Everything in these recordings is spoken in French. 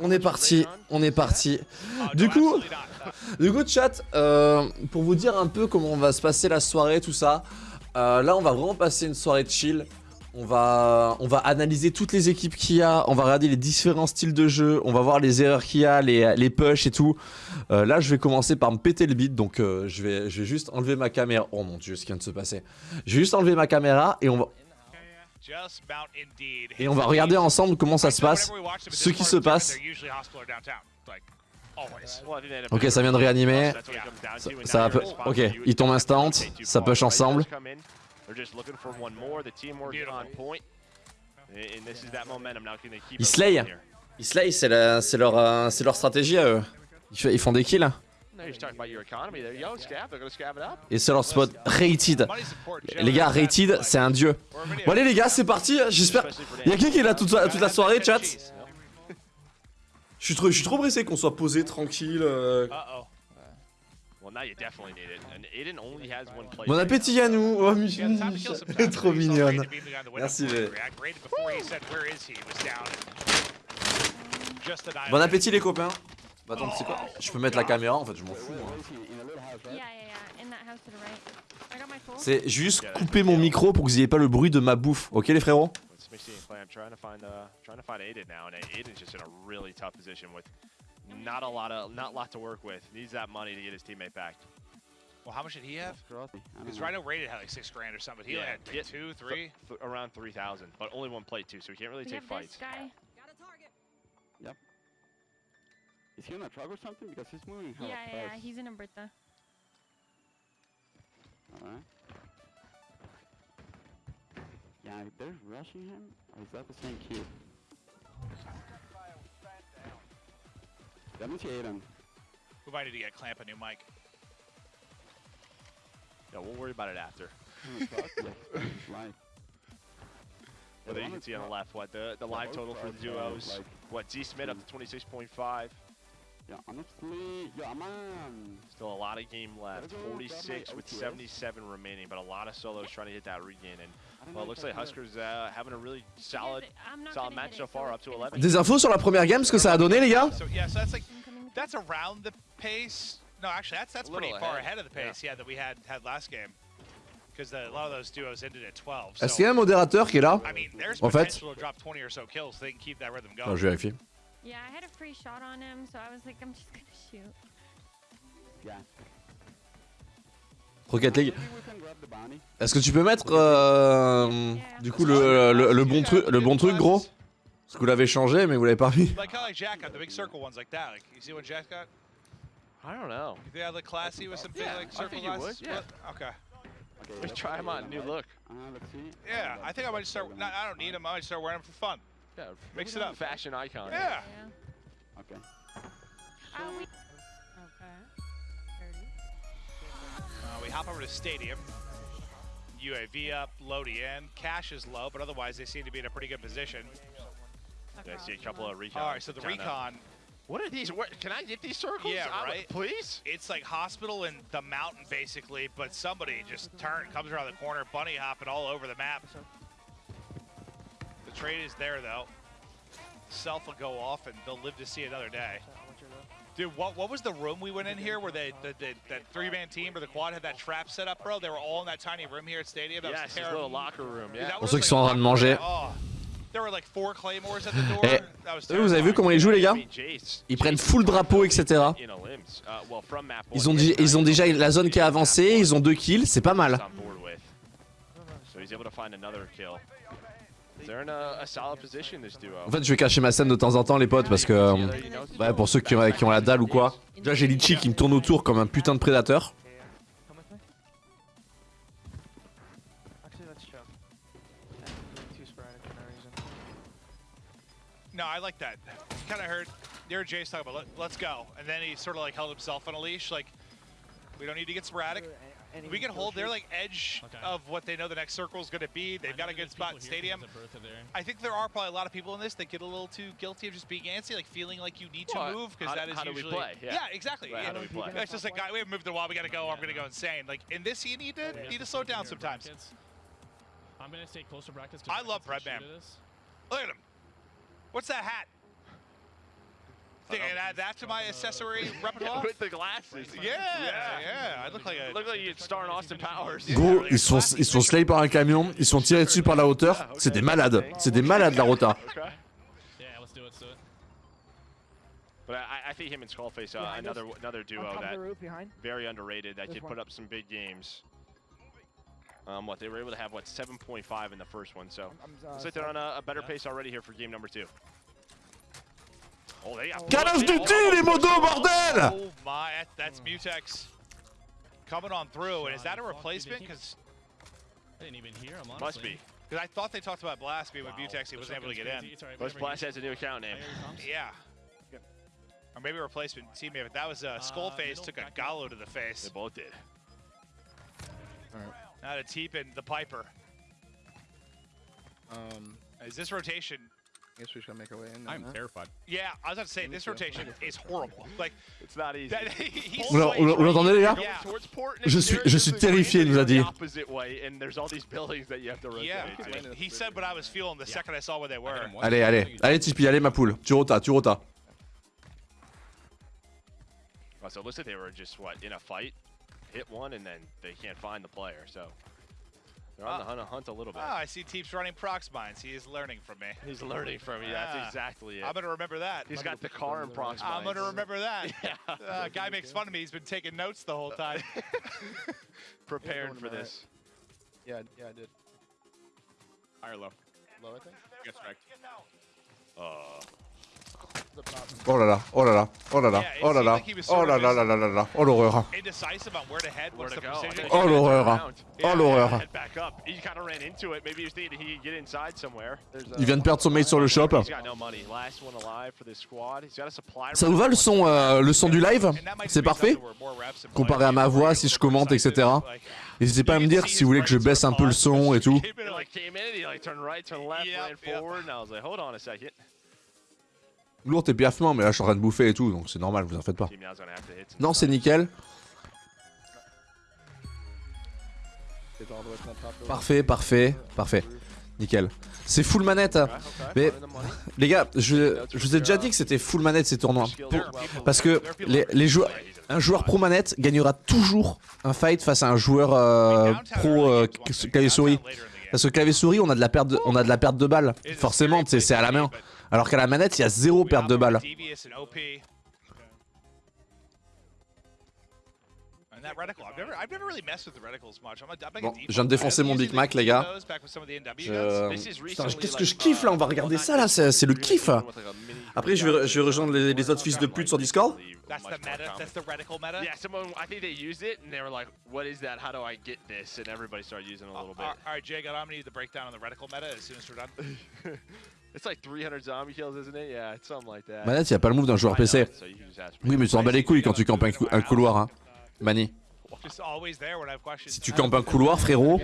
on est parti, on est parti. Du coup, du coup, chat, euh, pour vous dire un peu comment va se passer la soirée, tout ça. euh, là, on va vraiment passer une soirée de chill. On va, on analyser toutes les équipes qu'il y a, on va regarder les différents styles de jeu, on va voir les erreurs qu'il y a, les, les push et tout. Euh, là, je vais commencer par me péter le beat, donc je vais juste enlever ma caméra. Oh mon dieu, ce qui vient de se passer. Je vais juste enlever ma caméra et on va, et on va regarder ensemble comment ça se passe, ce qui se passe. Ok, ça vient de réanimer. Ça, ça va Ok, il tombe instant, ça push ensemble. Ils slay. Ils slay, c'est leur, euh, leur stratégie à eux. Ils font des kills. Et c'est leur spot rated. Les gars, rated, c'est un dieu. Bon allez les gars, c'est parti. J'espère. Y'a quelqu'un qui est là toute, toute la soirée, chat Je suis trop, je suis trop pressé qu'on soit posé, tranquille. euh. Bon appétit à nous. Oh, trop mignonne. Merci, les- Bon appétit les copains. Bah, attends, c'est quoi Je peux mettre la caméra en fait, je m'en fous. hein. Yeah, yeah, yeah. In that house to the right. I got my phone. C'est juste couper mon micro pour que vous ayez pas le bruit de ma bouffe. Ok les frérots I'm trying to find trying to find Aiden now, and Aiden's just in a really tough position with not a lot of not a lot to work with. Needs that money to get his teammate back. Well, how much did he have? Because Rhino rated had like six grand or something. He had yeah, two, three? th- around three thousand, but only one plate too, so he can't really We take have this fights. Is he on a truck or something? Because he's moving Yeah, hella yeah, yeah. He's in Umberta. Alright. Yeah, if they're rushing him, or is that the same kid? Let me see Aiden. We might need to get Clamp a new mic. Yeah, we'll worry about it after. On a truck? yeah, it's live. There you can see on the left what the the live total for the duos. Like, What Z Smith up to twenty six point five. Yeah, honestly, yeah, man. Still a lot of game left. Gotta go, Forty six got my with OTS. seventy seven remaining, but a lot of solos trying to hit that regain. And well, it looks like. Huskers uh, having a really solid. Solid match so far, up to gonna 11. stay- Des infos sur la première game, ce que ça a donné les gars? So yeah, so that's like that's around the pace. No, actually, that's that's pretty far ahead. of the pace. Yeah, that we had had last game. Because a lot of those duos ended at 12. Est-ce qu'il y a un modérateur qui est là? I mean, there's En fait- drop 20 or so kills. So they can keep that rhythm going. Non, je vais vérifier. Yeah, I had a free shot on him, so I was like, I'm just gonna shoot. Yeah. Rocket League. Maybe we can grab the bounty. Est-ce que tu peux mettre euh, du coup le, le, le bon truc le bon truc gros? Parce que vous l'avez changé mais vous l'avez pas mis. Like kind of like Jack got the big circle ones like that. Like you see what Jack got? I don't know. You think I look classy with some big Yeah, like I circle would, yeah. Okay. Let's try on. New look. Uh, let's see. Yeah, I think I might start. Aiden. Not, I don't need them. I might start wearing them for fun. Yeah, Mix it up. Fashion icon. Yeah. Yeah. Okay. Uh, we. Okay. Uh, we hop over to stadium. UAV up, Lodi in. Cash is low, but otherwise they seem to be in a pretty good position. Yeah, I see a couple of recon. All right, so the recon, What are these? What, can I get these circles? Yeah, out of- right? Please. it's like hospital and the mountain basically, but somebody just turn comes around the corner, bunny hopping all over the map. Trade is there though. Self will go off and they'll live to see another day. Dude, what what was the room we went in here where they the, the that three man team or the quad had that trap set up, bro? They were all in that tiny room here at Stadium. That was terrible. little locker room. Yeah. Pour was ceux like qui sont en train de manger. There were like four claymores at the door. That was Eux, vous avez vu comment ils jouent les gars? Ils prennent full drapeau etc. Uh, Ils ont, ils déjà kills. la zone qui a avancé, ils ont deux kills, c'est pas mal. En fait je vais cacher ma scène de temps en temps les potes parce que... ouais pour ceux qui ont, qui ont la dalle ou quoi. Déjà j'ai Litchi qui me tourne autour comme un putain de prédateur. Come with me. Actually, let's choke. Too sporadic for no I like that. Kind of heard. You heard Jace talk about Let, let's go, and then he sort of like held himself on a leash. Like we don't need to get sporadic. We can hold their like edge Okay. of what they know the next circle is going to be. They've got a good spot in people stadium. there's a Bertha there. I think there are probably a lot of people in this that get a little too guilty of just being antsy, like feeling like you need to move because how- that is how do we usually play? Yeah. exactly. Right, yeah. how do we play? It's just like guy, we haven't moved in a while. We got to go. I'm going to go insane. Like in this, you need to We need to slow down sometimes. brackets. I'm gonna stay close to brackets. 'cause I love brackets can Man. Look at him. What's that hat? Think I add that to my accessory repertoire? With the glasses. Yeah, yeah. I look like a. Look like you'd star in Austin Powers. Gros, ils sont, ils sont slay par un camion, ils sont tirés dessus par la hauteur. C'est des malades. C'est des malades la rota. Okay. Yeah, let's do it, let's do it. But I, I think him and Skullface, uh, another another duo that very underrated that could put up some big games. Um, what they were able to have what 7.5 in the first one, so I'm, uh, looks like they're on a, a better pace already here for game number two. Oh, they got Call of. Duty, Oh, les motos, bordel Oh my, that's Mutex coming on through. And is that a replacement? Because I didn't even hear him, honestly. Must be. Because I thought they talked about Blast being with Wow, Mutex. He wasn't able to get shotgun's in. crazy. It's Plus Blast has a new account name. Here. Yeah. Or maybe a replacement teammate. But that was uh, Skullface middle, took a back gallo to the face. They both did. Now to Teepin, the Piper. Um, Is this rotation? Guess we should make our way in. I'm now. terrified. Yeah, I was about to say this rotation is horrible. Like It's not easy. that, Vous l'en- vous l'en- vous l'entendez les gars Yeah. Towards port, Je suis- je suis terrifié, il nous a dit. Opposite way, and there's all these buildings that you have to rotate Yeah, to. he said what I was feeling the second I saw where they were. him once. Allez, allez, allez Tipeee, allez ma poule. Tu rota, tu rota. Oh, so it looks like they were just what in a fight, hit one, and then they can't find the player. So they're on the hunt, hunt a little bit. Ah, I see Teeps running prox mines. He is learning from me. He's learning from you. Yeah. That's exactly it. I'm gonna remember that. He's got the car and prox mines. I'm gonna remember that. Yeah. Uh, guy makes fun of me. He's been taking notes the whole time. Prepared for my right. this. Yeah, yeah, I did. High or low? Low, I think. Gets wrecked. Uh, The top. Oh là là, oh là là, oh là là, oh là là, oh là là là là là là, oh l'horreur. Oh, l'horreur. Oh l'horreur. Il vient de perdre son mate sur le shop. Ça vous va le son, euh, le son du live? C'est parfait Comparé à ma voix, si je commente, etc. N'hésitez pas à me dire si vous voulez que je baisse un peu le son et tout. Lourd et piaffement, mais là je suis en train de bouffer et tout, donc c'est normal, vous en faites pas. Non, c'est nickel. Parfait, parfait, parfait. Nickel. C'est full manette. Okay, Mais-. Les gars, je, vous ai déjà dit que c'était full manette ces tournois. Parce que les, joueurs, un joueur pro manette gagnera toujours un fight face à un joueur euh, pro euh, clavier souris. Parce que clavier souris, on a de la perte de, on a de la perte de balles. Forcément, c'est à la main. Alors qu'à la manette, il y a zéro perte de balles. Devious and OP. And that reticle, I've never, I've never really messed with the reticles much. I'm a, I'm like a Bon, je viens de défoncer mon Big Mac, les gars. Je- Putain, qu'est-ce que like, je kiffe là On va uh, regarder ça là, c'est le kiff. Après, je vais, je vais rejoindre les, les autres fils de pute sur Discord. That's the Much more meta. common. That's the reticle meta. Yeah, someone, I think they used it and they were like, what is that? How do I get this? And everybody started using it a little all bit. right, Jake, I'm gonna need the breakdown on the reticle meta as soon as we're done. It's like 300 zombie kills, isn't it? Yeah, it's something like that. Manette, il n'y a pas le move d'un joueur PC. Oui, mais tu t'en bats les couilles quand tu campes un, cou- un couloir, hein. Mani. Si tu campes un couloir, frérot,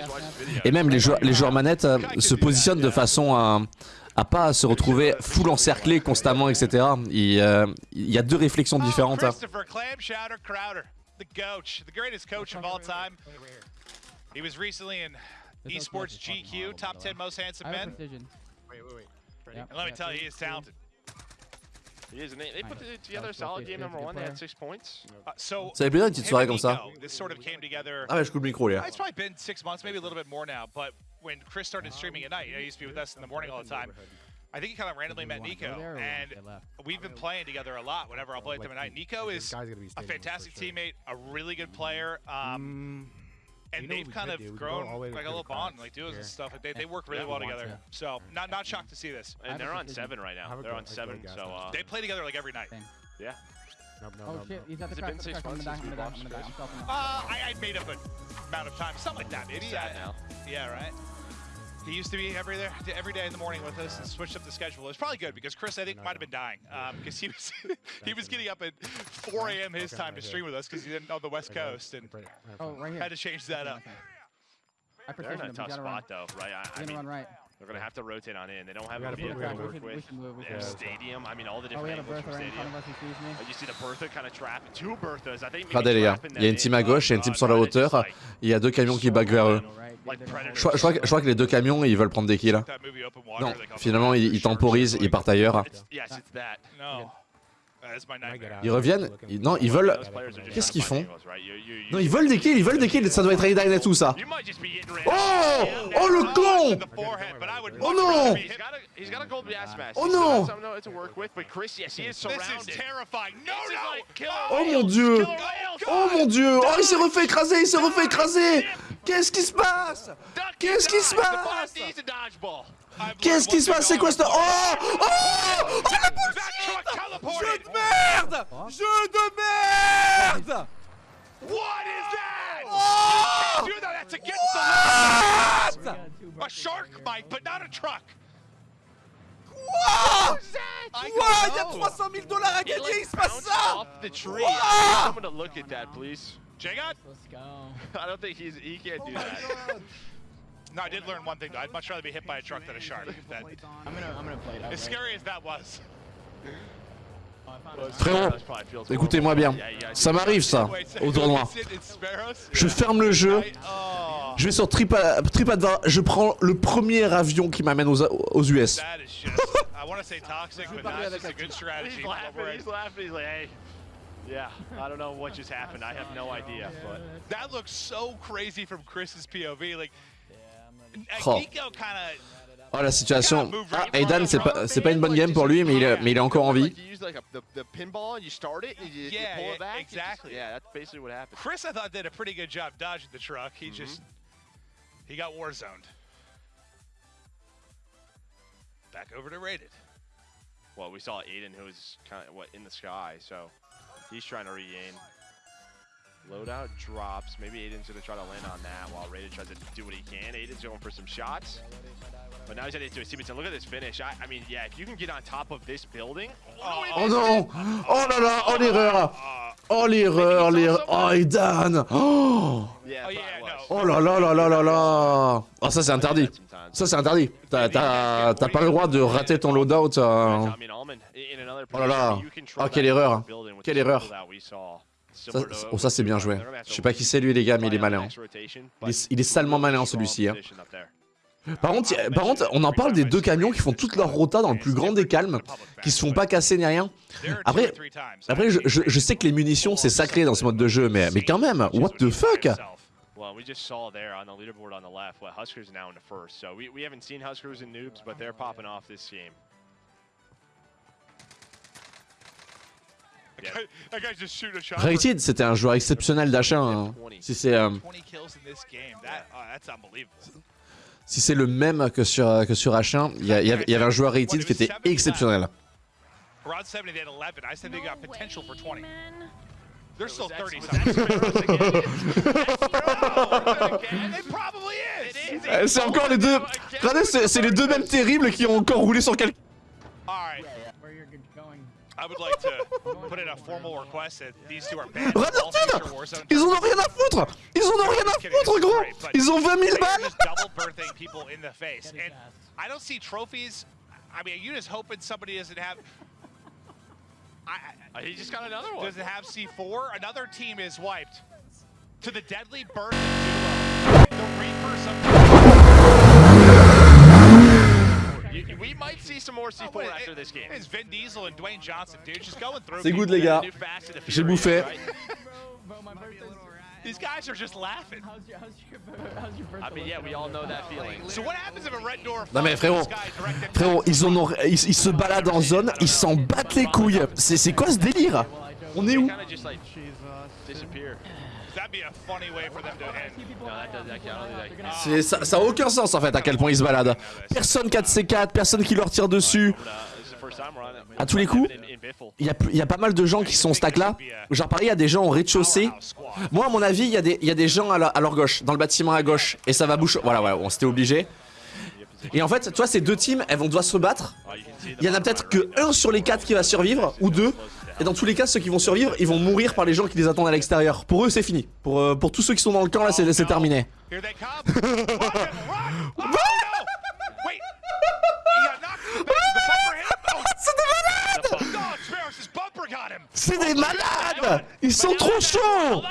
et même les joueurs, les joueurs manettes euh, se positionnent de façon à, à pas se retrouver full encerclé constamment, etc. Il, euh, il y a deux réflexions Oh, différentes. hein. Time. He was recently in esports GQ, top 10 most handsome men. precision. Wait, wait, wait. Ready? And let me tell you, he is talented. He is, and they, they put it together a solid game number one. They had six points. Uh, so, Ça fait plaisir une petite him soirée and comme ça. Nico, This sort of came together. Ah ouais, je coupe le micro, les gars. It's probably been six months, maybe a little bit more now. But when Chris started streaming at night, you know, he used to be with us in the morning all the time. I think he kind of randomly met Nico, and we've been playing together a lot. Whenever I'll play with him at night, Nico is a fantastic teammate, a really good player. Um, and You know they've kind of do? Grown go all the way like a little the bond, like duos here. and stuff. They, they work really Yeah. well together. to. So not not shocked to see this. And they're on seven right now. They're on seven, so uh, They play together like every night. yeah. No, no, Oh no, shit, no. he's at the Has crack, been six I'm months gonna die, since I'm we gonna die, watched I'm gonna die, I'm stopping now. Uh, I, I made up an amount of time, something like that, maybe. Sad now. Yeah, right. He used to be every there every day in the morning with us and switched up the schedule. It was probably good because Chris, I think, might have been dying because um, he was he was getting up at 4 a.m. his time to stream with us because he didn't know the West Coast and right, right, Oh, fine. right here. had to change that up. I They're in a him, tough gotta spot though, right? I, I mean, gonna run right. They're gonna have to rotate on in. They don't have a we to work We we with. move, we They should have move. stadium. I mean, all the Oh, different a angles from stadium. You see the Bertha kind of trapping two Berthas. I think Regardez les gars, il y a une team à gauche et une Oh, team God, sur la hauteur. Il y a deux camions qui back vers eux. Je crois, je crois que, je crois que les deux camions, ils veulent prendre des kills. Water. Non, finalement, ils, ils temporisent, ils partent ailleurs. Ils reviennent. Ils- non, ils veulent. Qu'est-ce qu'ils font Non, ils veulent des kills, ils veulent des kills. Ça doit être Aidan et tout ça. Oh. Oh le con Oh much no! rather be He's hit- got a he's got a gold gas mask. Oh He's still no! got something to work with, but Chris, yes, he is This surrounded. is terrifying. No, This is no! like killer Oh mon dieu. Oh mon dieu Oh il s'est refait écraser, il s'est refait écraser Qu'est-ce qui se passe? Qu'est-ce qui se passe? Qu'est-ce qui se passe? C'est quoi ce... Oh Oh Oh la That bullshit! Jeu de merde Jeu de merde What is that? Oh Dude, that's against the law! What? A shark might, but not a truck. Quoi? I Quoi? Don't Il y a know. 300 000 dollars à gagner, il se passe ça? off the tree. Wow. I need someone to look at that, please. Jagot? Let's go. I don't think he's he can't do that. No, I did learn one thing though. I'd much rather be hit by a truck than a shark. That, I'm gonna I'm gonna play it out. as scary as that was. Frérot, écoutez-moi bien. Ça m'arrive ça, au tournoi. Je ferme le jeu, Oh, je vais sur Tripa- TripAdvisor, je prends le premier avion qui m'amène aux, aux US. Yeah, I don't know what just happened. I have no idea, but That looks so crazy from Chris's POV. Like, Oh. Oh la situation. Ah, Aidan, c'est pas, c'est pas une bonne game pour lui, mais il, est- mais il est encore en vie. Chris, I thought, did a pretty good job dodging the truck. He just. He got war zoned. Back over to rated. Well, we saw Aiden who was kind of what in the sky, so he's trying to regain. Loadout drops. Maybe Aiden's gonna try to land on that while Raiden tries to do what he can. Aiden's going for some shots. But now he's heading into a Stevenson. Look at this finish. I, I mean, yeah, if you can get on top of this building. Oh, Oh missed non it. Oh là là Oh l'erreur Oh l'erreur l'erreur Oh Aidan Oh Yeah, Oh, no. Oh là là là là là là Oh ça c'est interdit. Ça c'est interdit T'as t'as- t'as pas le droit de rater ton loadout euh. Oh là là. Oh, quelle that erreur. Quelle erreur. Ça, Oh ça c'est bien joué Je sais pas qui c'est lui les gars mais il est malin Il est, il est salement malin celui-ci hein. Par contre, par contre, on en parle des deux camions qui font toute leur rota dans le plus grand des calmes, qui se font pas casser ni rien. Après, après je, je- je sais que les munitions c'est sacré dans ce mode de jeu, mais, mais quand même, what the fuck? Well, we just saw there on the leaderboard on the left, what Huskers now in the first. So we, we haven't seen Huskers and noobs, but they're popping off this game. Rated, c'était un joueur exceptionnel d'achat. hein. Si c'est euh, 20 kills in this game. That, oh, si c'est le même que sur, que sur H1, il y, avait- il y avait un joueur rated qui était exceptionnel. Around 70, they had 11. I said they got potential for 20. man. They're still Was that- 30 was that something. Sparrows again? And it probably is. It is. C'est encore les deux. Regardez, c'est c'est les deux mêmes terribles qui ont encore roulé sur quelqu'un. I would like to put in a formal request that these two are banned. Regarde from all Martin future Warzone Ils en ont tournaments. rien à foutre Ils en ont rien à foutre, gros Ils ont 20 000 they are balles just double birthing people in the face. And I don't see trophies. I mean, you just hoping somebody doesn't have. I, Uh, he just got another one. doesn't have C4. Another team is wiped. To the deadly birthing duo. C'est good les gars. J'ai bouffé. These guys are just laughing. How's your how's your how's your birthday? I mean, yeah, looking we all over know there? that feeling. So what happens if a red door Non mais frérot, frérot, ils, en ont, ils, ils se baladent en zone, ils s'en battent les couilles. C'est quoi ce délire? On est où? Kind of just like disappear. That'd be a funny way for them to end. No, that does that count. I don't think that counts. C'est- ça, ça a aucun sens en fait à quel point ils se baladent. Personne 4C4, personne qui leur tire dessus. À tous les coups, il y a, il y a pas mal de gens qui sont stack là. Genre pareil, il y a des gens au rez-de-chaussée. Moi à mon avis, il y, a des- il y a des gens à, la- à leur gauche, dans le bâtiment à gauche. Et ça va boucher. Voilà, ouais, on s'était obligé. Et en fait, toi, ces deux teams, elles vont devoir se battre. Il y en a peut-être que un sur les quatre qui va survivre, ou deux. Et dans tous les cas, ceux qui vont survivre, ils vont mourir par les gens qui les attendent à l'extérieur. Pour eux, c'est fini. Pour, euh, pour tous ceux qui sont dans le camp, là, c'est terminé. C'est des malades! Ils sont trop chauds?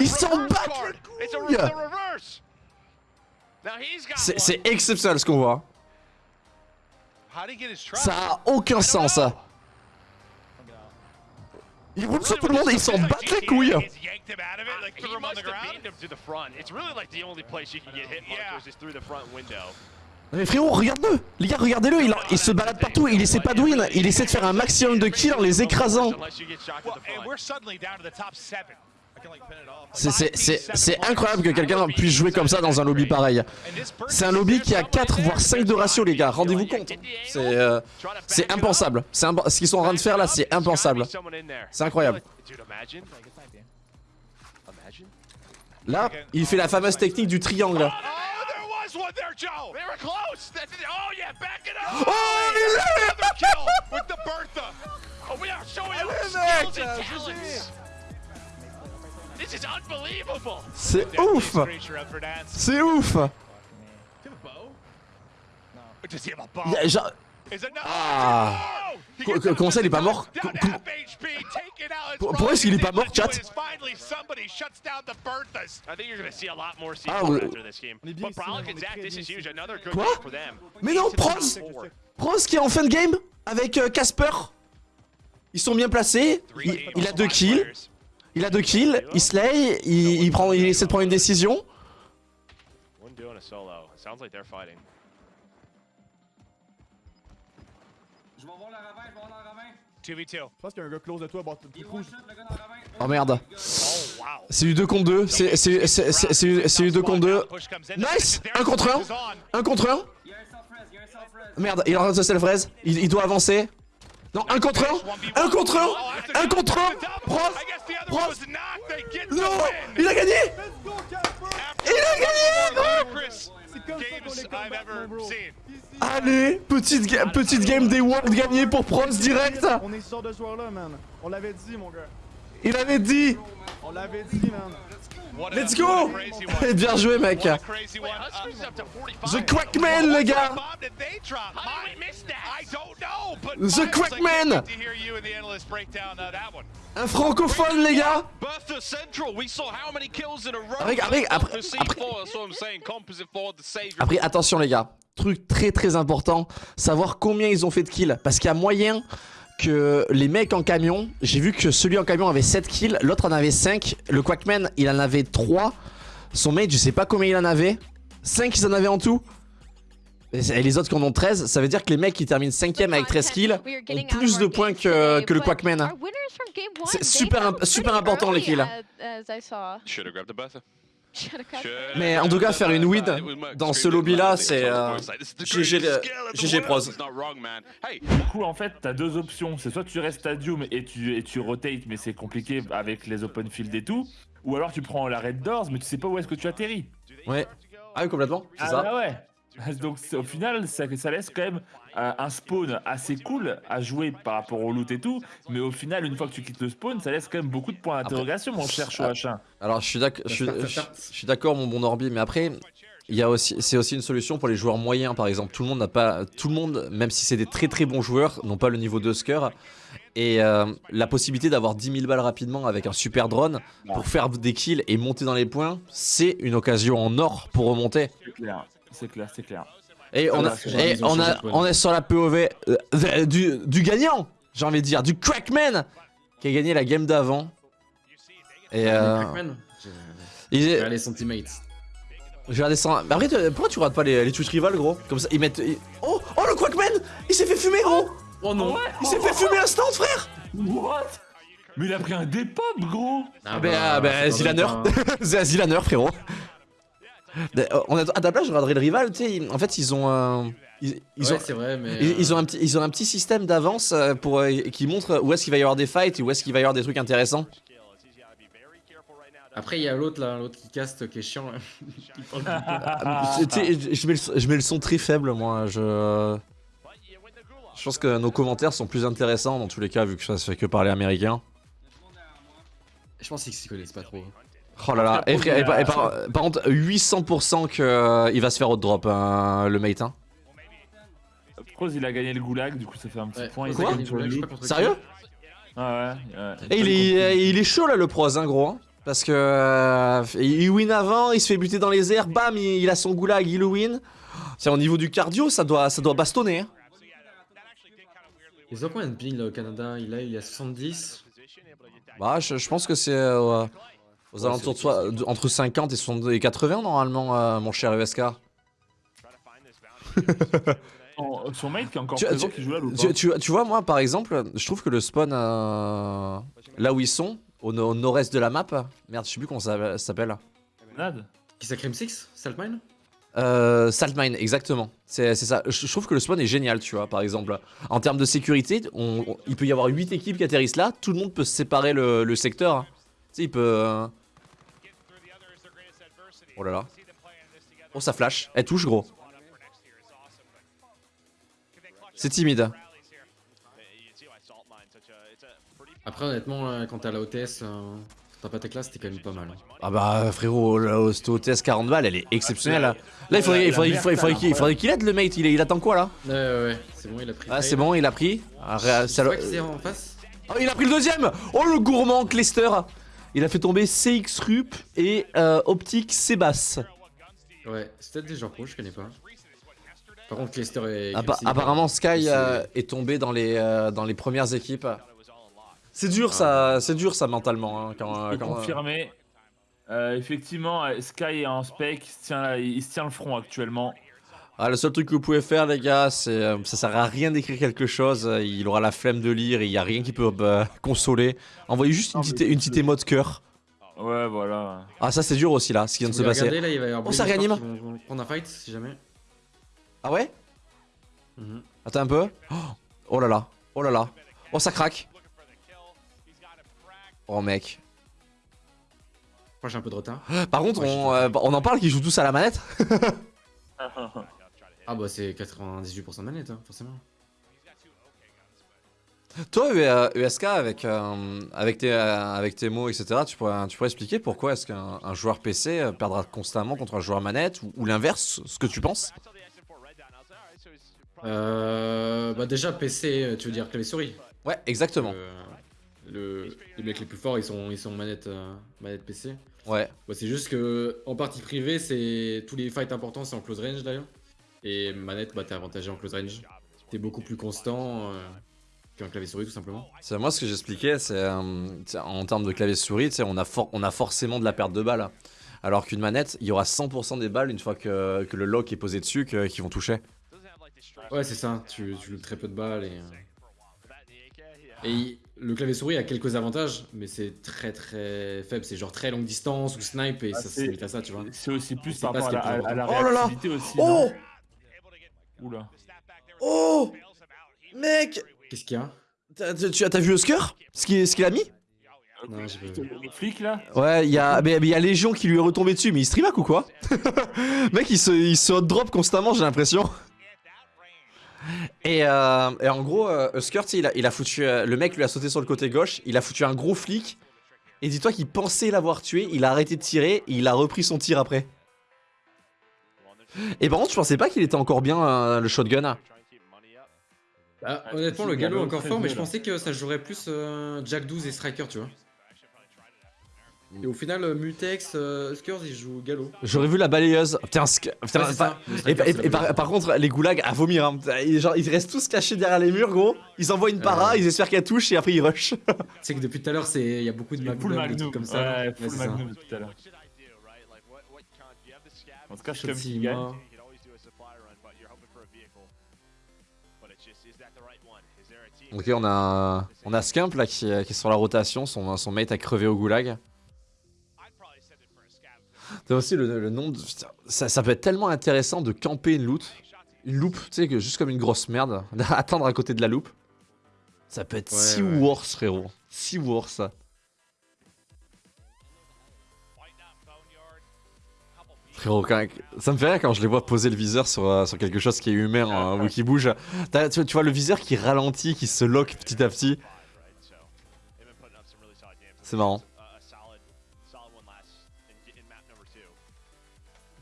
Ils s'en Reverse battent les C'est exceptionnel ce qu'on voit. Ça a aucun sens. Ils roulent sur tout le monde et ils s'en battent les couilles. Mais frérot, regarde-le. Les gars, regardez-le, il, il se balade partout, il essaie pas de win, il essaie de faire un maximum de kills en les écrasant. C'est- incroyable que quelqu'un puisse jouer comme ça dans un lobby pareil. C'est un lobby qui a 4 voire 5 de ratio les gars, rendez-vous compte. C'est euh, impensable. Imp- Ce qu'ils sont en train de faire là, c'est impensable. C'est incroyable. Là, il fait la fameuse technique du triangle. Oh, il l'a C'est ouf. C'est ouf? Ah. Comment ça, il est pas mort? Pourquoi est-ce qu'il est pas mort, chat? Ah. On Quoi? Mais non, Proz Proz qui est en fin de game avec euh, Casper. Ils sont bien placés. Il, il a deux kills. Il a deux kills. Il slay. Il, il prend, il essaie de prendre une décision. Je vais voir le ravin, je vais voir le ravin. 2v2. Je pense qu'il y a un gars close de toi, Il rouge. Oh merde. Oh. C'est du 2 contre 2. C'est c'est- c'est- c'est- c'est du- c'est du 2 contre 2. Push comes in. Nice There's Un contre un. is on. Un contre un. Il y a un self-res, il y a un self-res. Merde, il est en train de se self-raise. Il, il doit avancer. Non, un contre un. Un contre un. Un contre un. Get the Non. Il a gagné Il a gagné. Allez, petite, ga- petite game des Worlds gagnée pour Proz direct. On est ce genre de joueur-là, man. On l'avait dit, mon gars. Il avait dit. On l'avait dit, man. Let's go. Bien joué, mec. What a crazy one. Huskies up to 45. The Quackman, les gars. The Quackman. uh. Un francophone, les gars. Après, après, après. Après, attention, les gars. Truc très très important, savoir combien ils ont fait de kills. Parce qu'il y a moyen que les mecs en camion, j'ai vu que celui en camion avait 7 kills, l'autre en avait 5. Le Quackman, il en avait 3. Son mate, je sais pas combien il en avait. 5 ils en avaient en tout. Et les autres qui en ont 13, ça veut dire que les mecs qui terminent 5ème avec 13 kills ont plus de points que, que le Quackman. C'est super super important, les kills. Mais en tout cas, faire une win dans ce lobby-là, c'est, euh, GG Pros. Du coup, en fait, t'as deux options. C'est soit tu restes stadium et tu, et tu rotates, mais c'est compliqué avec les open field et tout. Ou alors tu prends la red doors, mais tu sais pas où est-ce que tu atterris. Ouais. Ah oui, complètement, c'est Ah ça. bah ouais. Donc au final, ça, ça laisse quand même euh, un spawn assez cool à jouer par rapport au loot et tout. Mais au final, une fois que tu quittes le spawn, ça laisse quand même beaucoup de points d'interrogation, mon cher H1. Alors je suis d'accord, je, suis- mon bon Orbi, mais après il y a aussi, c'est aussi une solution pour les joueurs moyens par exemple. Tout le monde n'a pas, tout le monde, même si c'est des très très bons joueurs, n'ont pas le niveau de Skur. Et euh, la possibilité d'avoir 10 000 balles rapidement avec un super drone pour faire des kills et monter dans les points, c'est une occasion en or pour remonter. C'est clair, c'est clair. Et on, a, Ah, et on, a- on est sur la POV euh, du, du gagnant, j'ai envie de dire, du Crackman qui a gagné la game d'avant. Et euh, Crackman il est- Regardez son teammate. J'ai regardé ça. Mais après, tu- pourquoi tu regardes pas les, les Twitch rivals, gros? Comme ça, ils mettent. ils- Oh, oh le Quackman Il s'est fait fumer, gros Oh non Il s'est fait fumer instant, frère What? Mais il a pris un dépop, gros Ah bah, ah bah Zilaner C'est un Zilaner, frérot Euh, on a, À ta place, je regarderai le rival, tu sais, en fait, ils ont un... Ils, ils Ouais, ont, c'est vrai, mais, ils, euh, ils ont un petit, ils ont un petit système d'avance euh, pour euh, qui montre où est-ce qu'il va y avoir des fights et où est-ce qu'il va y avoir des trucs intéressants. Après, il y a l'autre là, l'autre qui caste qui est chiant. sais, je, je mets le, je mets le son très faible, moi. Je, je pense que nos commentaires sont plus intéressants dans tous les cas, vu que ça se fait que parler américain. Je pense qu'ils s'y connaissent pas trop. Oh là là, et, frère, et par, et par- par contre, 800% qu'il va se faire autre drop, hein, le mate. Hein. Pros, il a gagné le goulag, du coup ça fait un petit Ouais, point. il a Quoi. Sérieux Ah ouais, ouais. Et il est, il est chaud là, le pros, hein, gros. hein. Parce que euh, il win avant, il se fait buter dans les airs, bam, il, il a son goulag, il le win. C'est au niveau du cardio, ça doit, ça doit bastonner. hein. Ils ont combien de ping là au Canada? Il a, il a 70. Bah, je, je pense que c'est euh, aux alentours de, soi- de- entre 50 et, 60 et 80 normalement, euh, mon cher ESK. Son, son mate qui est encore Tu- présent tu- qui joue là Tu, tu- tu vois, moi par exemple, je trouve que le spawn euh, là où ils sont, au, no- au nord-est de la map, merde, je sais plus comment ça, ça s'appelle. Qui ça Crime 6 Saltmine? Euh, Saltmine, exactement. C'est ça. Je, je trouve que le spawn est génial, tu vois, par exemple. En termes de sécurité, on- on- il peut y avoir 8 équipes qui atterrissent là, tout le monde peut se séparer le, le secteur. hein. Tu sais, il peut. Oh là là. Oh, ça flash. Elle touche, gros. C'est timide. Après, honnêtement, quand t'as la OTS, euh, t'as pas ta classe, t'es quand même pas mal. Ah bah frérot, la cette OTS 40 balles, elle est exceptionnelle. Là, il faudrait, il faudrait, il faudrait, il faudrait qu'il il faudrait qu'il aide le mate, il, attend quoi là? Ouais, ouais, ouais, c'est bon, il a pris. Ah c'est bon, il a pris. Ah, c'est en face Oh, il a pris le deuxième Oh le gourmand Clester Il a fait tomber CX Rup et euh, Optique Sebas. Ouais, c'est peut-être des gens pro, je connais pas. Par contre, Clester et. Appa- apparemment Sky euh, est tombé dans les, euh, dans les premières équipes. C'est dur ça, c'est dur ça mentalement. hein, quand, confirmé. Euh, effectivement, Sky est en spec, il se tient, il se tient le front actuellement. Ah, le seul truc que vous pouvez faire, les gars, c'est euh, ça sert à rien d'écrire quelque chose. euh, Il aura la flemme de lire et il y a rien qui peut bah, consoler. Envoyez juste une petite, une petite émote cœur. Ouais, voilà. Ah, ça c'est dur aussi là, ce qui vient de se passer. regardez, là, il va y avoir Oh, ça réanime. Prendre un fight si jamais. Ah ouais? Mhm. Attends un peu. Oh, oh là là, oh là là. Oh, ça craque. Oh mec. Moi j'ai un peu de retard. Par contre, on, euh, on en parle qu'ils jouent tous à la manette. Ah bah c'est 98% de manette, hein, forcément. Toi, ESK, avec, euh, avec, tes, euh, avec tes mots, etc., tu pourrais, tu pourrais expliquer pourquoi est-ce qu'un un joueur PC euh, perdra constamment contre un joueur manette ou, ou l'inverse, ce que tu penses? Euh, bah déjà PC, tu veux dire clavier souris Ouais, exactement. Le, les mecs les plus forts ils sont, ils sont manette, euh, manette PC. Ouais. Bah, c'est juste que en partie privée, c'est tous les fights importants c'est en close range d'ailleurs. Et manette, bah t'es avantagé en close range. T'es beaucoup plus constant euh, qu'un clavier souris tout simplement. C'est moi ce que j'expliquais, c'est euh, en termes de clavier souris, on a, on a forcément de la perte de balles. Alors qu'une manette, il y aura 100% des balles une fois que, que le lock est posé dessus qui vont toucher. Ouais, c'est ça, tu, tu très peu de balles et. euh, Et le clavier souris a quelques avantages, mais c'est très très faible. C'est genre très longue distance ou snipe et Ah, ça se c'est- limite à ça, tu vois. C'est aussi plus par rapport à la, à la. Oh là là réactivité aussi. Oh non? Oula. Oh Mec Qu'est-ce qu'il y a? T'as- vu Oscar? Ce qu'il a mis? Non, là? Ouais, il y a, mais mais il y a Légion qui lui est retombé dessus, mais il streamac ou quoi? Mec, il se, il se drop constamment, j'ai l'impression. Et, euh, et en gros, euh, il a, il a foutu. euh, le mec lui a sauté sur le côté gauche, il a foutu un gros flic. Et dis-toi qu'il pensait l'avoir tué, il a arrêté de tirer et il a repris son tir après. Et par contre, je pensais pas qu'il était encore bien euh, le shotgun. Ah, honnêtement, le galop encore fort, mais je pensais que ça jouerait plus euh, Jack 12 et Striker, tu vois. Et au final, euh, Mutex, euh, Huskers, ils jouent galop. J'aurais vu la balayeuse. Putain, Sk- putain, Ouais, c'est pas- ça, le Et, striker, et- c'est la et par, contre, les goulags à vomir. Hein. Ils, genre, ils restent tous cachés derrière les murs, gros. Ils envoient une para, ils espèrent qu'elle touche et après ils rush. Tu sais que depuis tout à l'heure, c'est il y a beaucoup de full Magnum, des Magnum. trucs comme ça. Ouais, Ouais, full c'est ça. Magnum tout à l'heure. En tout cas, je suis comme qui gagne. Ok, on a, on a Skimp là qui, est- qui est sur la rotation. Son, son mate a crevé au goulag. T'as aussi le, le nom de. Ça, ça peut être tellement intéressant de camper une loot. Une loupe, tu sais, que juste comme une grosse merde. Attendre à côté de la loupe. Ça peut être Ouais, si ouais. worse, frérot. Si worse. Frérot, quand- ça me fait rire quand je les vois poser le viseur sur, euh, sur quelque chose qui est humain hein, ou qui bouge. Tu, tu vois le viseur qui ralentit, qui se lock petit à petit. C'est marrant.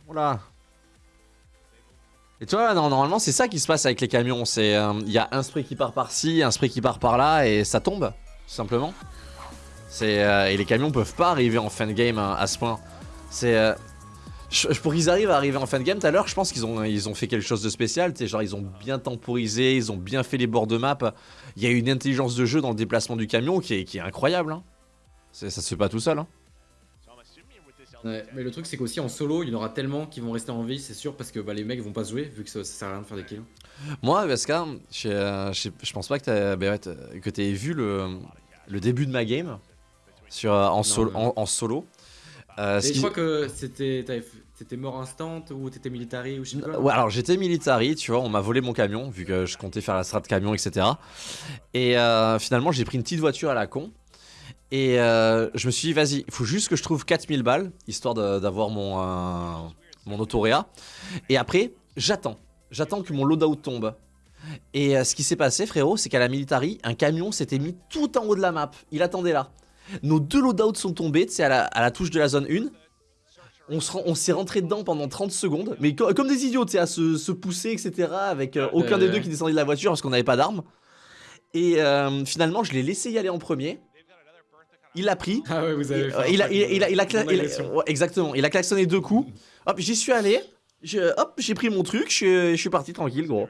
Oula. Et tu vois, non, normalement, c'est ça qui se passe avec les camions. C'est euh, il y a un spray qui part par-ci, un spray qui part par-là, et ça tombe, tout simplement. C'est euh, et les camions peuvent pas arriver en fin de game hein, à ce point. C'est euh, Je- pour qu'ils arrivent à arriver en fin de game tout à l'heure, je pense qu'ils ont, ils ont fait quelque chose de spécial. Genre, ils ont bien temporisé, ils ont bien fait les bords de map. Il y a une intelligence de jeu dans le déplacement du camion qui est, qui est incroyable. hein. Ça se fait pas tout seul. hein. Ouais, mais le truc c'est qu'aussi en solo, il y en aura tellement qui vont rester en vie, c'est sûr, parce que bah, les mecs vont pas se jouer, vu que ça, ça sert à rien de faire des kills. Moi, Vesca, je, euh, je, pense pas que bah ouais, t'as- que t'aies vu le, le début de ma game sur, euh, en, sol- Non, non. en, en solo. Euh, Et je crois que c'était t'étais mort instant ou t'étais military ou je sais pas. Ouais, alors j'étais military, tu vois, on m'a volé mon camion, vu que je comptais faire la strat camion, etc. Et euh, finalement, j'ai pris une petite voiture à la con. Et euh, je me suis dit, vas-y, il faut juste que je trouve 4000 balles, histoire d'avoir mon, euh, mon autoréa. Et après, j'attends. J'attends que mon loadout tombe. Et ce qui s'est passé, frérot, c'est qu'à la military, un camion s'était mis tout en haut de la map. Il attendait là. Nos deux loadouts sont tombés, tu sais, à la, à la touche de la zone 1. On s'est rentré dedans pendant 30 secondes, mais co- comme des idiots, tu sais, à se, se pousser, etc. Avec euh, aucun des deux qui descendait de la voiture parce qu'on n'avait pas d'armes. Et euh, finalement, je l'ai laissé y aller en premier. Il l'a pris. Ah ouais, vous avez fait euh, il, a, il, il il ouais, exactement. Il a klaxonné deux coups. Hop, j'y suis allé. Je- hop, j'ai pris mon truc. Je suis parti tranquille, gros.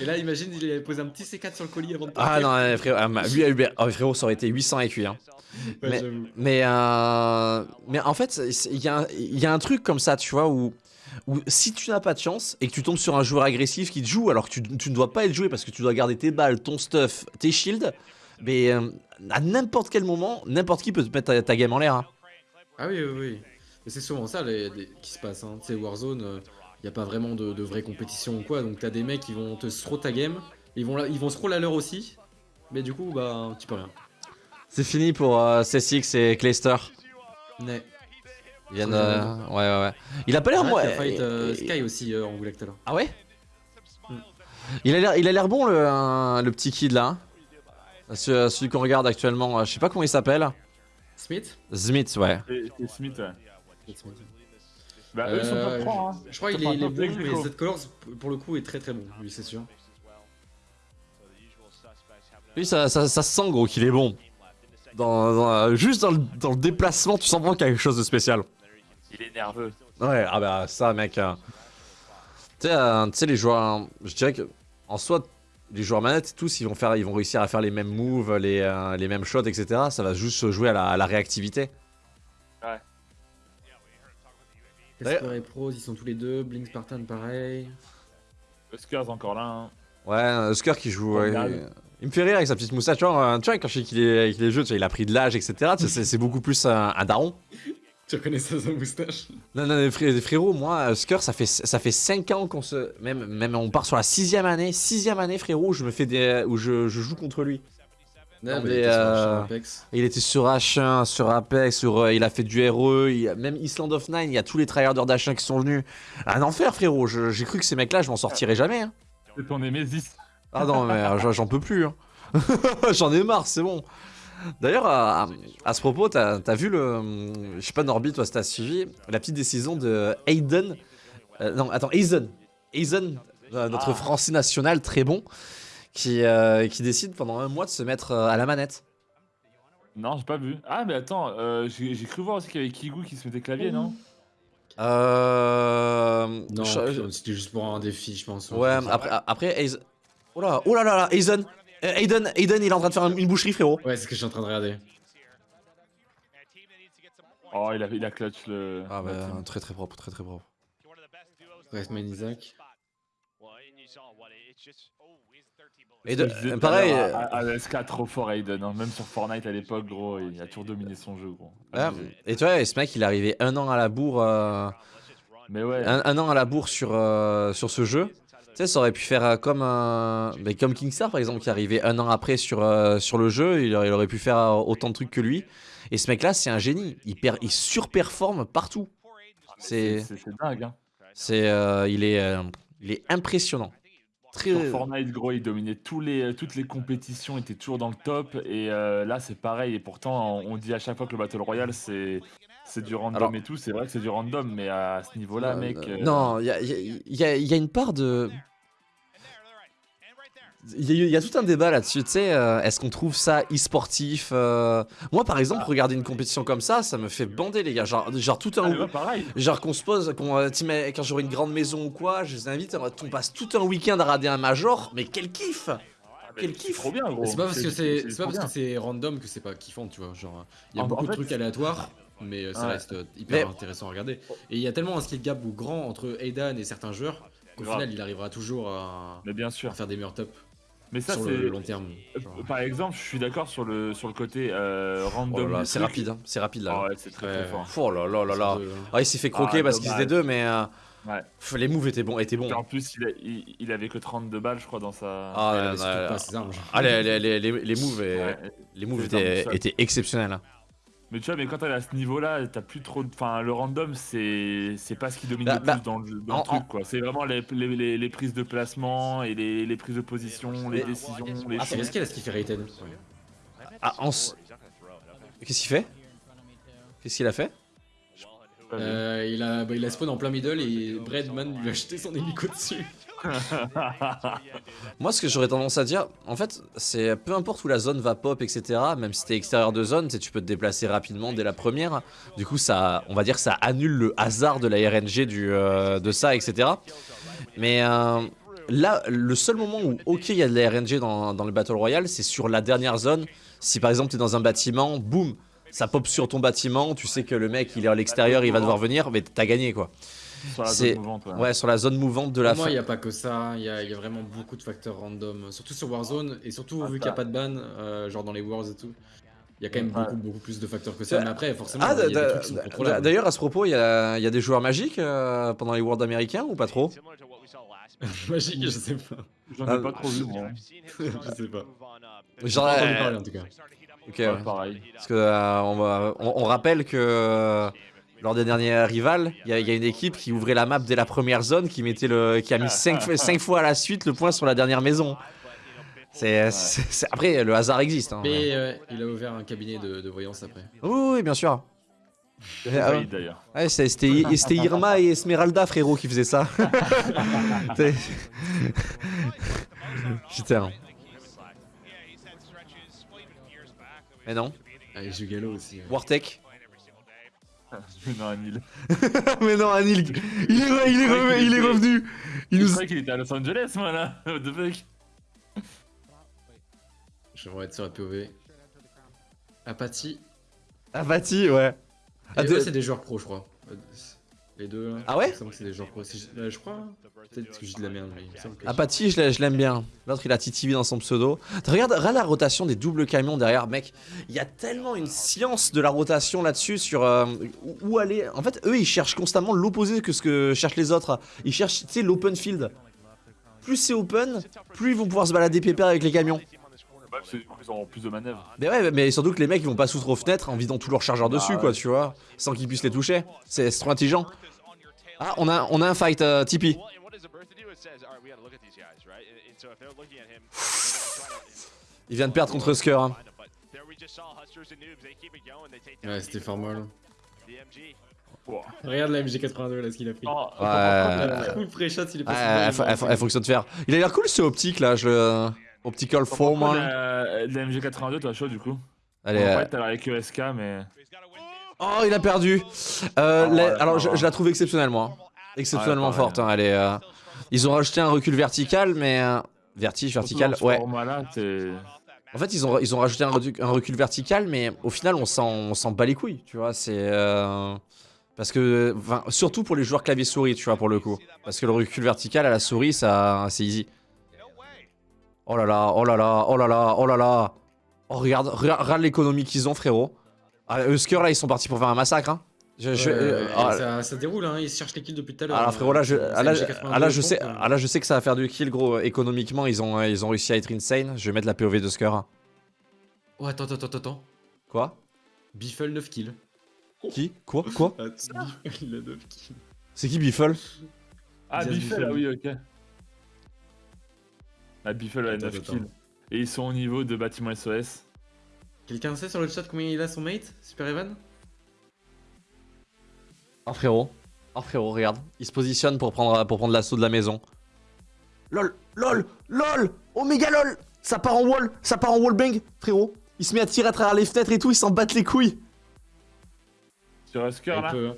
Et là, imagine, il avait posé un petit C4 sur le colis avant de Ah partir. non, euh, frérot, ah, ma- lui, lui, oh, frérot, ça aurait été 800 écus. Hein. Ouais, mais, euh, mais en fait, il y, a un- il y a un truc comme ça, tu vois, où, où si tu n'as pas de chance et que tu tombes sur un joueur agressif qui te joue, alors que tu, tu ne dois pas être joué parce que tu dois garder tes balles, ton stuff, tes shields, mais euh, à n'importe quel moment, n'importe qui peut te mettre ta, ta game en l'air. hein. Ah oui, oui, oui. Mais c'est souvent ça les- les- qui se passe. Hein. Tu sais, Warzone, n'y a pas vraiment de, de vraie compétition ou quoi. Donc t'as des mecs qui vont te throw ta game. Ils vont, la- ils vont scroll à l'heure aussi. Mais du coup, bah, tu peux rien. C'est fini pour euh, C6 et Clayster. Ouais. Viennent, euh, ouais, ouais, ouais. Il a pas l'air Ouais, moi. il a fight, euh, et- Sky aussi euh, en Goulag tout à l'heure. Ah ouais Il a l'air, il a l'air bon le, un- le petit kid là. hein. Ce- celui qu'on regarde actuellement, euh, je sais pas comment il s'appelle. Smith? Smith, ouais. Et Smith, ouais. Smith. Bah, eux, ils sont Euh, top 3. Hein. Je crois qu'il est, bon, mais. Z Colors, pour le coup, est très très bon, lui, c'est sûr. Lui, ça, ça, ça se sent gros qu'il est bon. Dans, dans, euh, juste dans le, dans le déplacement, tu sens vraiment quelque chose de spécial. Il est nerveux. Ouais, ah bah ça, mec. euh, Tu sais, euh, tu sais, les joueurs, je dirais que en soi, les joueurs manettes, tous, ils vont faire, ils vont réussir à faire les mêmes moves, les, euh, les mêmes shots, etc. Ça va juste se jouer à la, à la réactivité. Casper et Pros, ils sont tous les deux. Blink Spartan, pareil. Huskers encore là. Hein. Ouais, Husker qui joue. ouais, il me fait rire avec sa petite moustache. Tu vois, tu vois, quand je sais qu'il est, qu'il est jeu, tu vois, il a pris de l'âge, etc. c'est- beaucoup plus un, un daron. Tu reconnais ça, sa moustache Non, non, frérot, moi, Husker, ça fait, ça fait 5 ans qu'on se. Même, même on part sur la sixième année. Sixième année, frérot, où je me fais des. où je, je joue contre lui. Non, Non, mais mais, il était sur euh, sur Apex. Il était sur H1, sur Apex, sur, euh, il a fait du RE, il même Island of Nine, il y a tous les tryharders d'H1 qui sont venus. Un enfer, frérot. J'ai cru que ces mecs-là, je m'en sortirais jamais. hein. C'est ton Nemesis. Ah non, mais euh, j'en- peux plus. hein. j'en ai marre, c'est bon. D'ailleurs, à, à ce propos, t'as as vu le. Je sais pas, Norby, toi, si t'as suivi la petite décision de Aiden. euh, non, attends, Aizen. Aizen, euh, notre Ah. français national très bon, qui, euh, qui décide pendant un mois de se mettre euh, à la manette. Non, j'ai pas vu. Ah, mais attends, euh, j'ai j'ai cru voir aussi qu'il y avait Kigu qui se mettait clavier, non? Euh. Non, je- putain, c'était juste pour un défi, je pense. Ouais, après, après Aizen. Oh là, oh là là là, Aizen. Euh, Aiden, Aiden, il est en train de faire une boucherie, frérot. Ouais, c'est ce que je suis en train de regarder. Oh, il a, il a clutch le. Ah la bah, team. très très propre, très très propre. Restman Isaac. Et de- Je à pareil, À, à SK, trop fort Aiden. hein. Même sur Fortnite à l'époque, gros, il a toujours dominé son jeu, gros. Abusé. et tu vois, ce mec, il est arrivé un an à la bourre. euh, Mais ouais. un, un an à la bourre sur, euh, sur ce jeu. Tu sais, ça aurait pu faire euh, comme, euh, mais comme Kingstar, par exemple, qui est arrivé un an après sur, euh, sur le jeu. Il, aurait- il aurait pu faire autant de trucs que lui. Et ce mec-là, c'est un génie. Il, per- il surperforme partout. C'est, C'est dingue, hein. c'est, il, est, il est impressionnant. Très... Sur Fortnite, gros, il dominait tous les, toutes les compétitions, il était toujours dans le top. Et euh, là, c'est pareil. Et pourtant, on, on dit à chaque fois que le Battle Royale, c'est. C'est du random Alors- et tout, c'est vrai que c'est du random, mais à ce niveau-là, Euh, mec. euh, Non, il y a, il y a- il y a- il y a une part de. Il y, a y tout un débat là-dessus, tu sais, euh, est-ce qu'on trouve ça e-sportif euh, Moi par exemple, regarder une compétition comme ça, ça me fait bander les gars, genre, genre tout Ah, un... ouais, pareil. Genre qu'on se pose, qu'on, euh, quand j'aurai une grande maison ou quoi, je les invite, on passe tout un week-end à rader un major, mais quel kiff Quel C'est kiff trop bien, gros. C'est pas parce que c'est c'est pas parce que c'est random que c'est pas kiffant, tu vois. Genre, il y a En- beaucoup en de trucs aléatoires, mais ça Ouais. reste hyper Mais- intéressant à regarder. Et il y a tellement un skill gap ou grand entre Aidan et certains joueurs qu'au final, il arrivera toujours à, Mais bien à sûr. faire des meilleurs tops Mais ça, sur c'est. le long terme. Euh, genre. Par exemple, je suis d'accord sur le, sur le côté euh, Oh random. c'est rapide, hein, c'est rapide là. Ah ouais, c'est très très fort. Oh là là là là. Ah, il s'est fait croquer Ah, parce qu'ils étaient deux, mais euh, Ouais. pff, les moves étaient bons, étaient bons. Et en plus, il, a- il, il avait que 32 balles, je crois, dans sa. Ah, là, là, là. pas. Ah, les, les, les, les- moves, et- Ouais. les moves étaient exceptionnels. hein. Mais tu vois, mais quand t'es à ce niveau-là, t'as plus trop. de- Enfin, le random, c'est c'est pas ce qui domine Bah, le bah, plus dans le, dans en- le truc, quoi. C'est vraiment les, les, les, les prises de placement et les, les prises de position, les décisions, les Ah, c'est risqué là ce qu'il fait Raiden. Ah, en Qu'est-ce qu'il fait? Qu'est-ce qu'il a fait? Euh, il, a, bah, il a spawn en plein middle et Breadman lui a jeté son hélico dessus. Moi, ce que j'aurais tendance à dire, en fait, c'est peu importe où la zone va pop, etc. Même si t'es extérieur de zone, tu peux te déplacer rapidement dès la première. Du coup, ça, on va dire, que ça annule le hasard de la RNG du, euh, de ça, etc. Mais euh, là, le seul moment où, ok, il y a de la RNG dans, dans le Battle Royale, c'est sur la dernière zone. Si par exemple, t'es dans un bâtiment, boum, ça pop sur ton bâtiment, tu sais que le mec, il est à l'extérieur, il va devoir venir, mais t'as gagné, quoi. Sur la C'est- zone mouvante, ouais. Ouais, sur la zone mouvante de la Pour moi, fin. il n'y a pas que ça, il y a, il y a vraiment beaucoup de facteurs random, surtout sur Warzone, et surtout Ah, vu qu'il n'y a pas de ban, euh, genre dans les Wars et tout. Il y a quand même Ouais. beaucoup, beaucoup plus de facteurs que ça, mais après, forcément, Ah, d'ailleurs, à ce propos, il y a, il y a des joueurs magiques euh, pendant les Worlds américains ou pas trop? Magique, je sais pas. J'en Ah, ai pas trop vu, je sais pas. Entendu euh, parler en tout cas. Ok, Ouais, pareil. Parce que euh, on, va- on- on rappelle que euh, lors des derniers rivals, il y, a- il y a une équipe qui ouvrait la map dès la première zone, qui mettait le, qui a mis 5 fois à la suite le point sur la dernière maison. C'est, après le hasard existe. hein, mais- euh, il a ouvert un cabinet de, de voyance après. Oui, oui, bien sûr. C'est Ah, d'ailleurs. ouais, c'est- c'était c'était Irma et Esmeralda, frérot, qui faisaient ça. Putain. Mais non, Ah, et Jugalo aussi. ouais. Wartech. non, Anil. Mais non, Anil, il est, il est, re- il est revenu. Il nous, qu'il était à Los Angeles, moi, là. What the fuck? J'aimerais être sur la POV. Apathy. Apathie, ouais. Ah, Et de- eux, c'est des joueurs pro, je crois. Les deux. là. Ah ouais que c'est des. C'est- euh, Je crois. Peut-être que j'ai de la merde, mais. Apathie, je l'ai- je l'aime bien. L'autre, il a TTV dans son pseudo. Regarde, regarde la rotation des doubles camions derrière, mec. Il y a tellement une science de la rotation là-dessus sur euh, où- où aller. En fait, eux, ils cherchent constamment l'opposé que ce que cherchent les autres. Ils cherchent, tu sais, l'open field. Plus c'est open, plus ils vont pouvoir se balader pépère avec les camions. Bah, du coup, ils auront plus de manœuvres. Mais ouais, mais surtout que les mecs, ils vont pas s'outre aux fenêtres en vidant tout leur chargeur dessus, ouais. quoi, tu vois. Sans qu'ils puissent les toucher. C'est trop intelligent. Ah, on a, on a un fight, euh, Tipeee. Il vient de perdre contre Husker. hein. Ouais, c'était fort mal. Wow. Regarde la MG82 là, ce qu'il a pris. Oh, Ouais. Full pré-shot, il est Ouais, passé. elle, devant, elle- elle- elle fonctionne faire. Il a l'air cool ce optique là, je le. Optical Foreman. La, la MG82, toi, chaud, du coup. Allez. En euh, fait, t'as avec ESK, mais. Oh, il a perdu. Euh, Oh, la- ouais, alors, oh. je, je la trouve exceptionnellement. hein. Exceptionnellement Ouais, forte. hein, elle est, euh, Ils ont rajouté un recul vertical, mais. euh, Vertige, vertical, ouais. En fait, ils ont, ils ont rajouté un, recul vertical, mais au final, on s'en on s'en bat les couilles, tu vois. C'est. euh, Parce que. surtout pour les joueurs clavier-souris, tu vois, pour le coup. Parce que le recul vertical à la souris, ça c'est easy. Oh là là, oh là là, oh là là, oh là là. Oh, regarde, regarde, regarde l'économie qu'ils ont, frérot. Ah, Husker, là, ils sont partis pour faire un massacre, hein. Je, je- Ouais, euh, ah, ça, ça déroule, hein, ils cherchent les kills depuis tout à l'heure. alors frérot là je, ah, là, MG82 ah, là, je sais ah, là je sais que ça va faire du kill gros économiquement ils ont ils ont réussi à être insane je vais mettre la POV de Husker Oh, attends, attends, attends, attends. quoi? Biffle 9 kills. qui? Quoi? Quoi? Ah, Biffle, il a 9 kills. c'est qui Biffle? Ah, Biffle, ah oui, ok. Ah, Biffle a Attends, 9 attends. kills. Et ils sont au niveau de bâtiment SOS. Quelqu'un sait sur le chat combien il a son mate Super Evan? Oh frérot oh frérot regarde il se positionne pour prendre pour prendre l'assaut de la maison lol lol lol Oh méga lol Ça part en wall, ça part en wallbang, frérot. Il se met à tirer à travers les fenêtres et tout, il s'en battent les couilles. Sur Husker Un là peu, hein.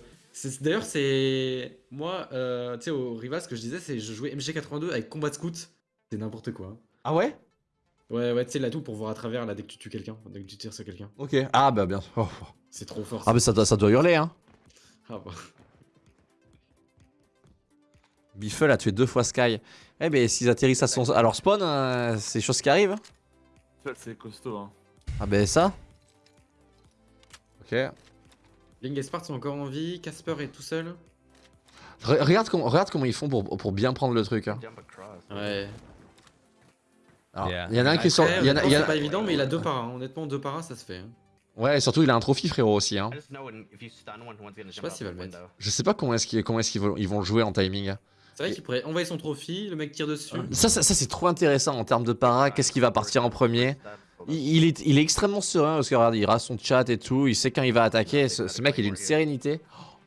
D'ailleurs, c'est. Moi, euh, tu sais, au Rivas, ce que je disais, c'est je jouais MG82 avec Combat Scout. C'est n'importe quoi. Ah ouais? Ouais, ouais, tu sais, l'atout pour voir à travers là dès que tu tues quelqu'un, dès que tu tires sur quelqu'un. Ok. Ah bah bien. Oh. C'est trop fort. Ah bah ça doit, ça doit hurler hein. Ah bah. Biffle a tué deux fois Sky. Eh ben s'ils atterrissent à, son, à leur spawn, euh, c'est des choses qui arrivent. Ça, c'est costaud. Hein. Ah ben ça. Ok. Ling et Spart sont encore en vie, Casper est tout seul. Re- regarde, comment, regarde comment ils font pour, pour bien prendre le truc. hein. Ouais. Alors, il y en a un qui est sur... Après, il y en a- il y en a- C'est pas évident, mais il a deux paras. hein. Honnêtement, deux paras, ça se fait. hein. Ouais, et surtout il a un trophy frérot aussi. Hein. Je sais pas s'il va le mettre. Je sais pas comment est-ce qu'ils vont, ils vont le jouer en timing. C'est vrai qu'il pourrait envoyer son trophy, le mec tire dessus. Ça, ça, ça, c'est trop intéressant en termes de para. Qu'est-ce qui va partir en premier il, il est, il est extrêmement serein parce que regarde, il rate son chat et tout. Il sait quand il va attaquer. Ce, ce mec, il a une sérénité.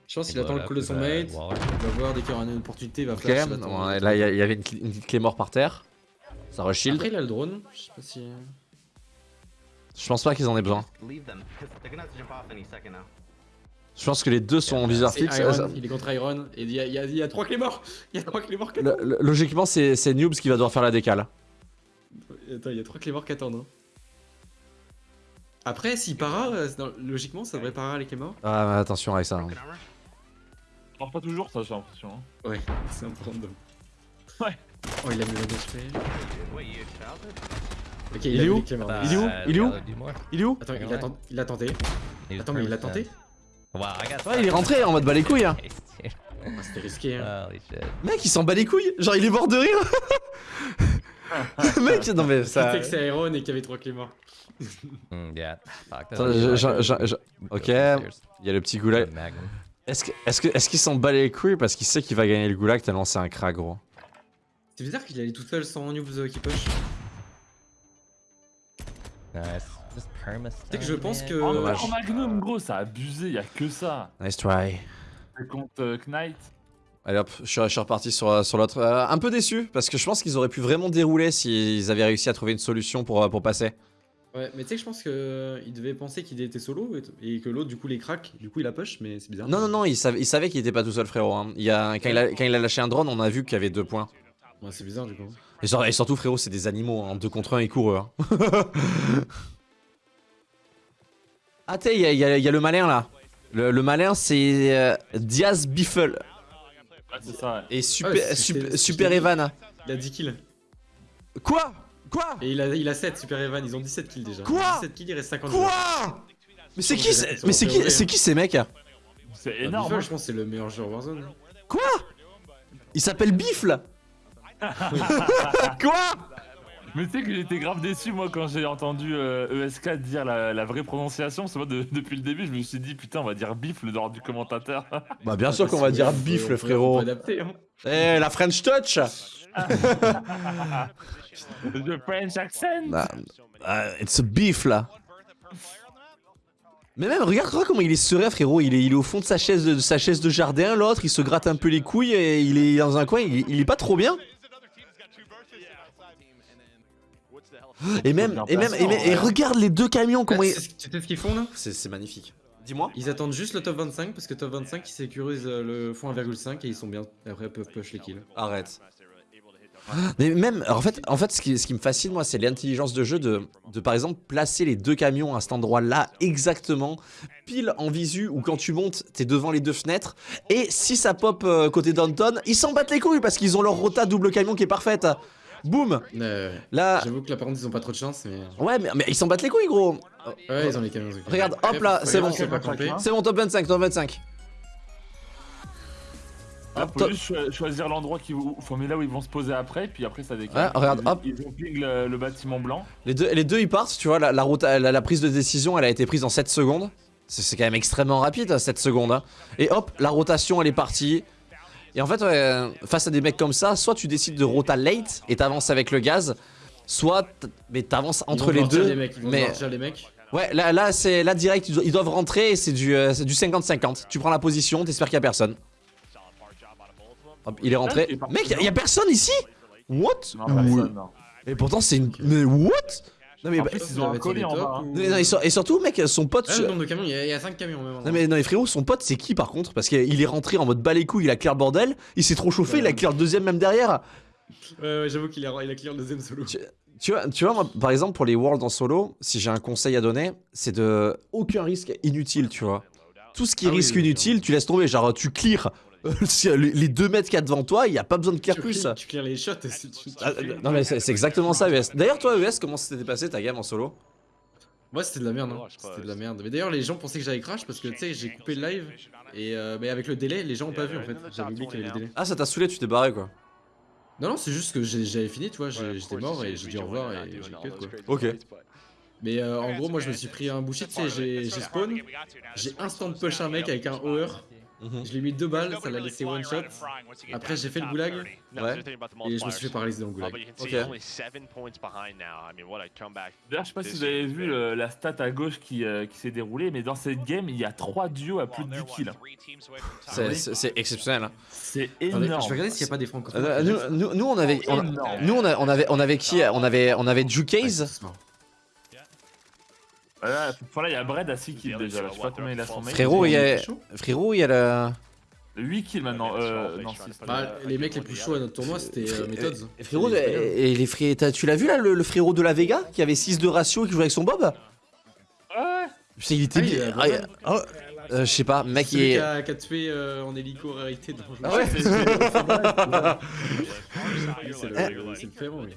Je pense qu'il attend le call de son mate. Il va voir dès qu'il y aura une opportunité, il va Ok, flash. il va attendre. ouais, là il y, avait une, une petite clé mort par terre. Ça reshield. Après, il a le drone. Je sais pas si. Je pense pas qu'ils en aient besoin. Je pense que les deux sont en viseur fixe. Iron, Euh, il est contre Iron. Et il y a, y y trois clés morts. Il y a trois clés morts le- le- logiquement, c'est Noobs qui va devoir faire la décale. Attends, il y a trois clés morts qui attendent. hein. Après, s'il para, euh, logiquement, ça devrait para les clés morts. Ah, mais attention avec ça. hein. Ça marche pas toujours, ça, j'ai l'impression. hein. Ouais, c'est un peu random. Ouais. Oh, il a mis le. Ok, Il est où morts. Il est où Il est où Il est où Attends, il a, tent- il a tenté. Attends, mais il a tenté Ouais, il est rentré en mode bas les couilles. hein. Ah, C'était risqué. Hein. Mec, il s'en bat les couilles. Genre, il est mort de rire. Mec, non mais Tu ça. sais que c'est Iron et qu'il y avait trois clés morts. Ok, il y a le petit goulag. Est-ce que- est-ce que- est-ce qu'il s'en bat les couilles parce qu'il sait qu'il va gagner le goulag tellement c'est un crack gros? C'est bizarre qu'il allait tout seul sans noobs qui push. C'est que je pense que. En, dommage. en Magnum, gros, ça a abusé, y a que ça. Nice try. C'est contre euh, Knight. Allez hop, je suis, je suis reparti sur, sur l'autre. Euh, un peu déçu parce que je pense qu'ils auraient pu vraiment dérouler s'ils avaient réussi à trouver une solution pour, euh, pour passer. Ouais, mais tu sais que je pense qu'il devait penser qu'il était solo et, que l'autre, du coup, les crack. Du coup, il a push, mais c'est bizarre. Non, non, non, il savait, il savait qu'il était pas tout seul, frérot. hein. Il y a, quand, il a, quand il a lâché un drone, on a vu qu'il y avait deux points. Ouais, c'est bizarre, du coup. Et, sur- et surtout, frérot, c'est des animaux. En deux contre un, ils courent. hein. ah, t'es, il y, a- y y le malin là. Le, le malin, c'est euh, Diaz Biffle. Ouais, c'est ça, ouais. Et Super, Ouais, c'est- super, Evan. Il a 10 kills. Quoi? Quoi? Et il a, il a 7, Super Evan. Ils ont 17 kills déjà. Quoi? 17 kills, il reste 50 Quoi? Mais c'est qui, mais c'est qui, c'est qui ces mecs C'est Énorme. énorme. hein. je pense que c'est le meilleur joueur Warzone. Quoi? Il s'appelle Biffle Quoi? Mais tu sais que j'étais grave déçu moi quand j'ai entendu euh, ESK dire la, la vraie prononciation. C'est moi de- depuis le début je me suis dit putain on va dire bif le dehors du commentateur. Bah bien sûr qu'on va dire Biffle, frérot. adapter, hein. Eh, la French Touch The French accent. Bah, euh, It's a beef là. Mais même, regarde, regarde comment il est serein, frérot. Il est, il est au fond de sa chaise de, de sa chaise de jardin. L'autre, il se gratte un peu les couilles et il est dans un coin. Il, il est pas trop bien. Et même, et même, et, même- et regarde les deux camions comment Ah, ils. tu sais ce- qu'ils font là C'est magnifique. Dis-moi. Ils attendent juste le top 25 parce que top 25 ils sécurisent euh, le fond 1,5 et ils sont bien. Après ils peuvent push les kills. Arrête. Mais même, en fait, en fait ce, qui, ce qui me fascine, moi, c'est l'intelligence de jeu de, de, par exemple, placer les deux camions à cet endroit-là, exactement, pile en visu, ou quand tu montes, t'es devant les deux fenêtres, et si ça pop euh, côté Downton, ils s'en battent les couilles parce qu'ils ont leur rota double camion qui est parfaite. Boum Euh, Là, J'avoue que là par contre ils ont pas trop de chance mais. ouais, mais, mais ils s'en battent les couilles, gros Ouais, ils ont les camions. Regarde, hop là, c'est bon. C'est bon, top 25, top 25. Ah, Hop, faut top- juste cho- choisir l'endroit qui faut mais là où ils vont se poser après puis après ça décale. Ouais, regarde, ils, hop. Ils ont ping le, le bâtiment blanc. Les deux, les deux ils partent, tu vois, la, la, route- la, la prise de décision elle a été prise en 7 secondes. C'est c'est quand même extrêmement rapide, 7 secondes. hein. Et hop, la rotation elle est partie. Et en fait, ouais, face à des mecs comme ça, soit tu décides de rota late et t'avances avec le gaz, soit mais t'avances Ils entre vont les deux. Les mecs, ils vont mais sortir les mecs. ouais, là, là c'est là direct, ils do- ils doivent rentrer et c'est du euh, c'est du 50-50. Tu prends la position, t'espères qu'il y a personne. Hop, il est rentré. il parti, Mec, y a- y, a personne ici? What? Non personne non. Et pourtant, c'est une. Mais what? Non, mais. En bah- plus, ils ont un colis en bas. hein. Non, non, et, sur- et surtout, mec, son pote. Ah, le nombre de camions, il y, a- il y a 5 camions même. Non mais, non mais frérot, son pote c'est qui par contre? Parce qu'il est rentré en mode bas les couilles, il a clear le bordel, il s'est trop chauffé, il a clear le deuxième même derrière. Ouais, ouais, j'avoue qu'il a, il a clear le deuxième solo. Tu vois, tu vois moi, par exemple pour les worlds en solo, si j'ai un conseil à donner, c'est de aucun risque inutile, tu vois. Tout ce qui est Ah oui, risque oui, oui. inutile, tu laisses tomber, genre tu clear les 2 mètres qu'il y a devant toi, il y a pas besoin de clear Tu plus. clear- Tu clear les shots. si tu- tu Ah, non mais c'est exactement ça ES. D'ailleurs toi ES, comment s'était passé ta game en solo? Moi c'était de la merde, hein. c'était de la merde. Mais d'ailleurs les gens pensaient que j'allais crash parce que tu sais j'ai coupé le live et euh, mais avec le délai les gens ont pas vu en fait. J'avais oublié qu'il y avait le délai. Ah ça t'a saoulé, tu t'es barré quoi. Non non c'est juste que j'avais fini tu vois, j'étais mort et j'ai dit au revoir et j'ai cut quoi. Ok. Mais euh, en gros moi je me suis pris un bullshit, tu sais j'ai spawn, j'ai instant push un mec avec un hoer. Je lui ai mis deux balles, ça l'a laissé one shot. Après j'ai fait le goulag Ouais. et je me suis fait paralyser dans le goulag. Ok. D'ailleurs, je sais pas si vous avez vu le- la stat à gauche qui, euh, qui s'est déroulée, mais dans cette game, il y a 3 duos à plus de 10 kills. C'est- exceptionnel. hein. C'est énorme. je vais regarder s'il y a pas des francophones. Euh, nous, nous, nous, on avait, on, nous on, a- on avait, on avait qui On avait, on avait. Voilà, enfin, là, il y a Bread à 6 kills déjà. Là. Je sais pas combien il a son mec. Frérot, il y a, chaud frérot, il y a le. 8 kills maintenant. Euh, non, 6. Bah, les mecs les plus chauds à notre tournoi c'était euh, Methods. Et Frérot, et, les tu l'as vu là, le, le frérot de la Vega qui avait 6 de ratio et qui jouait avec son Bob? Ouais. Je sais, il était Ah, bien. Ah, oh, euh, je sais pas, mec, il est. qui a, qui a tué euh, en hélico rarité dans Ah ouais? C'est le c'est le frérot, lui.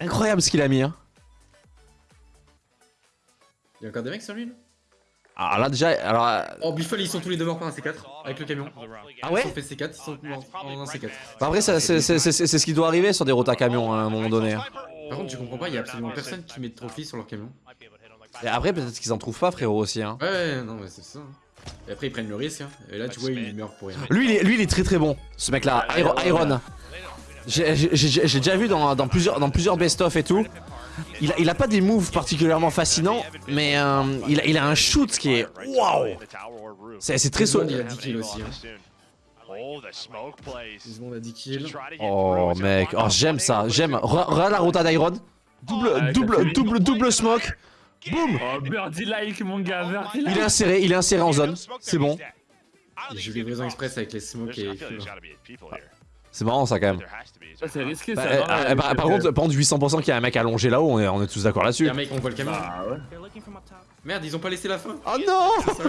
Incroyable ce qu'il a mis. Hein. Il y a encore des mecs sur lui là Alors là, déjà, alors. euh, Oh, Buffle, ils sont tous les deux morts par un C4 avec le camion. Ah ouais Ils ont fait C4, ils sont morts en un C4. bah après, ça- c'est c'est- c'est- c'est ce qui doit arriver sur des rotas camions hein, à un moment donné. hein. Par contre, tu comprends pas, il y a absolument personne qui met de trophy sur leur camion. Et après, peut-être qu'ils en trouvent pas, frérot, aussi. Hein. Ouais, ouais, non, mais c'est ça. hein. Et après, ils prennent le risque. hein. Et là, tu vois, ils meurent pour rien. Lui, il est, lui, il est très très bon, ce mec-là. Iron. Iron. J'ai déjà vu dans, dans plusieurs, dans plusieurs best-of et tout. Il a, il a pas des moves particulièrement fascinants, mais euh, il, a, il a un shoot qui est waouh. C'est c'est très solide. il a 10 kills aussi. Hein. Oh, the smoke plays. Tout le monde a 10 kills. Oh mec, oh j'aime ça, j'aime. Re- Regarde la rota d'Iron. Double, double, double, double smoke. Boum. Oh, birdie like, mon gars, birdie like. Il est inséré, il est inséré en zone. C'est bon. Il joue livraison express avec les smokes et. C'est marrant ça quand même. Ça, c'est risqué, Bah, ça. euh, non, euh, là, par, par contre, par contre, 800% qu'il y a un mec allongé là-haut, on est, on est tous d'accord Il y là-dessus. a un mec, on voit le camion. Ah ouais. Merde, ils ont pas laissé la fin. Oh non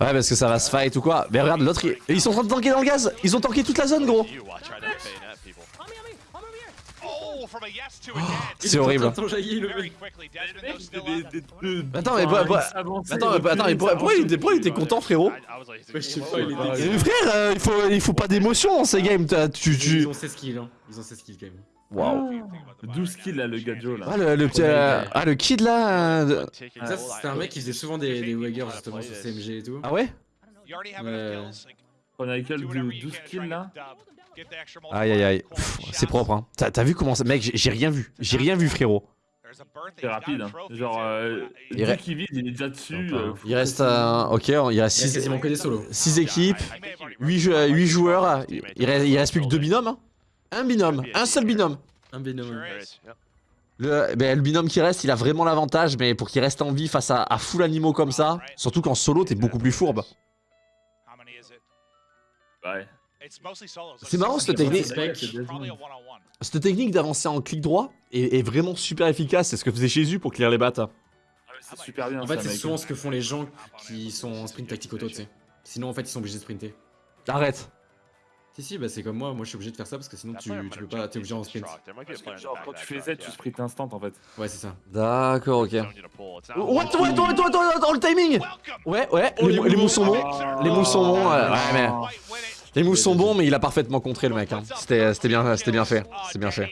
Ouais, parce que ça va se fight ou quoi. Mais regarde, l'autre, il- ils sont en train de tanker dans le gaz. Ils ont tanké toute la zone, gros. C'est horrible. Attends, mais, attends, mais, attends, mais pourquoi, il était, il était content, frérot Ouais, je sais pas, il est Mais dégueu. Frère, euh, il, faut, il faut pas d'émotion dans ces games. t'as- Tu, Ils tu... ont 16 kills, hein. Ils ont 16 kills quand même. Waouh. 12 kills là, le gadjo là. Ah, le, le petit, euh, ah, le kid là. euh, Ça, c'était un mec qui faisait souvent des, des waggers justement sur CMG et tout. Ah ouais Ouais. Chronicle de 12 kills là. Aïe aïe aïe. C'est propre, hein. T'as vu comment ça. Mec, j'ai- rien vu. J'ai rien vu, frérot. C'est rapide. Hein. Genre, euh, Il dès qu'il il est déjà dessus. euh, Il reste un. Ok, il a 6 quasiment que des solos. six équipes, 8, joueurs. Il reste, il reste plus que deux binômes. hein. Un binôme, un seul binôme. Un binôme. Le, ben, le binôme qui reste, il a vraiment l'avantage, mais pour qu'il reste en vie face à, à full animaux comme ça, surtout qu'en solo, t'es beaucoup plus fourbe. Ouais. C'est marrant cette technique. Cette technique d'avancer en clic droit est, est vraiment super efficace. C'est ce que faisait Jésus pour clear les battes. C'est super bien. En fait, c'est souvent ce que font les gens qui sont en sprint tactique auto, tu sais. Sinon, en fait, ils sont obligés de sprinter. Arrête. Si, si, bah c'est comme moi. Moi, je suis obligé de faire ça parce que sinon, tu, tu peux pas. T'es obligé en sprint. Genre, quand tu fais Z, tu sprints instant en fait. Ouais, c'est ça. D'accord, ok. What, what, what, what, what, what, what, le timing Ouais, ouais, les, les moves sont bons. Les moves sont bons. ouais, mais. Les moves sont bons, mais il a parfaitement contré le mec. hein. C'était c'était bien, c'était bien fait. C'est bien fait.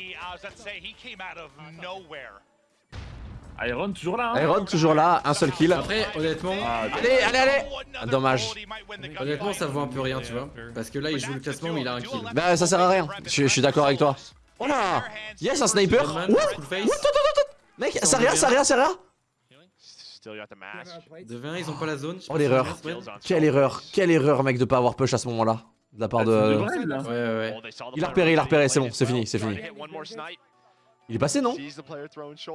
Iron toujours là. Hein. Iron toujours là, un seul kill. Après, honnêtement, Allez, allez, allez Dommage. honnêtement, ça vaut un peu rien, tu vois. Parce que là, il joue le classement, mais il a un kill. Bah, ça sert à rien. Je, je suis d'accord avec toi. Oh là Yes, un sniper What? What? Mec, ça rien, ça rien, ça rien. De 20, ils ont pas la zone. Oh l'erreur. Quelle erreur, quelle erreur, mec, de pas avoir push à ce moment-là. De la part Ah, de. c'est de Brel, là. Ouais, ouais, ouais. They saw the Il a repéré, il a repéré, c'est bon, c'est fini, c'est fini. Il est passé, non?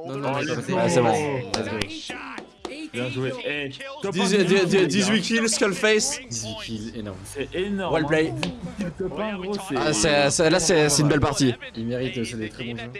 Non, non, il est pas passé. C'est bon. Bien joué. Eh, top 18, un million, 18 gros, 18 kills, Skullface. 18 kills, énorme. C'est énorme. Well play. hein. 10 copains, gros, c'est- Ah, là, c'est une belle partie. Il mérite, c'est des très bons joueurs.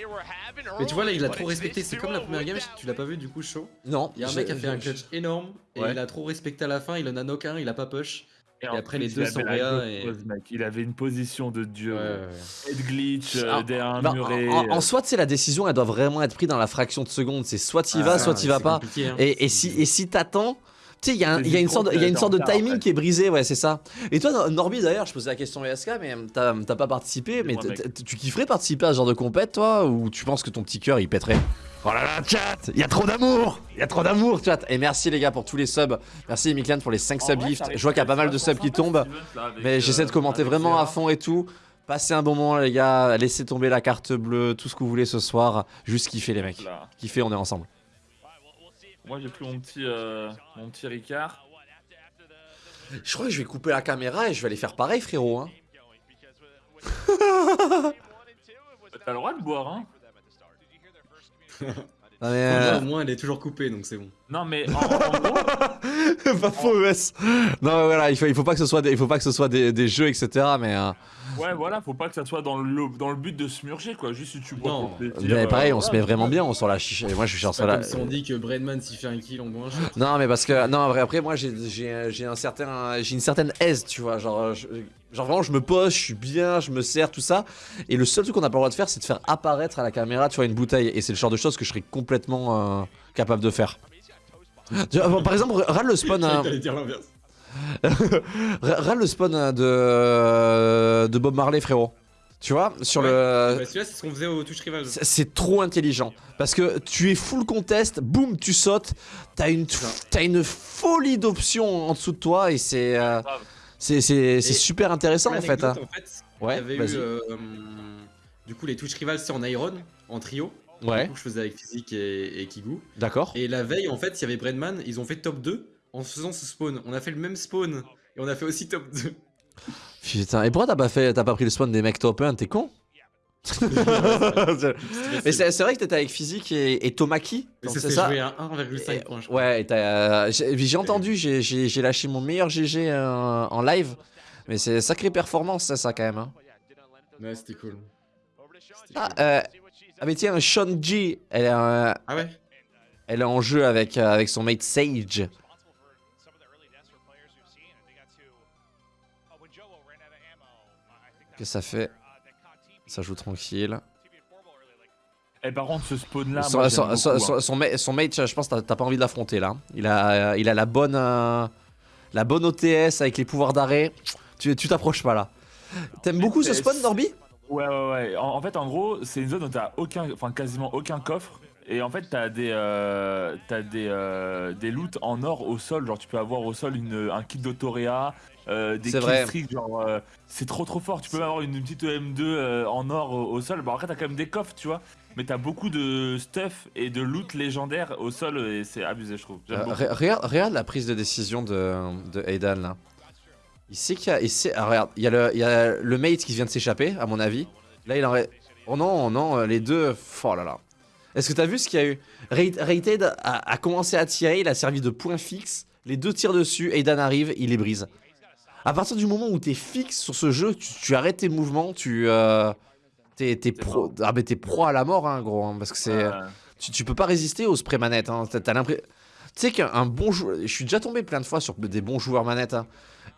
Mais tu vois, là, il a trop respecté. C'est comme la première game, tu l'as pas vu du coup, chaud. Non. Il y a un mec qui a fait un clutch énorme et Ouais. il a trop respecté à la fin. Il en a knock un, il a pas push. Et, Et en après, les deux sont et- mec. Il avait une position de dieu. Ouais. Head glitch, Ah, derrière un muret. en, en euh, soi, tu sais, la décision, elle doit vraiment être prise dans la fraction de seconde. C'est soit tu y Ah, vas, soit tu y vas c'est pas. hein. Et, et si, et si t'attends, tu sais, il y, a un- C'est il y a une sorte, de- y a une sorte en timing en fait. qui est brisé, ouais, c'est ça. Et toi, Nor- Norby, d'ailleurs, je posais la question à ESK, mais t'as t'as pas participé, mais tu kifferais participer à ce genre de compète, toi, ou tu penses que ton petit cœur, il pèterait? Oh là là, chat Il y a trop d'amour Il y a trop d'amour, chat Et merci, les gars, pour tous les subs. Merci, Miklan, pour les 5 en subs vrai, gifts. ça Je vois qu'il y a pas mal de subs qui tombent. Mais j'essaie de commenter vraiment à fond et tout. Passez un bon moment, les gars. Laissez tomber la carte bleue, tout ce que vous voulez ce soir. Juste kiffer, les mecs. Kiffer, on est ensemble. Moi, j'ai pris mon petit, euh, mon petit Ricard. Je crois que je vais couper la caméra et je vais aller faire pareil, frérot. Hein. T'as le droit de boire, hein Non, mais, Au moins, elle est toujours coupée donc c'est bon. Non, mais en, en gros, pas faux, ES. Non, voilà, il faut, il faut pas que ce soit des, il faut pas que ce soit des, des jeux, etc. Mais, euh, ouais, voilà, faut pas que ça soit dans le, dans le but de se murger, quoi. Juste si tu bois Non. plaisir, mais euh, pareil, on se met vraiment bien, on sort la chicha. Et moi, je suis sur la. comme si on dit que Brainman s'il fait un kill en boit un shot. Non, mais parce que non, après, après moi, j'ai, j'ai, j'ai un certain, j'ai une certaine aise, tu vois. Genre, je- genre vraiment, je me pose, je suis bien, je me sers, tout ça. Et le seul truc qu'on n'a pas le droit de faire, c'est de faire apparaître à la caméra, tu vois, une bouteille. Et c'est le genre de choses que je serais complètement euh, capable de faire. Par exemple, râle le spawn. Hein. Râle le spawn hein, de, de Bob Marley, frérot. Tu vois, sur Ouais. le. Bah, Celui-là, c'est ce qu'on faisait au rival. C'est trop intelligent. Parce que tu es full contest, boum, tu sautes. T'as une, t'as une folie d'options en dessous de toi et c'est. euh, c'est super intéressant en fait. Hein. en fait, Ouais, il y avait eu euh, du coup les touches rivales c'est en Iron, en trio. Ouais, Du coup, je faisais avec Physique et, et Kigu. d'accord. Et la veille, en fait, il y avait Bredman, ils ont fait top 2 en faisant ce spawn. On a fait le même spawn et on a fait aussi top 2. Putain, et pourquoi t'as pas, fait, pas pris le spawn des mecs top 1 T'es con Mais c'est vrai que t'étais avec Physique et, et Tomaki c'est ça? joué à 1,5 points. Ouais, euh, j'ai entendu, j'ai- lâché mon meilleur GG euh, en live. Mais c'est sacrée performance, ça, ça quand même. hein. Ouais, c'était cool. Ah, cool. euh, ah, mais tiens, Sean G, elle est, Ah ouais? elle est en jeu avec, euh, avec son mate Sage. Que ça fait Ça joue tranquille. Eh, par contre, ce spawn-là, son, moi, son- son- beaucoup, son- hein. son ma- son mate, je pense t'as- pas envie de l'affronter là. Il a, il a la bonne, euh, la bonne OTS avec les pouvoirs d'arrêt. Tu tu t'approches pas là. T'aimes beaucoup ce spawn, Norby? Ouais, ouais, ouais. En, en fait, en gros, c'est une zone où t'as aucun, enfin quasiment aucun coffre. Et en fait, t'as des, euh, t'as des, euh, des loots en or au sol. Genre, tu peux avoir au sol une, un kit d'Autorea, euh, des killstreaks. Genre, euh, c'est trop trop fort. Tu peux avoir une petite M2 euh, en or au, au sol. Bon, après, t'as quand même des coffres, tu vois. Mais t'as beaucoup de stuff et de loot légendaire au sol et c'est abusé, je trouve. Euh, regarde, la prise de décision de, de Aidan là. Il sait qu'il y a. Il sait, ah, regarde, il y, a le, il y a le mate qui vient de s'échapper, à mon avis. Là, il en. Oh non, non, les deux. Oh là là. Est-ce que t'as vu ce qu'il y a eu? Rated a, a commencé à tirer, il a servi de point fixe. Les deux tirent dessus, Aidan arrive, il les brise. À partir du moment où t'es fixe sur ce jeu, tu, tu arrêtes tes mouvements, tu. euh, T'es pro, ah, mais t'es pro à la mort, hein, gros. hein, parce que c'est. Ouais. Tu, tu peux pas résister au spray manette. Hein. T'as, l'impression. Tu sais qu'un bon joueur. Je suis déjà tombé plein de fois sur des bons joueurs manettes. hein.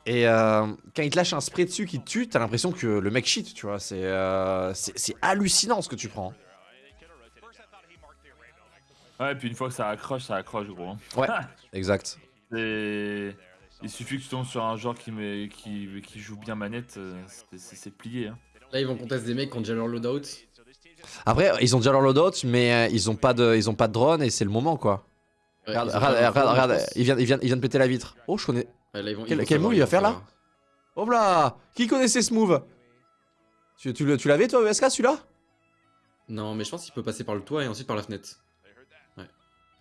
Et euh, quand il te lâche un spray dessus qui te tue, t'as l'impression que le mec cheat, tu vois. C'est, euh, c'est, c'est hallucinant ce que tu prends. Ouais, et puis une fois que ça accroche, ça accroche, gros. hein. Ouais, exact. Et il suffit que tu tombes sur un joueur qui, met, qui, qui joue bien manette, euh, c'est- plié. Hein. Là, ils vont contester des mecs qui ont déjà leur loadout. Après, ils ont déjà leur loadout, mais euh, ils ont pas de, ils ont pas de drone et c'est le moment, quoi. Ouais, regarde, ils regarde, regarde, drone, il vient, il, vient, il vient de péter la vitre. Oh, je connais. Ouais, là, ils vont- ils Quel, vont quel savoir, move il va faire là. Hop là Qui connaissait ce move Tu, tu l'avais toi, ESK, celui-là? Non, mais je pense qu'il peut passer par le toit et ensuite par la fenêtre.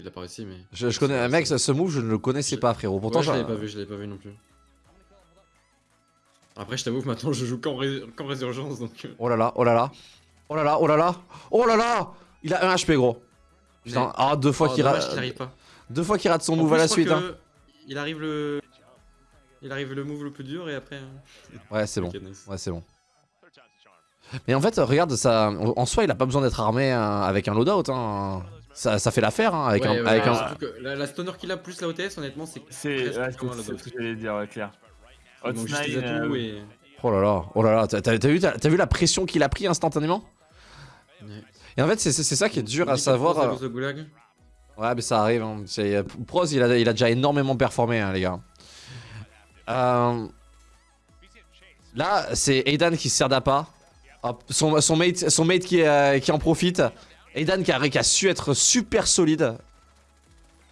Il a pas réussi, mais. je, je connais un mec, ce, ce move, je ne le connaissais pas, frérot. Pourtant, Ouais, je l'avais pas vu, je l'avais pas vu non plus. Après, je t'avoue que maintenant je joue qu'en ré- qu'en résurgence donc. euh, Oh là là, oh là là. Oh là là, oh là là. Oh là là Il a un HP, gros. Putain, ah, deux fois Oh, qu'il rate. Deux fois qu'il rate son En move plus, à la suite. que Hein. Il arrive le. Il arrive le move le plus dur et après. hein. Ouais, c'est bon. Ouais, c'est bon. Mais en fait, regarde, ça, en soi, il a pas besoin d'être armé hein, avec un loadout. Hein. Ça, ça fait l'affaire hein, avec Ouais, un. ouais, avec ouais, un... surtout que la, la stunner qu'il a plus la OTS, honnêtement, c'est. C'est ce que j'allais dire, ouais, clair. Hot les Nine, euh, et. Oh là là, oh là là, t'as vu, vu la pression qu'il a pris instantanément Ouais. Et en fait, c'est ça qui est dur à savoir. Euh. Ouais, mais ça arrive. Hein. Euh, Proz, il a, il a déjà énormément performé, hein, les gars. Euh, Là, c'est Aidan qui se sert d'appât. Son, son mate, son mate qui, euh, qui en profite. Aidan qui a, qui a su être super solide.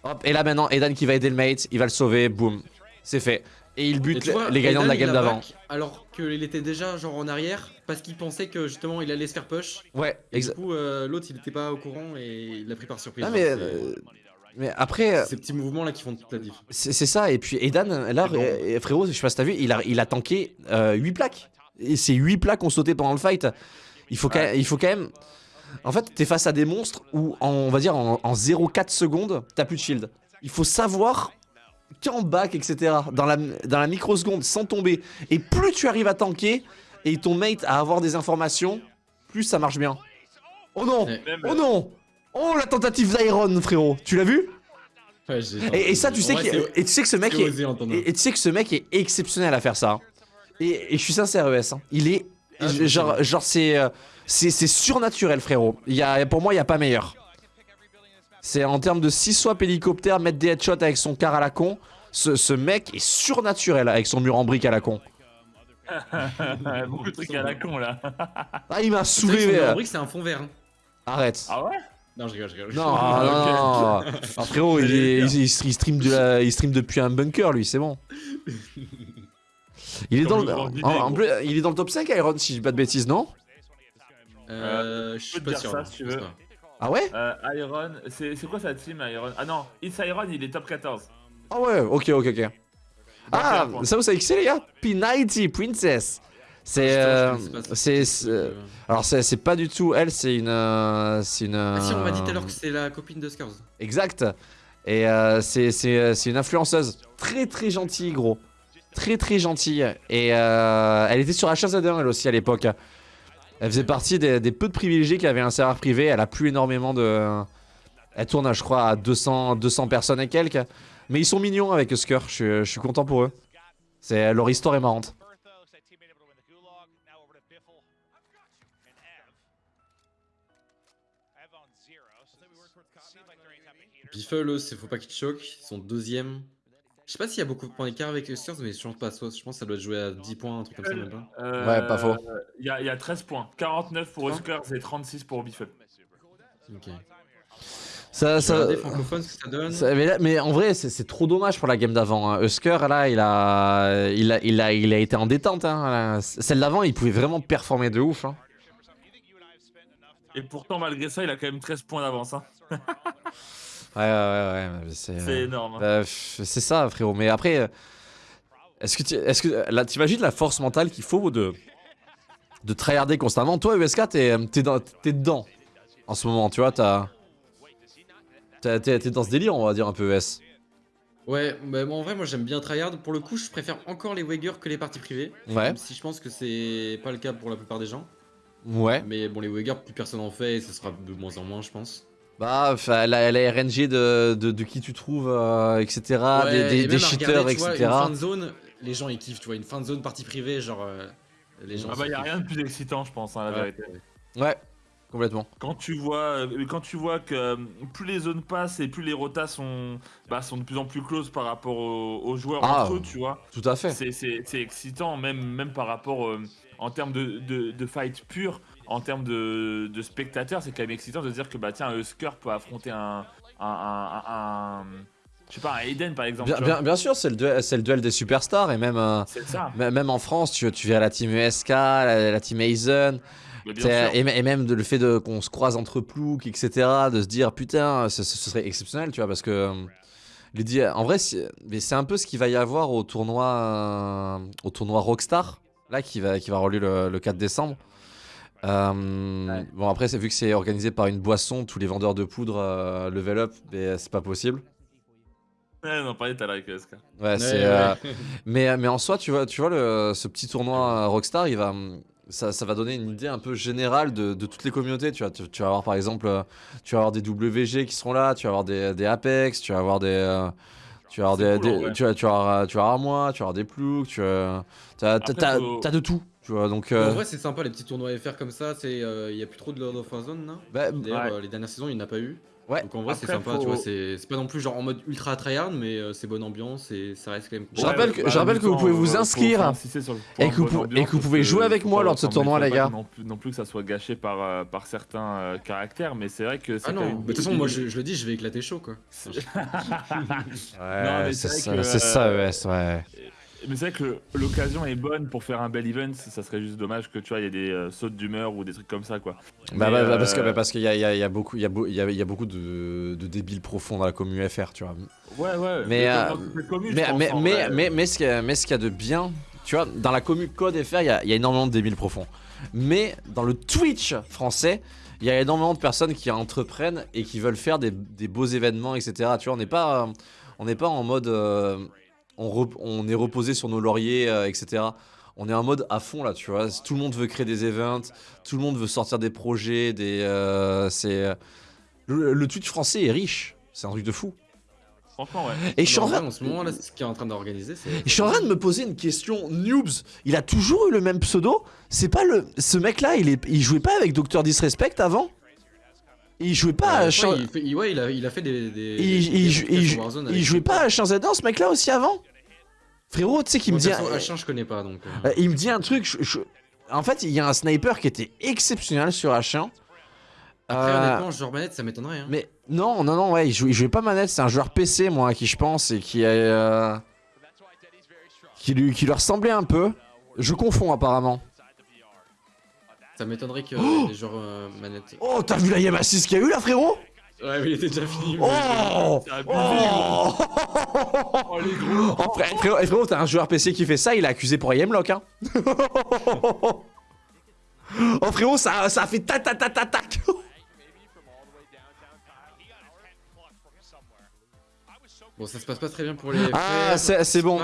Hop, et là maintenant, Aidan qui va aider le mate, il va le sauver, boum. C'est fait. Et il bute vois, les gagnants de la game d'avant. Alors qu'il était déjà genre en arrière parce qu'il pensait que justement il allait se faire push. Ouais, Et du exact. coup, euh, l'autre il était pas au courant et il l'a pris par surprise. Ah, mais, euh, mais après, euh, Ces petits mouvements là qui font toute la diff. c'est ça. Et puis Aidan, là, bon. euh, frérot, je sais pas si t'as vu, il a, il a tanké 8 plaques. Et ces 8 plaques ont sauté pendant le fight. Il faut, quand, il faut quand même. En fait, t'es face à des monstres où, en- on va dire, en, en 0,4 secondes, t'as plus de shield. Il faut savoir qu'en back, etc., dans la, dans la microseconde, sans tomber. Et plus tu arrives à tanker et ton mate à avoir des informations, plus ça marche bien. Oh non. Oh non Oh la tentative d'Iron, frérot Tu l'as vu? Ouais, et, et ça, tu sais, vrai, et tu sais que ce mec c'est est, et, tu sais que ce mec est exceptionnel à faire ça. Et, et je suis sincère, ES. hein. Il est Ah, je genre, sais. genre c'est, euh, c'est, c'est surnaturel, frérot. Il y a, pour moi, il y a pas meilleur. C'est en termes de 6 swaps hélicoptère, mettre des headshots avec son car à la con. Ce, ce mec est surnaturel avec son mur en brique à la con. Beaucoup de trucs à la con là. Ah, il m'a saoulé. son euh. rubrique, c'est un fond vert. hein. Arrête. Ah ouais? Non, je rigole, je rigole. Non, non, non, non. Ah, frérot, il, est- il, il stream de la- il stream depuis un bunker, lui, c'est bon. Il est, dans le, grand en, en il est dans le top 5 Iron, si je dis pas de bêtises, non Euh, je je suis pas dire sûr. ça, si tu veux. Ah ouais Euh, Iron, c'est c'est quoi sa team Iron? Ah non, It's Iron il est top 14. Ah ouais, ok, ok, ok. Ah, ça vous savez qui c'est les gars? P90 Princess. C'est, euh, c'est, alors c'est, c'est pas du tout elle, c'est une, euh, c'est une. Ah si, on m'a dit tout à euh, l'heure que c'est la copine de Scars. Exact. Et euh, c'est, c'est, euh, c'est une influenceuse très très gentille, gros. Très très gentille. Et euh, elle était sur H1Z1 elle aussi à l'époque. Elle faisait partie des, peu de privilégiés qui avaient un serveur privé. Elle a plus énormément de. Elle tourne, je crois, à 200, 200 personnes et quelques. Mais ils sont mignons avec Skur. Je, je suis content pour eux. Leur histoire est marrante. Biffle, eux, faut pas qu'ils te. Ils sont deuxième. Je sais pas s'il y a beaucoup de points d'écart avec Scars, mais je pense pas. Soit, je pense que ça doit être joué à 10 points, un truc comme ça, même pas. Euh, Ouais, pas faux. Il y, a- il y a 13 points. 49 pour Hein Oscars et 36 pour Biffle. Ok. Ça, ça, francophone ce que ça donne. ça- mais, là- mais en vrai, c'est c'est trop dommage pour la game d'avant. Hein. Husker, là, il a, il, a, il, a, il a été en détente. Hein. Celle d'avant, il pouvait vraiment performer de ouf. Hein. Et pourtant, malgré ça, il a quand même 13 points d'avance. Hein. Ouais, ouais, ouais. ouais, mais C'est énorme. hein. euh, pff, c'est ça, frérot. Mais après, euh, est-ce que tu est-ce que, là, t'imagines la force mentale qu'il faut de, de tryharder constamment? Toi, USK, t'es t'es dans- t'es dedans en ce moment, tu vois. t'as- T'es t'es dans ce délire, on va dire un peu ES. Ouais, bah, moi, en vrai, moi j'aime bien tryhard. Pour le coup, je préfère encore les Wager que les parties privées. Ouais. Même si je pense que c'est pas le cas pour la plupart des gens. Ouais. Mais bon, les Wager, plus personne en fait et ce sera de moins en moins, je pense. Bah, la, la RNG de, de, de qui tu trouves, euh, etc. des, Ouais, des, et des même à cheaters, regarder, tu vois, etc. Une fin de zone, les gens ils kiffent, tu vois. Une fin de zone partie privée, genre. euh, les gens. Ah bah, y a rien de plus excitant, je pense, hein, la Ouais. vérité. Ouais, complètement. Quand tu vois, euh, quand tu vois que plus les zones passent et plus les rotas sont, bah, sont de plus en plus close par rapport aux, aux joueurs Ah, entre eux, tu vois. Tout à fait. C'est- C'est c'est excitant, même, même par rapport euh, en termes de, de, de fight pur, en termes de, de spectateurs, c'est quand même excitant de se dire que bah tiens, un Husker peut affronter un, un, un, un- je sais pas, un Aiden par exemple. Bien, sûr, c'est le, duel- c'est le duel des superstars. Et même, ça. même en France, tu, tu verras la team ESK, la, la team Aizen. Et, même de- le fait qu'on se croise entre ploucs, etc. De se dire, putain, ce, ce serait exceptionnel, tu vois. Parce que. euh, lui en vrai, c'est un peu ce qu'il va y avoir au tournoi, euh, au tournoi Rockstar, là, qui va, qui va le, le 4 décembre. Euh, Bon après c'est vu que c'est organisé par une boisson, tous les vendeurs de poudre euh, level up, mais c'est pas possible. Ouais, non, pareil, t'as la SK. Ouais, c'est. euh, mais, mais en soi, tu vois, tu vois le, ce petit tournoi euh, Rockstar, il va, ça, ça va donner une idée un peu générale de, de toutes les communautés. Tu vas, tu, tu vas avoir par exemple, euh, tu vas avoir des WG qui seront là, tu vas avoir des, des Apex, tu vas avoir des. euh, tu vas avoir des, cool, des- vrai. tu vas, tu vas avoir, tu vas avoir moi, tu vas avoir des ploucs, tu vas, t'as de tout, tu vois. Donc, En euh, vrai, c'est sympa les petits tournois FR comme ça. C'est, euh, il y a plus trop de Lord of Warzone là. bah, D'ailleurs, Ouais. euh, les dernières saisons, il n'y en a pas eu. Ouais. Donc en vrai, c'est sympa, faut- tu vois. C'est c'est pas non plus genre en mode ultra tryhard, mais euh, c'est bonne ambiance et ça reste quand même. Je rappelle que- je rappelle que vous pouvez vous inscrire et que vous pou- et que vous pouvez jouer avec moi lors de ce tournoi, les gars. Non plus, non plus que ça soit gâché par, euh, par certains euh, caractères, mais c'est vrai que c'est Ah non, de toute façon, moi je, le dis, je vais éclater chaud quoi. Ouais, c'est ça, euh, ES, ouais. Mais c'est vrai que l'occasion est bonne pour faire un bel event, ça serait juste dommage que tu vois, il y ait des euh, sautes d'humeur ou des trucs comme ça quoi. Bah, Mais, bah, bah, parce que euh, bah, parce qu'il y a, il y, a, il y a beaucoup il y a, beau- il y a, il y a beaucoup de, de débiles profonds dans la commu FR tu vois. Ouais, ouais, mais comme euh, mais mais en mais, mais, mais ce qu'il y a mais de bien tu vois dans la commu code FR il y a, il y a énormément de débiles profonds. Mais dans le Twitch français il y a énormément de personnes qui entreprennent et qui veulent faire des, des beaux événements etc tu vois on n'est pas euh, on n'est pas en mode euh, on, est reposé sur nos lauriers euh, etc on est en mode à fond là, tu vois. Tout le monde veut créer des events, tout le monde veut sortir des projets, des. euh, c'est le, le Twitch français est riche, c'est un truc de fou. Franchement, ouais. Et je suis en train, en ce moment là, ce qu'il est en train d'organiser, c'est. je suis en train de me poser une question. Noobs, il a toujours eu le même pseudo. C'est pas le, ce mec-là, il est, il jouait pas avec Dr Disrespect avant? Il jouait pas à Ouais, Chien- il, fait- il- ouais, il a, il a fait des. des il, il, des jou- podcasts il sur jou- Warzone il avec jouait pas à ce mec-là aussi avant? Frérot, tu sais qu'il me dit. perso, H1, je connais pas donc. euh. Il me dit un truc. je- je- En fait, il y a un sniper qui était exceptionnel sur H1. Après, Euh, honnêtement, genre manette, ça m'étonnerait. Hein. Mais non, non, non, ouais, il jouait, il jouait pas manette, c'est un joueur PC, moi, à qui je pense, et qui, euh, qui, lui, qui lui ressemblait un peu. Je confonds apparemment. Ça m'étonnerait que les joueurs euh, manette. Oh, t'as vu la Yam assist qu'il y a eu là, frérot? Ouais, mais il était déjà fini. mais- Oh C'est abusé, Oh Oh, les gros. Oh, frère- frérot, eh, frérot, t'as un joueur PC qui fait ça, il est accusé pour Yamlock, hein Oh frérot, ça, ça a fait tac tac tac tac tac Bon, ça se passe pas très bien pour les. Ah, c'est bon.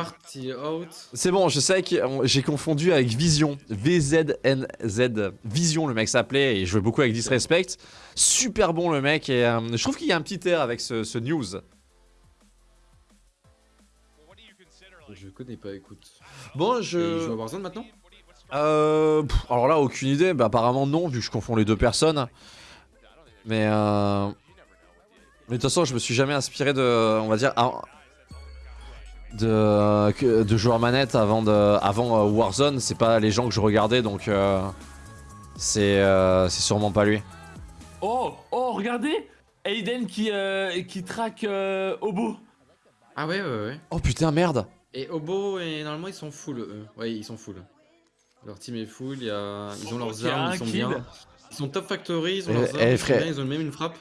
C'est bon, je sais que j'ai confondu avec Vision. VZNZ. Vision, le mec s'appelait, et je jouais beaucoup avec Disrespect. Super bon, le mec, et euh, je trouve qu'il y a un petit air avec ce, ce news. Je connais pas, écoute. Bon, Et joue à je. Warzone maintenant? Euh. pff, alors là, aucune idée. Bah, apparemment, non, vu que je confonds les deux personnes. Mais euh. Mais de toute façon, je me suis jamais inspiré de. On va dire. De, de joueurs manette avant, de, avant euh, Warzone. C'est pas les gens que je regardais, donc. euh, c'est euh, c'est sûrement pas lui. Oh, oh, regardez Aiden qui, euh, qui traque euh, Obo. Ah ouais, ouais, ouais. Oh putain, merde! Et Obo, et normalement, ils sont full, eux. Ouais, ils sont full. Leur team est full, il y a... ils ont leurs armes, ils sont bien. Ils sont top factory, ils ont Eh, leurs eh, armes, ils, sont frère. bien, ils ont même une frappe.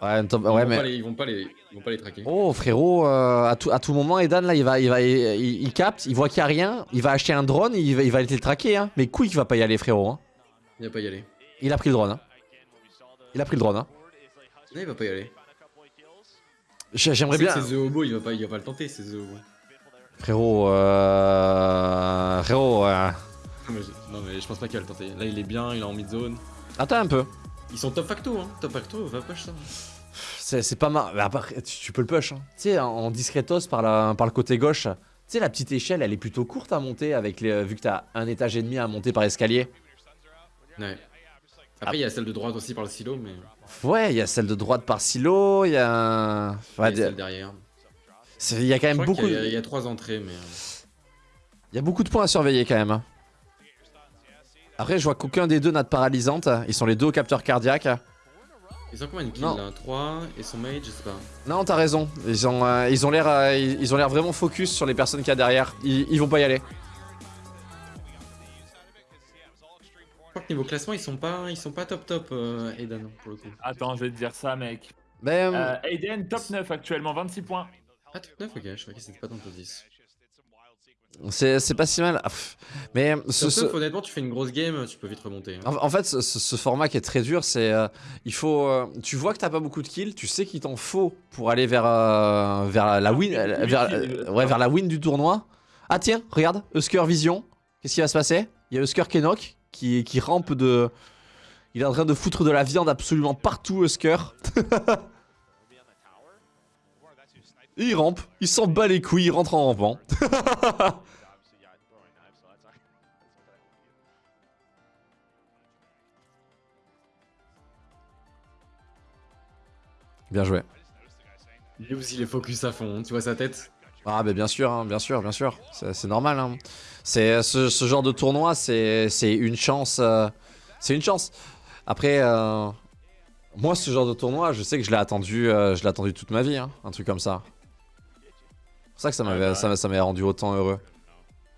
Ouais, top- Ils, ouais, vont mais. les, ils vont pas les, ils vont pas les traquer. Oh frérot, euh, à, tout, à tout moment, Edan là, il va, il va, il, il- il capte, il voit qu'il y a rien, il va acheter un drone, il va, il va aller le traquer, hein. Mais couille qu'il va pas y aller, frérot. Hein. Il va pas y aller. Il a pris le drone. Hein. Il a pris le drone. Hein. Non, il va pas y aller. J'ai- J'aimerais bien. C'est The Obo, il va pas, il va pas le tenter, c'est The. Frérot, euh... frérot, euh... Non mais, je- non, mais je pense pas qu'il va le tenter. Là, il est bien, il est en mid zone. attends un peu. Ils sont top facto, hein. Top facto, va push ça. C'est pas mal. Mais après, tu, tu peux le push. Hein. Tu sais, en, discretos par, la, par le côté gauche. Tu sais, la petite échelle, elle est plutôt courte à monter avec les, vu que t'as un étage et demi à monter par escalier. Ouais. Après, il y a celle de droite aussi par le silo, mais. Ouais, il y a celle de droite par silo, il y a. Il y a celle derrière. il y a quand même beaucoup. y Il y, a trois entrées, mais. euh, Il y a beaucoup de points à surveiller quand même. hein. Après, je vois qu'aucun des deux n'a de paralysante. Ils sont les deux au capteur cardiaque. Ils ont combien de kills Non. là 3 et son mage, je sais pas. Non, t'as raison. Ils ont, euh, ils ont l'air, euh, ils ils ont l'air vraiment focus sur les personnes qu'il y a derrière. Ils, ils vont pas y aller. Je crois que niveau classement, ils sont pas, ils sont pas top top, euh, Eden, pour le coup. Attends, je vais te dire ça, mec. Mais euh, Euh, Aiden, top 9 actuellement, 26 points. Ah, top 9, ok, je croyais que c'était pas dans le top 10. C'est pas si mal. Ah. Mais ce, Surtout ce- honnêtement, tu fais une grosse game, tu peux vite remonter. hein. en, en fait, ce, ce- ce format qui est très dur, c'est euh, il faut. euh, tu vois que t'as pas beaucoup de kills, tu sais qu'il t'en faut pour aller vers euh, vers la, la win, euh, vers, euh, ouais, vers la win du tournoi. Ah tiens, regarde, Husker Vision. Qu'est-ce qui va se passer? Il y a Husker Kenok qui qui rampe de. Il est en train de foutre de la viande absolument partout, Husker. il rampe, il s'en bat les couilles, il rentre en rampant. Bien joué. News, il est focus à fond, tu vois sa tête? Ah bah bien sûr, hein, bien sûr, bien sûr, c'est normal. hein. C'est ce, ce genre de tournoi, c'est c'est une chance, euh, c'est une chance. Après, euh, moi ce genre de tournoi, je sais que je l'ai attendu, euh, je l'ai attendu toute ma vie, hein, un truc comme ça. C'est pour ça que ça m'avait, ça m'a- ça m'a rendu autant heureux.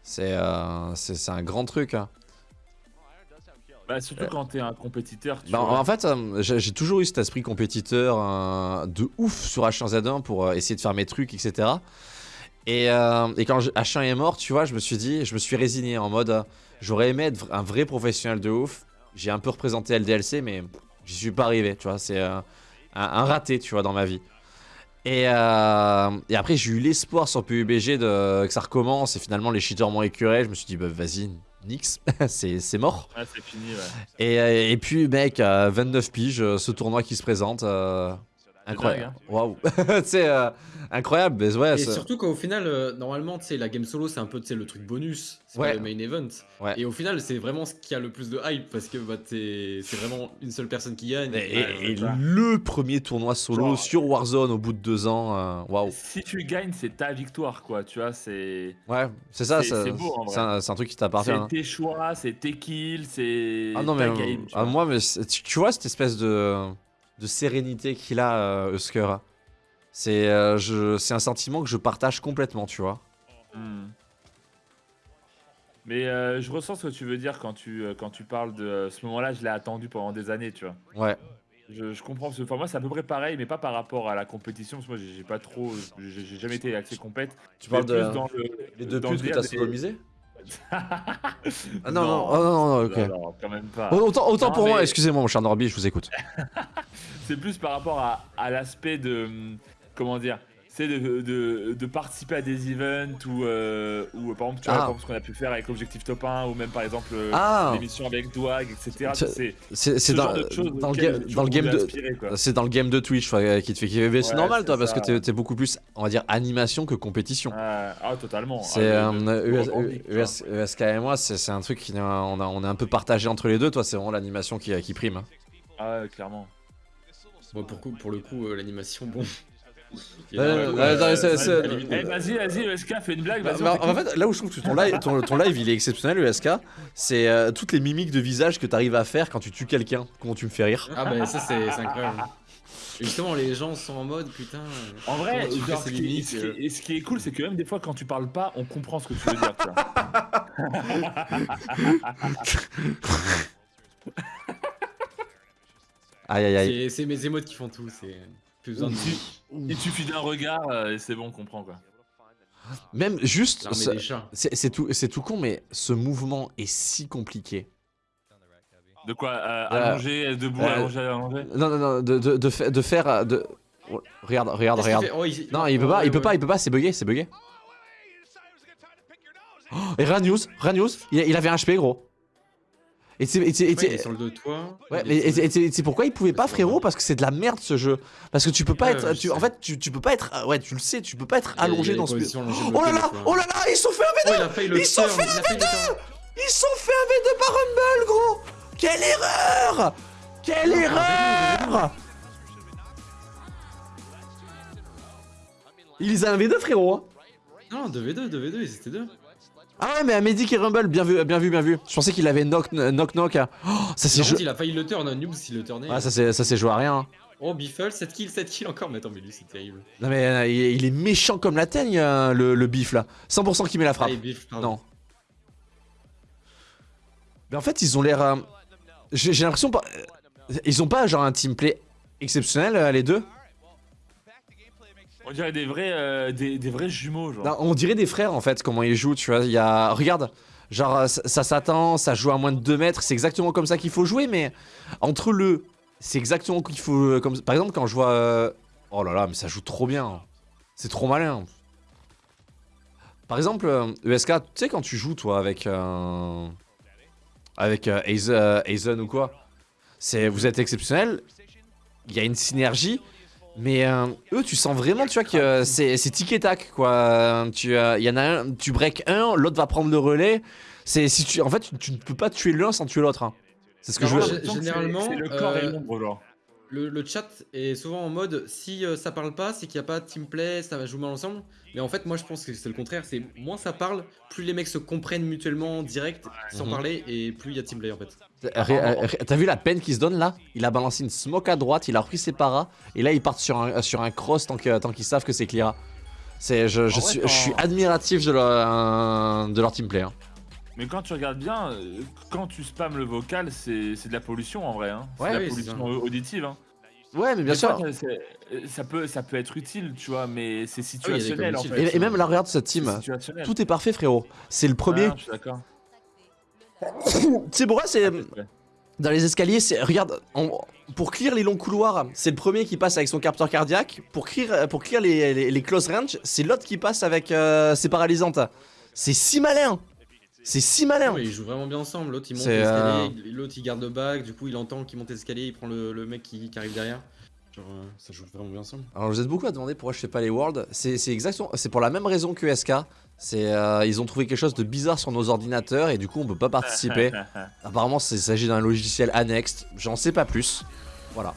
C'est euh, c'est un grand truc. hein. Bah, surtout quand t'es un compétiteur. Tu Bah, vois. en fait, euh, j'ai toujours eu cet esprit compétiteur euh, de ouf sur H1Z1 pour euh, essayer de faire mes trucs, etc. Et, euh, et quand je- H1 est mort, tu vois, je me suis dit, je me suis résigné en mode, euh, j'aurais aimé être un vrai professionnel de ouf. J'ai un peu représenté LDLC, mais j'y suis pas arrivé, tu vois. C'est euh, un, un raté, tu vois, dans ma vie. Et, euh, et après, j'ai eu l'espoir sur PUBG de, que ça recommence. Et finalement, les cheaters m'ont écuré. Je me suis dit, bah vas-y, nix, c'est mort. Ouais, c'est fini, ouais. Et, euh, et puis, mec, euh, 29 piges, euh, ce tournoi qui se présente. euh, incroyable. Waouh. c'est euh, incroyable. Mais ouais, Et surtout qu'au final, euh, normalement, tu sais, la game solo, c'est un peu tu sais, le truc bonus, c'est Ouais. pas le main event. Ouais. Et au final, c'est vraiment ce qui a le plus de hype parce que bah, t'es- c'est vraiment une seule personne qui gagne. Et, Ouais, le premier tournoi solo Genre- sur Warzone au bout de deux ans. euh, Waouh. Si tu gagnes, c'est ta victoire, quoi. Tu vois, c'est. Ouais, c'est ça. C'est- beau, en vrai. C'est un, truc qui t'appartient. C'est hein. tes choix, c'est tes kills, c'est. Ah non, mais game. tu ah, vois. moi, mais tu vois cette espèce de, de sérénité qu'il a, euh, Husker. C'est euh, c'est un sentiment que je partage complètement, tu vois. Hmm. Mais euh, je ressens ce que tu veux dire quand tu, euh, quand tu parles de ce moment-là, je l'ai attendu pendant des années, tu vois. Ouais. Je, je comprends, enfin, moi c'est à peu près pareil, mais pas par rapport à la compétition, parce que moi j'ai pas trop, j'ai jamais été axé compète. Tu parles de- dans le- les deux dans putes le que t'as Ah non, non, oh, non, non, non, ok. Non, quand même pas. Autant, pour moi, excusez-moi, mon cher Norby, je vous écoute. C'est plus par rapport à, à l'aspect de. Comment dire c'est de, de, de participer à des events ou, euh, ou par exemple, tu vois, Ah. par exemple, ce qu'on a pu faire avec l'objectif top 1 ou même par exemple euh, Ah. l'émission avec Dwag, etc. C'est C'est c'est ce dans, le game, tu dans le game pouvais de c'est dans le game de Twitch ouais, qui te fait kiffer. Mais c'est Ouais, normal c'est toi parce que t'es t'es beaucoup plus on va dire animation que compétition. Ah, ah, totalement. C'est Ah, euh, ESK et moi c'est c'est un truc qui on a on est un peu partagé entre les deux. Toi c'est vraiment l'animation qui qui prime. hein. Ah, ouais, clairement. Bon, pour, coup- pour le coup, euh, l'animation, bon. Eh, vas-y, vas-y, ESK, fais une blague, Bah, vas-y. bah, en fait, là où je trouve que ton live, ton, ton live il est exceptionnel, ESK, c'est euh, toutes les mimiques de visage que t'arrives à faire quand tu tues quelqu'un. Comment tu me fais rire. Ah bah ça c'est incroyable. Justement les gens sont en mode putain. En vrai, tu genre, ce, qui, mimiques, ce qui- euh, et ce qui est cool, c'est que même des fois, quand tu parles pas, on comprend ce que tu veux dire. tu vois. Aïe aïe aïe. c'est- C'est mes émotes qui font tout, c'est plus besoin de Il suffit d'un regard euh, et c'est bon, on comprend quoi. Même juste, c'est tout, c'est tout con, mais ce mouvement est si compliqué. De quoi euh, Euh, Allonger, debout, euh, allonger, allonger Non, non, non, de, de, de, fa- de faire. De... Oh, Regarde, regarde, regarde. fait Oh, il- Non, il peut oh, pas, ouais, il peut ouais. pas, il peut pas, c'est bugué, c'est bugué. Oh, et Ranius, Ranius, il, il avait un HP gros. Et et Ouais, pourquoi il pouvait pas, frérot Parce que c'est de la merde ce jeu. Parce que tu peux pas Ouais, être. tu- en fait, tu, tu peux pas être. Ouais, tu le sais, tu peux pas être allongé dans ce. Oh là là, oh là là, ils sont fait un Oh, V2 il a failli le Ils sont fait un failli le V2 turn. Ils sont fait un V2 par Rumble, gros Quelle erreur Quelle erreur Ils a un V2, frérot hein. Non, 2v2, 2v2, ils étaient deux. Ah ouais, mais à Medic et Rumble, bien vu, bien vu, bien vu. Je pensais qu'il avait knock knock knock. hein. Oh, ça c'est contre, il a failli le turn, un noob s'il le turnait. Ah, ça c'est ça c'est joué à rien. hein. Oh, Biffle, 7 kills, 7 kills encore. Mais attends, mais lui, c'est terrible. Non mais euh, il, est méchant comme la teigne, euh, le, le bif là. 100% qui met la frappe. Ah, Biff. Non. Mais en fait, ils ont l'air. euh, J'ai l'impression pas. Ils ont pas genre un teamplay exceptionnel euh, les deux? On dirait des vrais, euh, des, vrais jumeaux, genre. On dirait des frères en fait, comment ils jouent, tu vois. Il y a. Regarde, genre euh, ça, s'attend, ça joue à moins de 2 mètres, c'est exactement comme ça qu'il faut jouer, mais entre le. C'est exactement qu'il faut. euh, Comme... Par exemple, quand je vois. Oh là là, mais ça joue trop bien. C'est trop malin. Par exemple, ESK, tu sais, quand tu joues toi avec. Avec Aizen, ou quoi, vous êtes exceptionnel, il y a une synergie. Mais euh, eux, tu sens vraiment, tu vois, que euh, c'est tic et tac, quoi. Tu, euh, y en a un, tu break un, l'autre va prendre le relais. C'est si tu, en fait, tu, tu ne peux pas tuer l'un sans tuer l'autre. hein. C'est ce que je veux. Gé- Généralement, C'est le corps et l'ombre, genre. Le, le chat est souvent en mode si euh, ça parle pas, c'est qu'il n'y a pas de teamplay, ça va jouer mal ensemble. Mais en fait, moi je pense que c'est le contraire. C'est moins ça parle, plus les mecs se comprennent mutuellement direct, sans Mhm. parler, et plus il y a teamplay en fait. Euh, T'as vu la peine qu'il se donne là? Il a balancé une smoke à droite, il a repris ses paras, et là ils partent sur un, sur un cross tant qu'ils savent que c'est Cleara. Je, je suis, quand- je suis admiratif de leur, euh, de leur teamplay. hein. Mais quand tu regardes bien, euh, quand tu spams le vocal, c'est de la pollution en vrai. Hein. C'est Ouais, de la oui, pollution auditive. Hein. Ouais, mais bien Des sûr. fois, ça- peut, ça peut être utile, tu vois, mais c'est Ah situationnel en fait. Et, et même là, regarde cette team. situationnel. Tout est parfait, frérot. C'est le premier. Ah, je suis d'accord. C'est pour moi, c'est. Dans les escaliers, c'est. Regarde, on- pour clear les longs couloirs, c'est le premier qui passe avec son capteur cardiaque. Pour clear, pour clear les, les- les close range, c'est l'autre qui passe avec euh, ses paralysantes. C'est si malin C'est si malin Ouais, ils jouent vraiment bien ensemble. L'autre il monte l'escalier, l'autre il garde le bac, du coup il entend qu'il monte l'escalier, il prend le, le mec qui, qui arrive derrière. Genre, euh, ça joue vraiment bien ensemble. Alors vous êtes beaucoup à demander pourquoi je fais pas les worlds. C'est exactement, c'est pour la même raison que SK. C'est euh, ils ont trouvé quelque chose de bizarre sur nos ordinateurs et du coup on peut pas participer. Apparemment c'est- il s'agit d'un logiciel annexe. J'en sais pas plus. Voilà.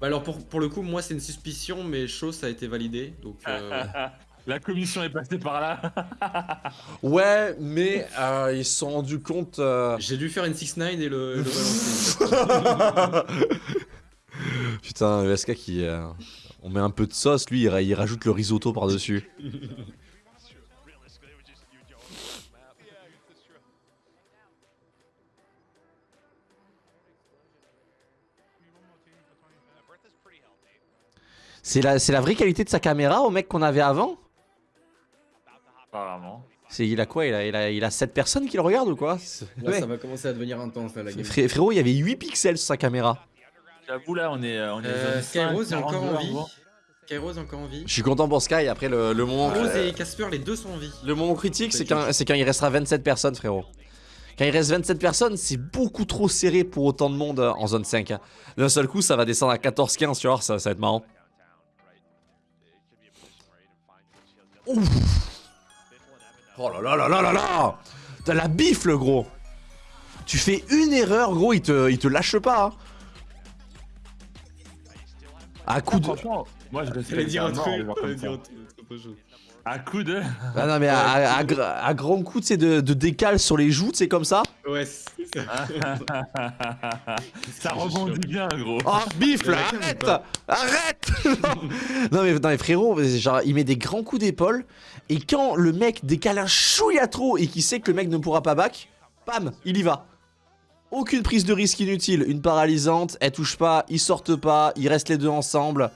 Bah alors pour, pour le coup, moi c'est une suspicion, mais chose ça a été validé. Donc euh, La commission est passée par là. Ouais, mais euh, ils se sont rendus compte. euh, j'ai dû faire une 6-9 et le, le balancer. Putain, ESK qui. euh, On met un peu de sauce, lui il, ra- il rajoute le risotto par-dessus. C'est la, c'est la vraie qualité de sa caméra au mec qu'on avait avant? Apparemment. C'est il a quoi il a, il, a, il a 7 personnes qui le regardent ou quoi Là, ouais. ça va commencer à devenir intense là, la game. Fré- Frérot, il y avait 8 pixels sur sa caméra. J'avoue, là, on est, euh, on est Euh, zone 5, Skyrose est encore 42 en vie. gros. Skyrose est encore en vie. Je suis content pour Sky. Après, le, le moment. Rose euh, et Casper, les deux sont en vie. Le moment critique, c'est quand, c'est quand il restera 27 personnes, frérot. Quand il reste 27 personnes, c'est beaucoup trop serré pour autant de monde en zone 5. D'un seul coup, ça va descendre à 14-15, tu vois, ça, ça va être marrant. Ouf Oh là là là là là là T'as la bifle, gros Tu fais une erreur, gros, il te, il te lâche pas. hein. À coup de... Franchement, moi je respecte dire un un mort, truc, À coup de. Ah non mais à, à, à à grands coups, tu sais, de, de décale sur les joues, c'est comme ça. Ouais, c'est ça. ça rebondit bien, gros. Oh, bifle, Mais laquelle, arrête Arrête non. mais, non mais frérot, genre il met des grands coups d'épaule et quand le mec décale un chouïa trop et qu'il sait que le mec ne pourra pas back, bam, il y va. Aucune prise de risque inutile, une paralysante, elle touche pas, ils sortent pas, ils restent les deux ensemble.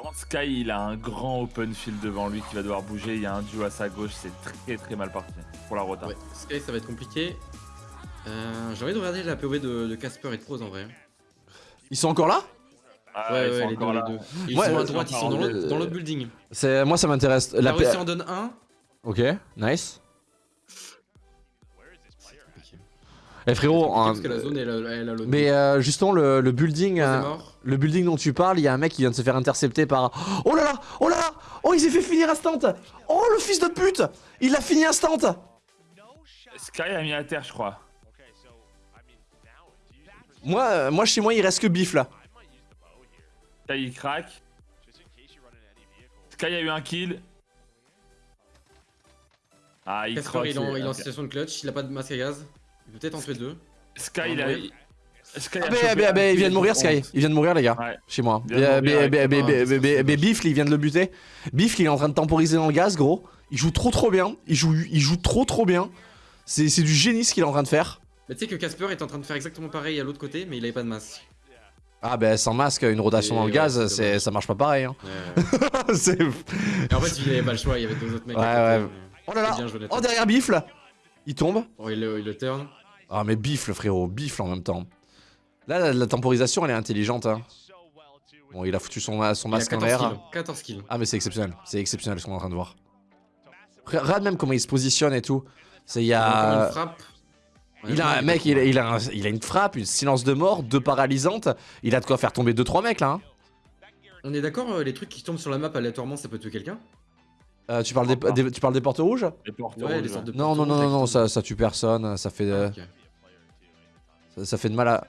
Par contre, Sky, il a un grand open field devant lui qui va devoir bouger. Il y a un duo à sa gauche, c'est très très mal parti pour la rota. Ouais, Sky, ça va être compliqué. Euh, J'ai envie de regarder la POV de, Casper et de Prose en vrai. Ils sont encore là? Ah, ouais, ils ouais, sont les encore deux, là. les deux. Ils Ouais, sont à euh, droite, ils sont dans l'autre dans l'autre building. Moi ça m'intéresse. La La en donne un. Ok, nice. Eh frérot, Parce un- que la zone, elle, a- elle a l'autre. mais euh, justement le, le building, euh, le building dont tu parles, il y a un mec qui vient de se faire intercepter par. Oh là là, oh là là, oh il s'est fait finir instant. Oh le fils de pute, il l'a fini instant. Sky a mis à terre, je crois. Moi, euh, moi chez moi il reste que bif là. Sky il craque. Sky a eu un kill. Ah, il croque. il est en, situation de clutch, il a pas de masque à gaz. Peut-être en tuer deux. Sky, il a. Sky Ah bah, bah, bah, il vient de mourir Sky, il vient de mourir les gars, Ouais. chez moi. Bah, bah, bah, bah, bah, bah, bah, dommage. Bifle il vient de le buter. Bifle il est en train de temporiser dans le gaz gros. Il joue trop trop bien, il joue, il joue trop trop bien. C'est c'est du génie ce qu'il est en train de faire. Mais tu sais que Casper est en train de faire exactement pareil à l'autre côté, mais il avait pas de masque. Ah bah sans masque, une rotation Et dans le ouais, gaz, ça marche pas pareil. Hein. Et en fait, il avait pas le choix, il y avait deux autres mecs. Ouais, ouais. Oh là là. Oh derrière Bifle Il tombe Oh, il le, il le turn. Ah mais Bifle frérot, Bifle en même temps. Là la, la temporisation elle est intelligente hein. Bon il a foutu son, masque en 14 l'air. kills. 14 kills. Ah mais c'est exceptionnel, c'est exceptionnel ce qu'on est en train de voir. Re- Regarde même comment il se positionne et tout. C'est il y a une frappe. Il a un mec, il a, il, a un- il a une frappe, une silence de mort, deux paralysantes. Il a de quoi faire tomber 2-3 mecs là. hein. On est d'accord, euh, les trucs qui tombent sur la map aléatoirement, ça peut tuer quelqu'un? Euh, tu, parles des, des- tu parles des portes rouges? Les portes Ouais, rouges, les sortes de Non, non, non, non, ça, ça tue personne. Ça fait, euh, Ok. Ça, ça fait de mal à.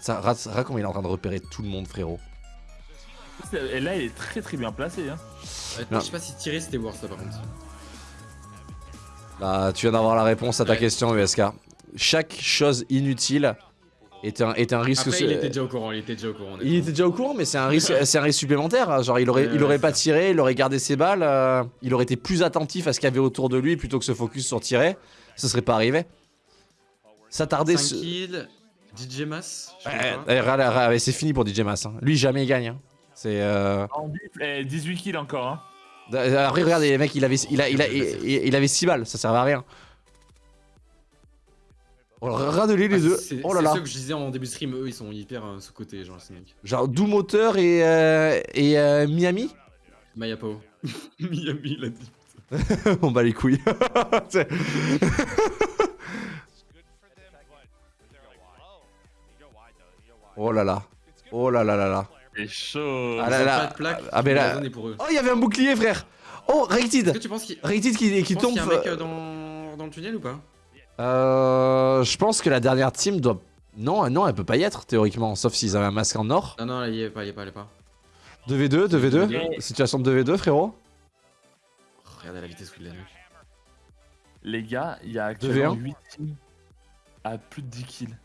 Ça... Regarde comment il est en train de repérer tout le monde, frérot. Et là, il est très très bien placé. Hein. Je sais pas si tirer c'était worse là par contre. Bah, tu viens d'avoir la réponse à ta Ouais. question, USK. Chaque chose inutile est un, est un risque. Après, il était déjà au courant, il était déjà au courant. Il était déjà au courant, mais c'est un risque, c'est un risque supplémentaire. hein. Genre, il aurait, Ouais, il aurait ouais, pas tiré, il aurait gardé ses balles, euh, il aurait été plus attentif à ce qu'il y avait autour de lui plutôt que se focus sur tirer. Ça serait pas arrivé. S'attarder 5 sur. kills, DJ ouais, regarde, regarde, c'est fini pour DJ Mass. hein. Lui, jamais il gagne. hein. C'est. euh, En bif, eh, 18 kills encore. Hein. Après, regarde, les mecs, il avait, il, a, il, a, il, il- il avait 6 balles, ça servait à rien. Oh, Regardez-les les Ah, deux. c'est- Oh là c'est là. ceux que je disais en début de stream, eux ils sont hyper euh, sous-côté, genre ces mecs. Genre Doom Moteur et, euh, et euh, Miami? Miami, il a dit. On bat les couilles. Oh là là. Oh là là là là. C'est chaud. Ah là Ah mais la là. zone est pour eux. Oh, il y avait un bouclier, frère. Oh, Rated. Est-ce que tu penses qu'il Rated qui, qui tombe. qu'il y a un mec euh, dans... dans le tunnel ou pas Euh, je pense que la dernière team doit. Non, non, elle peut pas y être théoriquement, sauf s'ils avaient un masque en or. Non, non, il y est pas, il y est pas, il y est pas. 2v2, 2v2. 2v2. Situation de 2v2, frérot. Oh, Regardez la vitesse où il l'a nuque. Les gars, il y a actuellement 2v1. 8 teams à plus de 10 kills.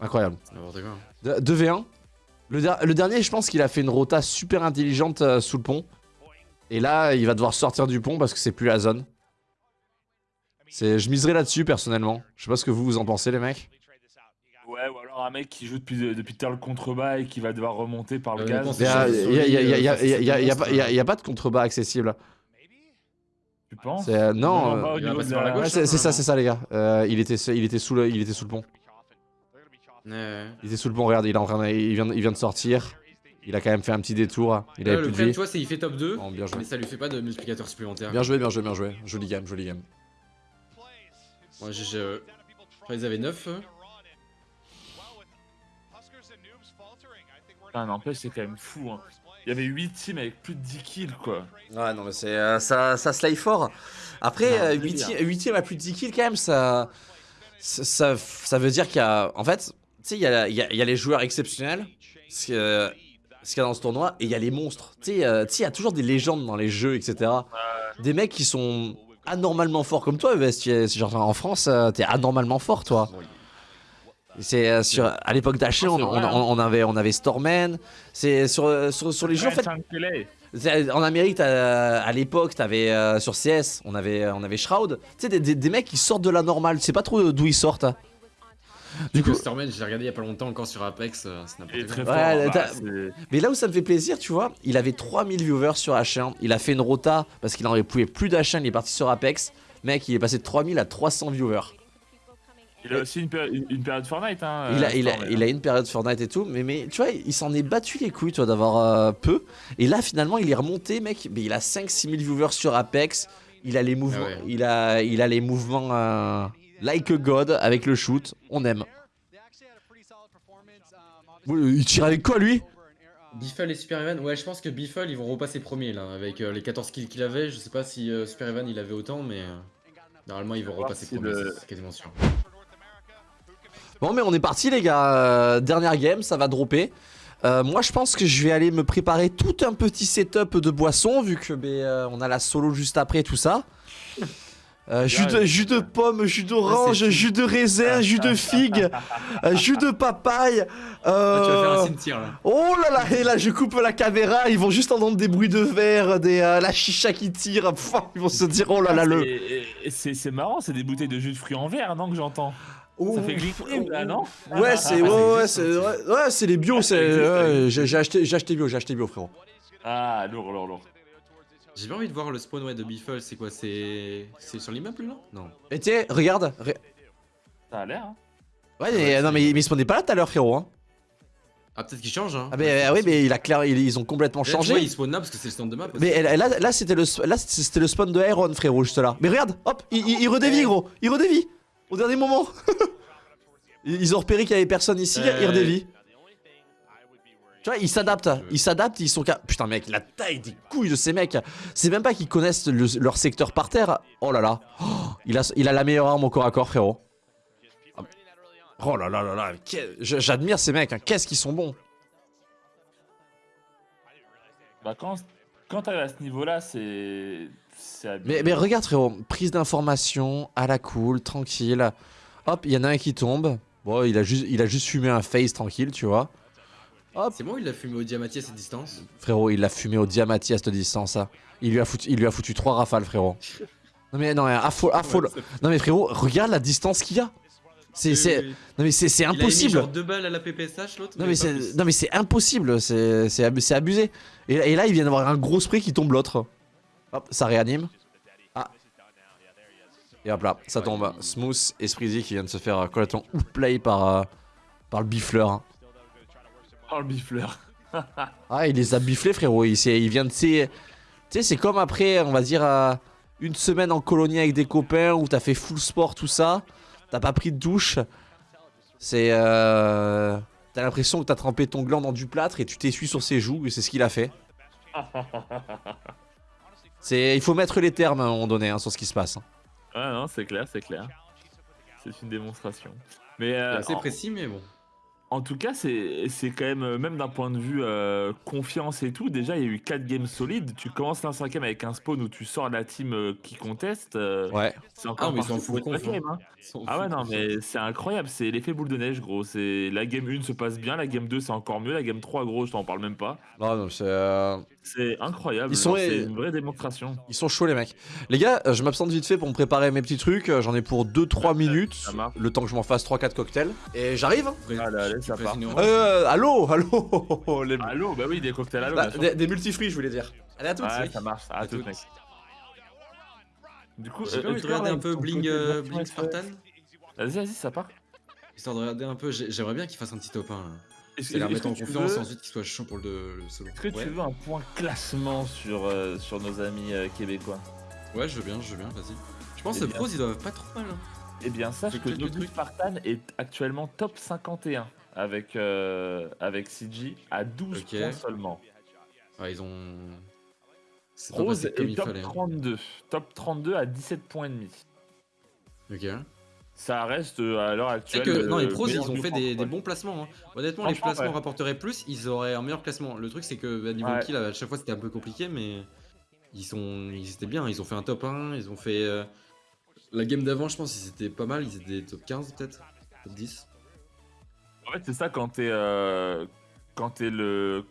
Incroyable. C'est n'importe quoi. De- 2v1. Le, der- le dernier, je pense qu'il a fait une rota super intelligente euh, sous le pont. Et là, il va devoir sortir du pont parce que c'est plus la zone. Je miserai là-dessus personnellement. Je sais pas ce que vous vous en pensez, les mecs. Ouais, ou alors un mec qui joue depuis, depuis tout à l'heure le contrebas et qui va devoir remonter par le Euh, gaz. Il y a, que il y a- il y a- il y a- il y a- Solide, il y a- il y a euh, pas- il y a- il y a pas de contrebas accessible. Tu penses? C'est, euh, non, euh, il ouais, c'est, ça, c'est ça, les gars. Euh, il, était, il, était sous le, il était sous le pont. Il était sous le pont, regarde, il, est en train de- il, vient, de- il vient de sortir. Il a quand même fait un petit détour. Il avait le plus de problème, vie. tu vois, c'est qu'il fait top 2, Bon, bien joué. mais ça lui fait pas de multiplicateur supplémentaire. Bien joué, bien joué, bien joué. Joli game, joli game. Moi, j'ai. Je crois qu'ils avaient 9. Ah, n'empêche, c'est quand même fou. Hein. Il y avait 8 teams avec plus de 10 kills, quoi. Ouais, non, mais c'est euh, ça, ça slay fort. Après, Non, euh, délire. 8 huitième à plus de 10 kills, quand même, ça, ça, ça, ça veut dire qu'il y a. En fait, tu sais, il y a, il y, a, il y a les joueurs exceptionnels, ce que- ce qu'il y a dans ce tournoi, et il y a les monstres. Tu sais, euh, tu sais, il y a toujours des légendes dans les jeux, etc. Des mecs qui sont anormalement forts comme toi, ES, genre en France, euh, t'es anormalement fort, toi. C'est euh, sur à l'époque d'H, on, c'est hein. on- on avait on avait Stormen. C'est sur, euh, sur sur les jeux en fait. C'est- En Amérique, à l'époque, t'avais euh, sur CS, on avait, on avait Shroud. Tu sais, des, des- des mecs qui sortent de la normale. Tu sais pas trop d'où ils sortent. hein. Du coup, Stormen, je l'ai regardé il y a pas longtemps encore sur Apex, euh, c'est Il est n'importe très quoi. fort. Ouais, bah, c'est- mais là où ça me fait plaisir, tu vois, il avait 3000 viewers sur H1. Il a fait une rota parce qu'il en pouvait plus d'H1. Il est parti sur Apex. Mec, il est passé de 3000 à 300 viewers. Il a aussi une, péri- une- une période Fortnite. Hein, Il a, il, a, Storm, il a une période Fortnite et tout, mais, mais tu vois, il s'en est battu les couilles, toi, d'avoir euh, peu. Et là, finalement, il est remonté, mec. Mais il a 5-6 000 viewers sur Apex. Il a les mouvements, Ah ouais. il a, il a les mouvements euh, like a god avec le shoot. On aime. Il tire avec quoi, lui? Biffle et Super Evan, ouais, je pense que Biffle ils vont repasser premier là, avec euh, les 14 kills qu'il avait. Je sais pas si euh, Super Evan il avait autant, mais euh, normalement ils vont repasser premier, le- c'est quasiment sûr. Bon, mais on est parti, les gars. Euh, dernière game, ça va dropper. Euh, moi, je pense que je vais aller me préparer tout un petit setup de boisson, vu que ben, euh, on a la solo juste après, tout ça. Euh, jus, de, jus de pomme, jus d'orange, jus de raisin, jus de figue, jus de papaye. Ah, tu vas faire un cimetière là. Oh là là, et là je coupe la caméra, ils vont juste entendre des bruits de verre, des, euh, la chicha qui tire, Pff, ils vont se dire oh là là le... Et- et C'est c'est marrant, c'est des bouteilles de jus de fruits en verre, non, que j'entends Ça fait Glickrim là, non Ouais, c'est ouais, ouais, c'est ouais, c'est les bio, c'est ouais, j'ai acheté j'ai acheté bio, j'ai acheté bio frérot. Ah, lourd, lourd, lourd. J'ai pas envie de voir le spawn ouais, de Biffle, c'est quoi C'est c'est sur l'immeuble là? Non. Et tu sais, regarde. re- Ça a l'air, hein. Ouais, mais, non mais, mais il spawnait pas là tout à l'heure frérot hein. Ah peut-être qu'il change hein. Ah mais ah oui, mais il a clair ils, ils ont complètement vois, changé. il spawn là parce que c'est le stand de map. Mais là, là, là, c'était le là c'était le spawn de Iron frérot juste là. Mais regarde, hop, il, il, il redévie gros, il redévie au dernier moment. ils ont repéré qu'il y avait personne ici, Euh, redévie. Tu vois, ils s'adaptent, ils s'adaptent, ils sont Putain mec, la taille des couilles de ces mecs. C'est même pas qu'ils connaissent le- leur secteur par terre. Oh là là. Oh, il, a, il a la meilleure arme au corps à corps frérot. Oh là là là là, j'admire ces mecs, hein. qu'est-ce qu'ils sont bons. Bah, quand, quand t'arrives à ce niveau-là, c'est. C'est abusé. Mais, mais regarde frérot, prise d'information, à la cool, tranquille. Hop, il y en a un qui tombe. Bon, il a juste, il a juste fumé un face tranquille, tu vois. C'est bon, il l'a fumé au diamati à cette distance. Frérot, il l'a fumé au diamati à cette distance, ça. Il lui a foutu, il lui a foutu trois rafales, frérot. Non mais non, Non mais frérot, regarde la distance qu'il y a. C'est, Oui, c'est, oui. non mais c'est, c'est Il a mis impossible. genre deux balles à la PPSH l'autre. Non mais c'est, non mais c'est impossible. C'est, c'est, ab- c'est abusé. Et, et là, il vient d'avoir un gros spray qui tombe l'autre. Hop, ça réanime. Ah. Et hop là, ça tombe. Smooth et Spreezy qui vient de se faire euh, complètement outplay par, euh, par le bifleur. hein. Oh, le bifleur. Ah, il les a biflés, frérot. Il, vient de. Tu sais, c'est comme après, on va dire, euh, une semaine en colonie avec des copains où t'as fait full sport, tout ça. T'as pas pris de douche. C'est. Euh, t'as l'impression que t'as trempé ton gland dans du plâtre et tu t'essuies sur ses joues, et c'est ce qu'il a fait. C'est, il faut mettre les termes à un moment donné hein, sur ce qui se passe. hein. Ouais, non, c'est clair, c'est clair. C'est une démonstration. Mais euh, C'est assez en- précis, mais bon. En tout cas, c'est c'est quand même, euh, même d'un point de vue euh, confiance et tout, déjà il y a eu 4 games solides. Tu commences un cinquième avec un spawn où tu sors la team euh, qui conteste. euh, Ouais. C'est encore Ah, mais ils hein. game, hein. Ils s'en Ah ouais, non, mais c'est incroyable. C'est l'effet boule de neige, gros. C'est La game 1 se passe bien, la game 2 c'est encore mieux, la game 3, gros, je t'en parle même pas. Non, non, c'est. euh, C'est incroyable. Sont- C'est une vraie démonstration. Ils sont chauds les mecs. Les gars, je m'absente vite fait pour me préparer mes petits trucs. J'en ai pour 2-3 minutes. Le temps que je m'en fasse 3-4 cocktails. Et j'arrive. hein. Ça part. heure. Euh, allô, allô, les... Allô, bah oui, des cocktails allô, Bah, des, des multifruits, je voulais dire. Allez, à toutes. Ouais, ça marche. À, À toutes, toutes. mec. Du coup, J'ai euh, envie de regarder vois, un peu Bling, euh. Spartan Vas-y, vas-y, ça part. Histoire de regarder un peu, j'ai- j'aimerais bien qu'il fasse un petit top 1 là. Est-ce C'est la remettre en que confiance veux- et ensuite qu'il soit chaud pour le, le solo. Est-ce que ouais. tu veux un point classement sur, euh, sur nos amis euh, québécois? Ouais, je veux bien, je veux bien, vas-y. Je pense Eh que pros ils doivent pas trop mal. Hein. Eh bien, sache que quelques Nobu trucs. Spartan est actuellement top 51 avec, euh, avec CG à 12 Ok. points seulement. Ouais, ils ont. Pas Rose est il top fallait. hein. 32. Top 32 à 17 points et demi. Ok. Ça reste euh, à l'heure actuelle. que non, les le pros ils ont fait des, bons placements. hein. Honnêtement, les placements ouais. rapporteraient plus, ils auraient un meilleur classement. Le truc c'est que à niveau Ouais. kill, à chaque fois c'était un peu compliqué, mais ils sont, ils étaient bien. Ils ont fait un top 1, ils ont fait euh, la game d'avant, je pense, ils étaient pas mal. Ils étaient top 15 peut-être, top 10. En fait, c'est ça quand t'es euh, quand t'es le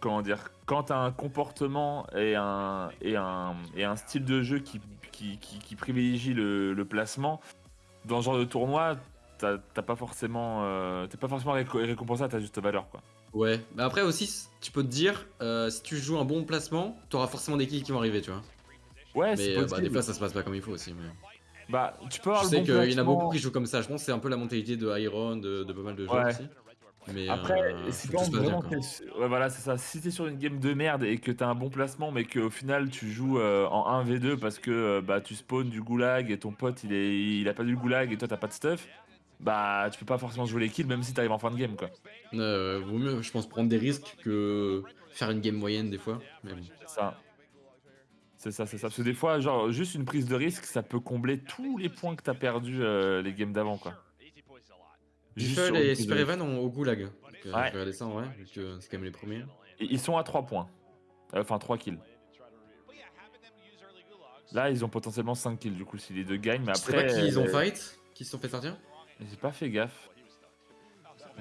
comment dire quand t'as un comportement et un et un et un style de jeu qui qui, qui, qui privilégie le, le placement dans ce genre de tournoi, t'as pas forcément euh, t'es pas forcément réco- récompensé à ta juste valeur quoi. Ouais, mais après aussi, tu peux te dire, euh, si tu joues un bon placement, t'auras forcément des kills qui vont arriver, tu vois. Ouais, c'est mais euh, bah, des fois ça se passe pas comme il faut aussi. Mais... Bah, tu peux avoir Je le sais bon qu'il y en a beaucoup qui jouent comme ça. Je pense que c'est un peu la mentalité de Iron, de, de pas mal de joueurs Ouais. aussi. Mais Après, euh, si bien, vraiment quoi. t'es sur- ouais, voilà, c'est ça. Si t'es sur une game de merde et que t'as un bon placement, mais qu'au final tu joues euh, en 1v2 parce que euh, bah tu spawns du goulag et ton pote il est il a pas du goulag et toi t'as pas de stuff, bah tu peux pas forcément jouer les kills même si t'arrives en fin de game quoi. Euh, vaut mieux, je pense, prendre des risques que faire une game moyenne des fois. Mais bon. C'est ça. C'est ça, c'est ça. Parce que des fois, genre, juste une prise de risque, ça peut combler tous les points que t'as perdu euh, les games d'avant, quoi. Buffle et Super. Evan ont au goulag. Donc, euh, Ouais. Je vais regarder ça en vrai, vu que c'est quand même les premiers. Et ils sont à 3 points. Euh, Enfin, 3 kills. Là, ils ont potentiellement 5 kills, du coup, si les deux gagnent. Mais Je sais après. pas qui ils ont euh, fight, qui se sont fait sortir. J'ai pas fait gaffe.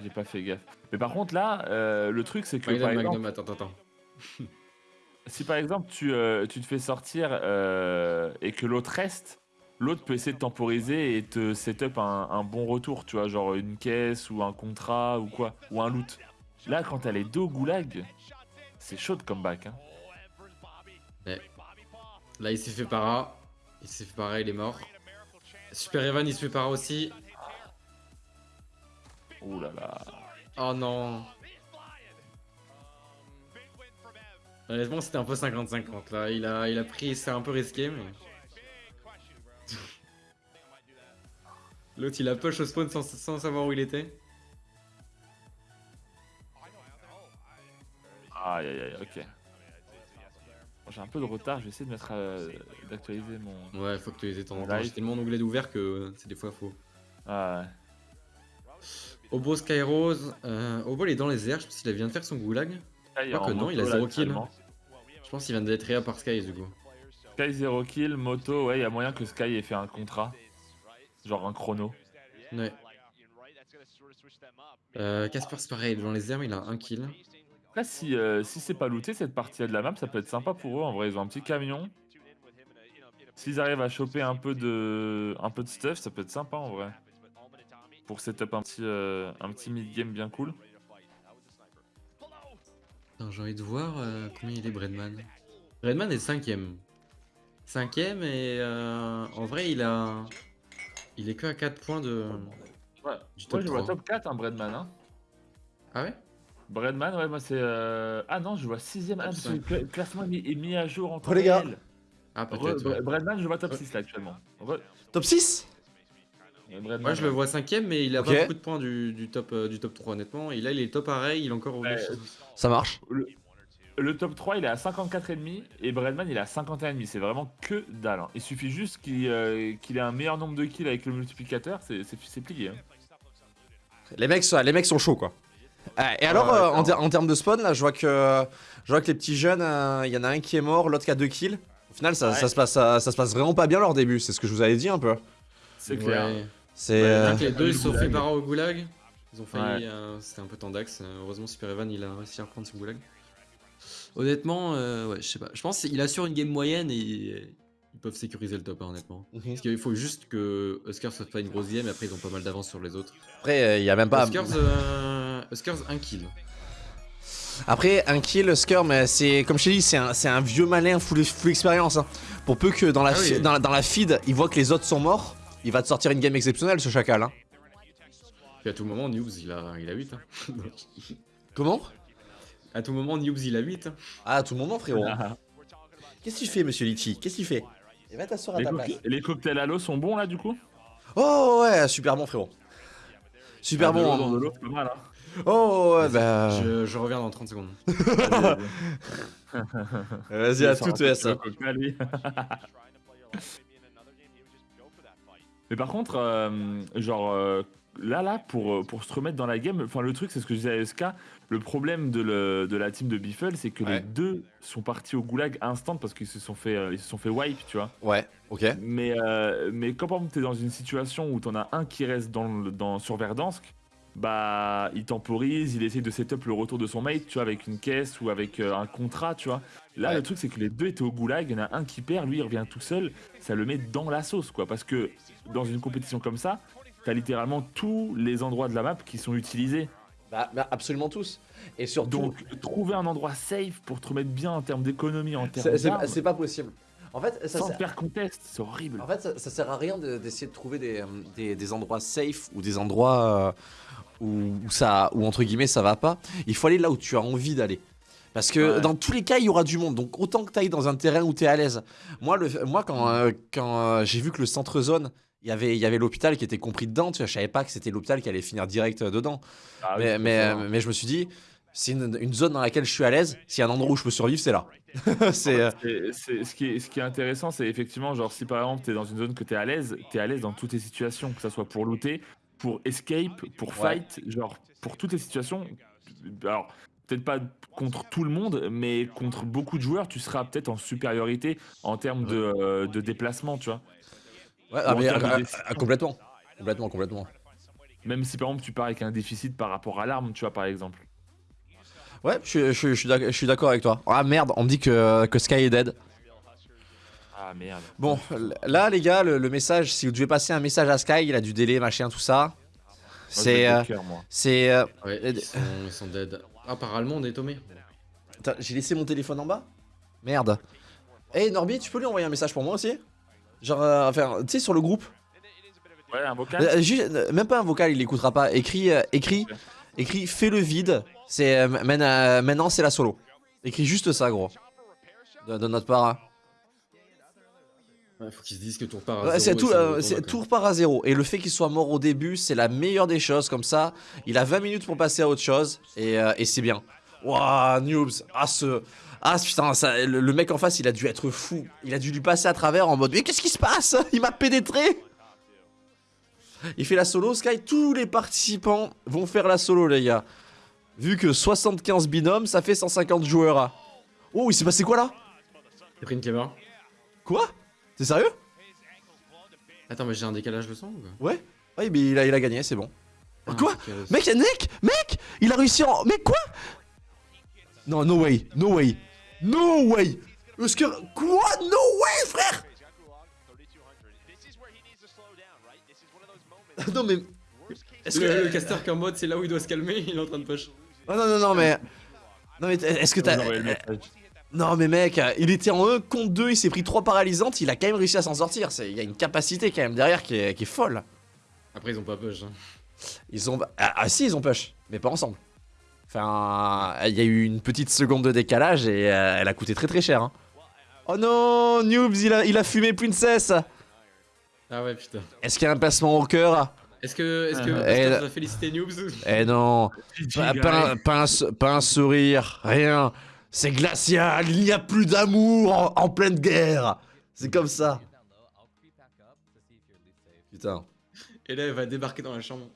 J'ai pas fait gaffe. Mais par contre, là, euh, le truc, c'est que. Magnum, par exemple, Magnum, attends, attends, attends. si par exemple tu, euh, tu te fais sortir euh, et que l'autre reste, l'autre peut essayer de temporiser et te setup un, un bon retour, tu vois, genre une caisse ou un contrat ou quoi, ou un loot. Là, quand elle est dos goulag, c'est chaud de comeback. Hein. Ouais. Là, il s'est fait para. Il s'est fait para, il est mort. Super Evan, il se fait para aussi. Ouh là là. Oh non. Honnêtement, c'était un peu 50-50 là. Il a, il a pris, c'est un peu risqué, mais. L'autre, il a push au spawn sans, sans savoir où il était. Aïe aïe aïe, ok. Bon, J'ai un peu de retard, je vais essayer de mettre euh, d'actualiser mon. Ouais, faut actualiser ton temps. J'ai tellement d'onglets d'ouvert que euh, c'est des fois faux. Ah ouais. Obo Skyrose. Euh, Obo, il est dans les airs. Je pense qu'il vient de faire son goulag. Sky que non, il a moto, là, 0 kill. Je pense qu'il vient d'être réa par Sky du coup. Sky 0 kill, moto, ouais, il y a moyen que Sky ait fait un contrat. Genre un chrono. Ouais. Euh, Casper, c'est pareil. Dans les airs, il a un kill. Après, si, euh, si c'est pas looté cette partie de la map, ça peut être sympa pour eux. En vrai, ils ont un petit camion. S'ils arrivent à choper un peu de, un peu de stuff, ça peut être sympa en vrai. Pour setup un petit, euh, un petit mid-game bien cool. J'ai envie de voir euh, combien il est Bredman. Bredman est cinquième. Cinquième et euh, en vrai il a... Il est que à 4 points de... Ouais. Du Moi, top je vois 3. top 4, hein, Breadman. Hein. Ah ouais? Breadman, ouais, moi c'est. euh, Ah non, je vois 6ème. Ah, Top parce que le classement est mis, à jour en temps Oh, les gars. réel. Ah Re- peut-être. ouais. Bre- Breadman, je vois top 6 là actuellement. Re- Top 6 Moi je le ouais. vois cinquième mais il a pas beaucoup de points du, du top, euh, du top 3 honnêtement. Et là il est top pareil, il est encore au Ouais. Ça marche. Le, le top 3 il est à 54,5 et Breadman il est à 51,5. C'est vraiment que dalle. hein. Il suffit juste qu'il euh, qu'il ait un meilleur nombre de kills avec le multiplicateur, c'est plié. hein. Les mecs, sont- les mecs sont chauds quoi. Ah, et alors, ouais, euh, en, en termes de spawn, là, je vois que, je vois que les petits jeunes, euh, il y en a un qui est mort, l'autre qui a deux kills. Au final, ça, Ouais. ça se passe, ça, ça se passe vraiment pas bien leur début. C'est ce que je vous avais dit un peu. C'est clair. Ouais. C'est. Ouais, euh, les deux ils se sont fait para au goulag. Ils ont failli, Ouais. euh, c'était un peu tendax. Heureusement Super Evan il a réussi à reprendre son goulag. Honnêtement, euh, ouais, je sais pas. Je pense qu'il assure une game moyenne et ils peuvent sécuriser le top hein, honnêtement. Mhm. Parce qu'il faut juste que Huskers fasse pas une grosse game et après ils ont pas mal d'avance sur les autres. Après, euh, il y a même pas. Huskers, euh, Huskers, un kill. Après, un kill, Skur, mais c'est comme je t'ai dit, c'est un, vieux malin full, full expérience. hein. Pour peu que dans la, Ah oui. dans, la- dans la feed, il voit que les autres sont morts, il va te sortir une game exceptionnelle, ce chacal. Hein. Puis à tout moment, Noobs il a, il a 8. hein. Comment? À tout moment, Noobs il a 8. hein. Ah, à tout moment, frérot. Qu'est-ce qu'il fait, monsieur Litchi? Qu'est-ce qu'il fait? Il va t'asseoir à Les, ta place. les cocktails à l'eau sont bons là du coup? Oh ouais, super bon, frérot. Super Ah, bon. de l'eau, mal. Hein. Oh ouais, bah. Je, je reviens dans 30 secondes. Vas-y, à toute peu Mais par contre, euh, genre euh, là, là, pour, euh, pour se remettre dans la game, enfin le truc, c'est ce que je disais à SK, le problème de, le- de la team de Biffle, c'est que Ouais. les deux sont partis au goulag instant parce qu'ils se sont fait, euh, ils se sont fait wipe, tu vois. Ouais, ok. Mais, mais quand par exemple t'es dans une situation où t'en as un qui reste dans, le- dans, sur Verdansk, bah il temporise, il essaie de setup le retour de son mate, tu vois, avec une caisse ou avec euh, un contrat, tu vois. Là, Ouais. le truc, c'est que les deux étaient au goulag, il y en a un qui perd, lui il revient tout seul, ça le met dans la sauce, quoi. Parce que dans une compétition comme ça, t'as littéralement tous les endroits de la map qui sont utilisés. Bah, bah, absolument tous. Et surtout, Donc, trouver un endroit safe pour te remettre bien en termes d'économie, en termes c'est pas possible. En fait, ça, sans faire contest, c'est horrible. En fait, ça, ça sert à rien de- d'essayer de, trouver des, des, des endroits safe ou des endroits euh, où, où ça, où entre guillemets ça va pas. Il faut aller là où tu as envie d'aller. Parce que Ouais. dans tous les cas, il y aura du monde. Donc autant que tu ailles dans un terrain où tu es à l'aise. Moi, le, moi quand, euh, quand euh, j'ai vu que le centre zone, il y avait, il y avait l'hôpital qui était compris dedans, tu vois, je savais pas que c'était l'hôpital qui allait finir direct euh, dedans. Ah oui, mais, euh, mais je me suis dit, c'est une, une zone dans laquelle je suis à l'aise. S'il y a un endroit où je peux survivre, c'est là. c'est euh, C'est- ce, qui est, ce qui est intéressant, c'est effectivement, genre, si par exemple t'es dans une zone que t'es à l'aise, t'es à l'aise dans toutes les situations, que ça soit pour looter, pour escape, pour Ouais. fight, genre, pour toutes les situations. Alors, peut-être pas contre tout le monde, mais contre beaucoup de joueurs, tu seras peut-être en supériorité en termes de, euh, de déplacement, tu vois. Ouais, Ou ah, mais, euh, décision. euh, complètement. Complètement, complètement. Même si par exemple tu pars avec un déficit par rapport à l'arme, tu vois, par exemple. Ouais, je, suis- je, suis- je suis d'ac- je suis d'accord avec toi. Ah merde, on me dit que, que Sky est dead. Ah Ah merde. Bon, là les gars, le, le message, si vous devez passer un message à Sky, il a du délai, machin, tout ça. C'est... euh, C'est... euh, Ouais, ils sont, dead. Ah, par allemand, on est tombé. J'ai laissé mon téléphone en bas? Merde. Eh Norby, tu peux lui envoyer un message pour moi aussi? Genre, euh, enfin, tu sais, sur le groupe Ouais, un vocal. Euh, juste, euh, Même pas un vocal, il écoutera pas. Écrit, euh, écrit, écrit, fais le vide. C'est euh, main- euh, maintenant c'est la solo. Écrit juste ça, gros. De, de notre part. hein. Ouais, faut qu'ils se disent que tour part à Ouais, zéro tout, euh, tout repart à zéro. Et le fait qu'il soit mort au début, c'est la meilleure des choses. Comme ça, il a 20 minutes pour passer à autre chose. Et, euh, et c'est bien. Waouh, noobs. Ah, ce. Ah, putain, ça, le, le mec en face, il a dû être fou. Il a dû lui passer à travers en mode Mais qu'est-ce qui se passe? Il m'a pénétré Il fait la solo, Sky. Tous les participants vont faire la solo, les gars. Vu que 75 binômes, ça fait 150 joueurs. Oh, il s'est passé quoi là? T'as pris une clever Quoi? T'es sérieux? Attends, mais j'ai un décalage de son ou quoi? Ouais Ouais, mais il a, il a gagné, c'est bon. Ah, Quoi? Mec, mec, mec? Il a réussi en... Mec, quoi? Non, no way, no way. No way que... Quoi? No way, frère Non, mais... Est-ce que... Le, le caster qui est en mode, c'est là où il doit se calmer, il est en train de push? Oh, non, non, non, mais... Non, mais est-ce que t'as... Message. Non, mais mec, il était en 1 contre 2, il s'est pris 3 paralysantes, il a quand même réussi à s'en sortir. Il y a une capacité quand même derrière qui est, qui est folle. Après, ils ont pas push. Hein. Ils ont... Ah, ah, si, ils ont push, mais pas ensemble. Enfin, il y a eu une petite seconde de décalage et euh, elle a coûté très très cher. hein. Oh non, Noobs, il a, il a fumé Princess Ah ouais, putain. Est-ce qu'il y a un passement au cœur? Est-ce que, est-ce que Euh, nous a félicité Noobs? Eh non, GG, pas, guys. pas un, pas un s- pas un sourire, rien. C'est glacial, il n'y a plus d'amour en, en pleine guerre. C'est comme ça. Putain. Et là, elle va débarquer dans la chambre.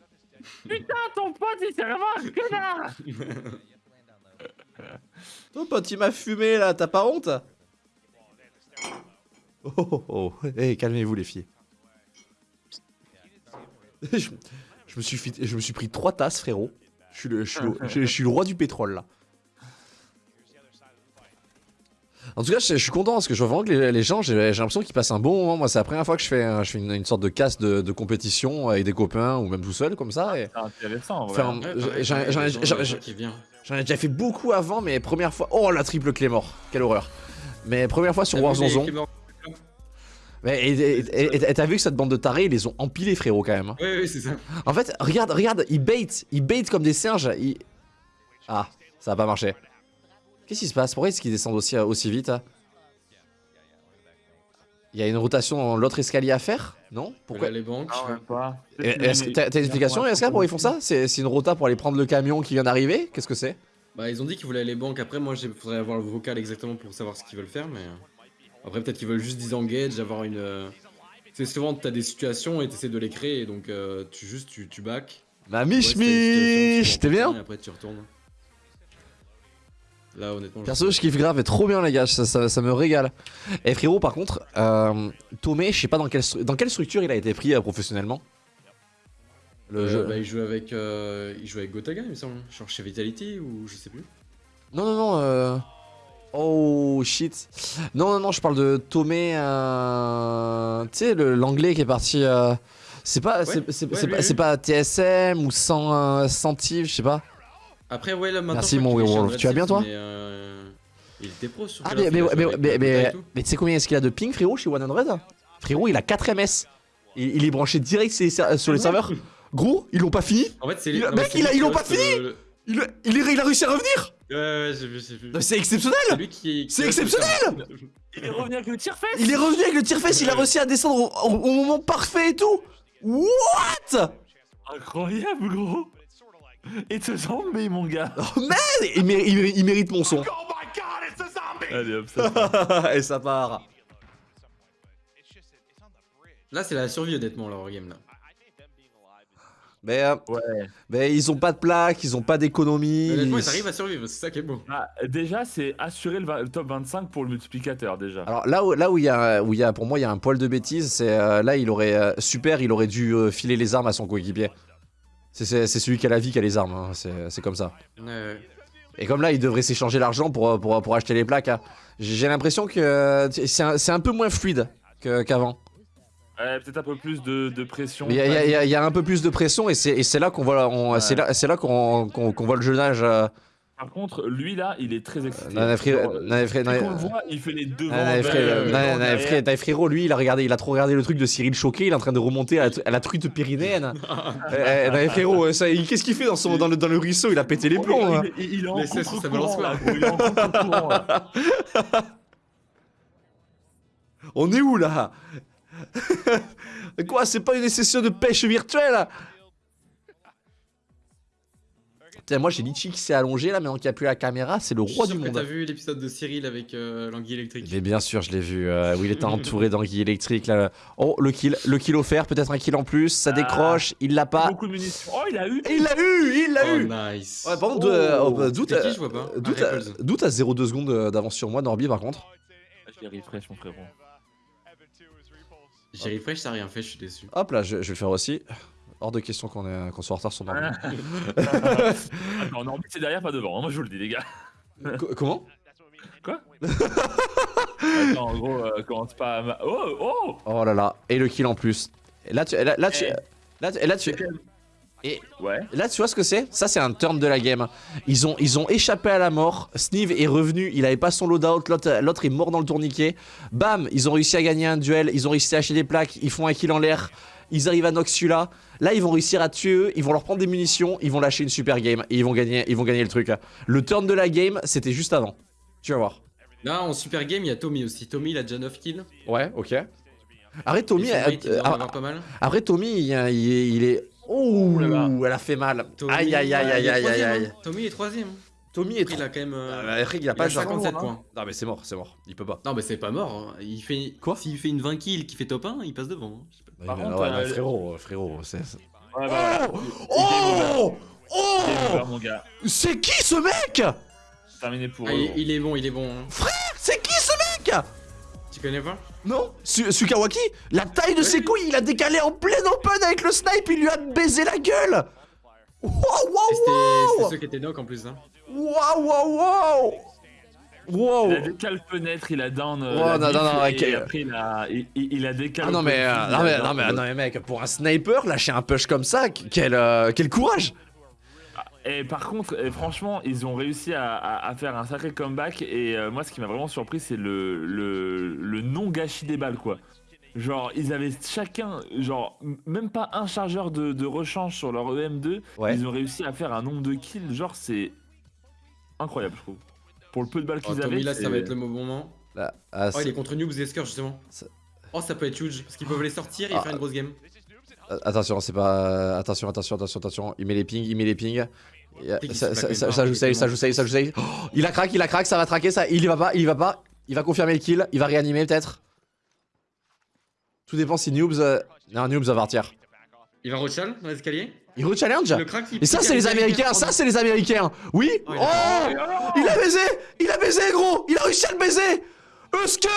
Putain, ton pote, il s'est vraiment un connard Ton pote, il m'a fumé là, t'as pas honte? Oh oh oh, Eh, calmez-vous les filles. je, me suis pris trois tasses, frérot. Je suis le roi du pétrole là. En tout cas, je, je suis content parce que je vois vraiment que les, les gens, j'ai j'ai l'impression qu'ils passent un bon moment. Moi, c'est la première fois que je fais, un- je fais une, une sorte de casse de, de compétition avec des copains ou même tout seul comme ça. Et... C'est intéressant, Ouais, j'en ai- déjà fait beaucoup avant, mais première fois. Oh la triple clé mort, quelle horreur. Mais première fois sur Warzone. Mais et- et- et- et- et t'as vu que cette bande de tarés, ils les ont empilés, frérot, quand même. hein. Ouais, ouais, c'est ça. En fait, regarde, regarde, ils bait, ils bait comme des singes. ils- Ah, ça a pas marché. Qu'est-ce qui se passe? Pourquoi est-ce qu'ils descendent aussi, aussi vite hein Il y a une rotation dans l'autre escalier à faire? Non? Pourquoi? Les banques. T'as une explication, SK, pourquoi ils font ça? C'est une rota pour aller prendre le camion qui vient d'arriver? Qu'est-ce que c'est? Bah, ils ont dit qu'ils voulaient aller banques. Après, moi, il faudrait avoir le vocal exactement pour savoir ce qu'ils veulent faire, mais. euh, Après, peut-être qu'ils veulent juste disengage, avoir une. euh, C'est souvent, t'as des situations et t'essaies de les créer, donc euh, tu juste, tu, tu back. Ouais, mich situation, mich T'es bien? Et après, tu retournes. Là, honnêtement. Perso, je kiffe grave et trop bien, les gars, ça, ça- ça me régale. Et frérot, par contre, euh, Tomé, je sais pas dans quelle, dans quelle structure il a été pris euh, professionnellement Le Euh, jeu. bah, il joue avec, euh, il joue avec Gotaga, il me semble. Genre chez Vitality ou je sais plus. Non, non, non. Euh... Oh shit. Non, non, non, je parle de Tomé. Euh... Tu sais, l'anglais qui est parti. euh, C'est pas, c'est- Ouais, c'est- ouais, c'est lui, pas, TSM ou sans, euh, sans Tiv, je sais pas. Après, ouais, là maintenant. Merci, mon Werewolf. Tu vas bien, toi mais, euh, Il était pro sur Ah, mais, mais, mais, mais, mais, tu sais combien est-ce qu'il a de ping, frérot, chez 100 Frérot, il a 4 MS. Il, il est branché direct sur les les serveurs. Gros, ils l'ont pas fini. En fait, c'est Il les- mec, ils l'ont pas fini Il, il, est- il a réussi à revenir. Ouais, ouais, j'ai vu, j'ai vu. C'est exceptionnel. C'est exceptionnel. Il est revenu avec le tire-fesse Il est revenu avec le tir-fesse, il a réussi à descendre au, au- au moment parfait et tout. What? Incroyable, gros Et ce zombie, mon gars Oh man il, méri- il méri- il mérite mon son. Allez, hop, ça. et ça part. Là, c'est la survie, honnêtement, leur game là. Mais, euh, Ouais. mais ils ont pas de plaque, ils ont pas d'économie. Honnêtement, ils- ils arrivent à survivre, c'est ça qui est beau. Ah, déjà, c'est assurer le, le top 25 pour le multiplicateur, déjà. Alors là où, là où il y a, où il y a, pour moi, il y a un poil de bêtise, c'est euh, là il aurait euh, super, il aurait dû euh, filer les armes à son coéquipier. C'est- celui qui a la vie qui a les armes, hein, c'est comme ça. Et comme là, ils devraient s'échanger l'argent pour, pour, pour acheter les plaques. hein. J'ai l'impression que euh, c'est un, peu moins fluide que- qu'avant. Ouais, peut-être un peu plus de, de pression. Il y, a- y y un peu plus de pression et c'est là qu'on voit, on- Ouais. c'est là, c'est là qu'on voit le jeune âge. euh, Par contre, lui là, il est très excité. Nana- qu'on le voit, il fait les Nana Frérot, lui, il a regardé, il a trop regardé le truc de Cyril Choquet, il est en train de remonter à, la- truite pyrénéenne. Eh, Nana Frérot, ça, il- qu'est-ce qu'il fait dans, son, dans, le, dans le ruisseau? Il a pété les plombs. hein. Il, est en Mais c'est- ça balance contre-courant. On est où là? Quoi, c'est pas une session de pêche virtuelle? Putain, moi j'ai Litchi qui s'est allongé là, mais qui a plus la caméra, c'est le Je roi du que monde. T'as vu l'épisode de Cyril avec euh, l'anguille électrique Mais bien sûr, je l'ai vu, euh, où il était entouré d'anguilles électriques là. Oh, le kill, le kill offert, peut-être un kill en plus, ça Ah. décroche, il l'a pas. Beaucoup de munitions. Oh, il a eu Et il l'a eu, il l'a Oh, eu nice. Ouais, par contre, Oh, euh, doute, c'était qui, je vois pas. Doute, Ah, à- Ripples. doute à 0,2 secondes euh, d'avance sur moi, Norby par contre. J'ai refresh, mon frérot. J'ai refresh, ça a rien fait, je suis déçu. Hop là, je, je vais le faire aussi. Hors de question qu'on soit en retard sur Norby. Attends, Norby, c'est derrière, pas devant. hein, Moi, je vous le dis, les gars. Co- comment? Quoi? Attends, en gros, euh, commence pas à. ma- Oh, oh Oh là là, et le kill en plus. Et là, tu, là, là, tu, Eh. là, tu- là, tu, et Ouais. là, tu vois ce que c'est? Ça, c'est un turn de la game. Ils ont, ils ont échappé à la mort. Sneeve est revenu, il avait pas son loadout. L'autre, l'autre est mort dans le tourniquet. Bam, ils ont réussi à gagner un duel. Ils ont réussi à acheter des plaques. Ils font un kill en l'air. Ils arrivent à celui-là. Là, ils vont réussir à tuer eux. Ils vont leur prendre des munitions. Ils vont lâcher une super game et ils vont gagner, ils vont gagner le truc. Le turn de la game, c'était juste avant. Tu vas voir. Là, en super game, il y a Tommy aussi. Tommy, il a déjà 9 kills. Ouais, ok. Arrête Tommy. Il pas mal. Après Tommy, il, il est, il est- Oh là là. elle a fait mal. Tommy, aïe aïe aïe aïe aïe aïe. hein. Tommy est troisième. Tommy est il a quand même. euh, Ah, Après, il a il pas a le genre. 57 hein. points. Non mais c'est mort, c'est mort. Il peut pas. Non, mais c'est pas mort. hein. Il fait... Quoi S'il fait une 20 kills qui fait top 1, il passe devant. hein. Par Ouais, contre, ouais, euh, non, frérot, frérot, c'est. Ouais, bah. Oh Oh gars. C'est qui ce mec? Terminé pour Ah, eux. il, est bon, il est bon. hein. C'est qui ce mec? Tu connais pas? Non Su- Sukawaki La taille de ses couilles, il a décalé en plein open avec le snipe, il lui a baisé la gueule Wow c'était wow c'était wow ceux qui étaient knock en plus. Hein. Wow wow wow Wow Il a décalé fenêtre, il a down. euh, Oh, non, non, non, et, après, il a, il, il- a décalé. Ah non mais, euh, non, mais, non, mais, down. non mais mec, pour un sniper, lâcher un push comme ça, quel, euh, quel courage Et par contre, franchement, ils ont réussi à, à- à faire un sacré comeback. Et euh, moi, ce qui m'a vraiment surpris, c'est le, le, le non-gâchis des balles, quoi. Genre, ils avaient chacun, genre, même pas un chargeur de, de rechange sur leur EM2. Ouais. Ils ont réussi à faire un nombre de kills, genre, c'est incroyable, je trouve. Pour le peu de balles Oh, qu'ils avaient. Tommy, là, ça va être le moment. Là, ah, Oh, il c'est- est contre Noobs et Esker justement. Ça- Oh, ça peut être huge parce qu'ils peuvent les sortir et Ah. faire une grosse game. euh, Attention, c'est pas... Attention, attention, attention, attention. Il met les pings, il met les pings. Euh, Ça, se ça, plaque ça, joue safe, ça joue safe, ça joue safe. Oh, il a crack, il a crack, ça va traquer, ça. Il y va pas, il y va pas. Il va confirmer le kill, il va réanimer peut-être. Tout dépend si Noobs... euh, Non, Noobs va partir. Il va rechal dans l'escalier Il re-challenge Le crack, il Et ça, c'est les Américains, ça, c'est les Américains. Oui. Oh, il Oh a Il a baisé Il a baisé, gros. Il a réussi à le baiser. Husker.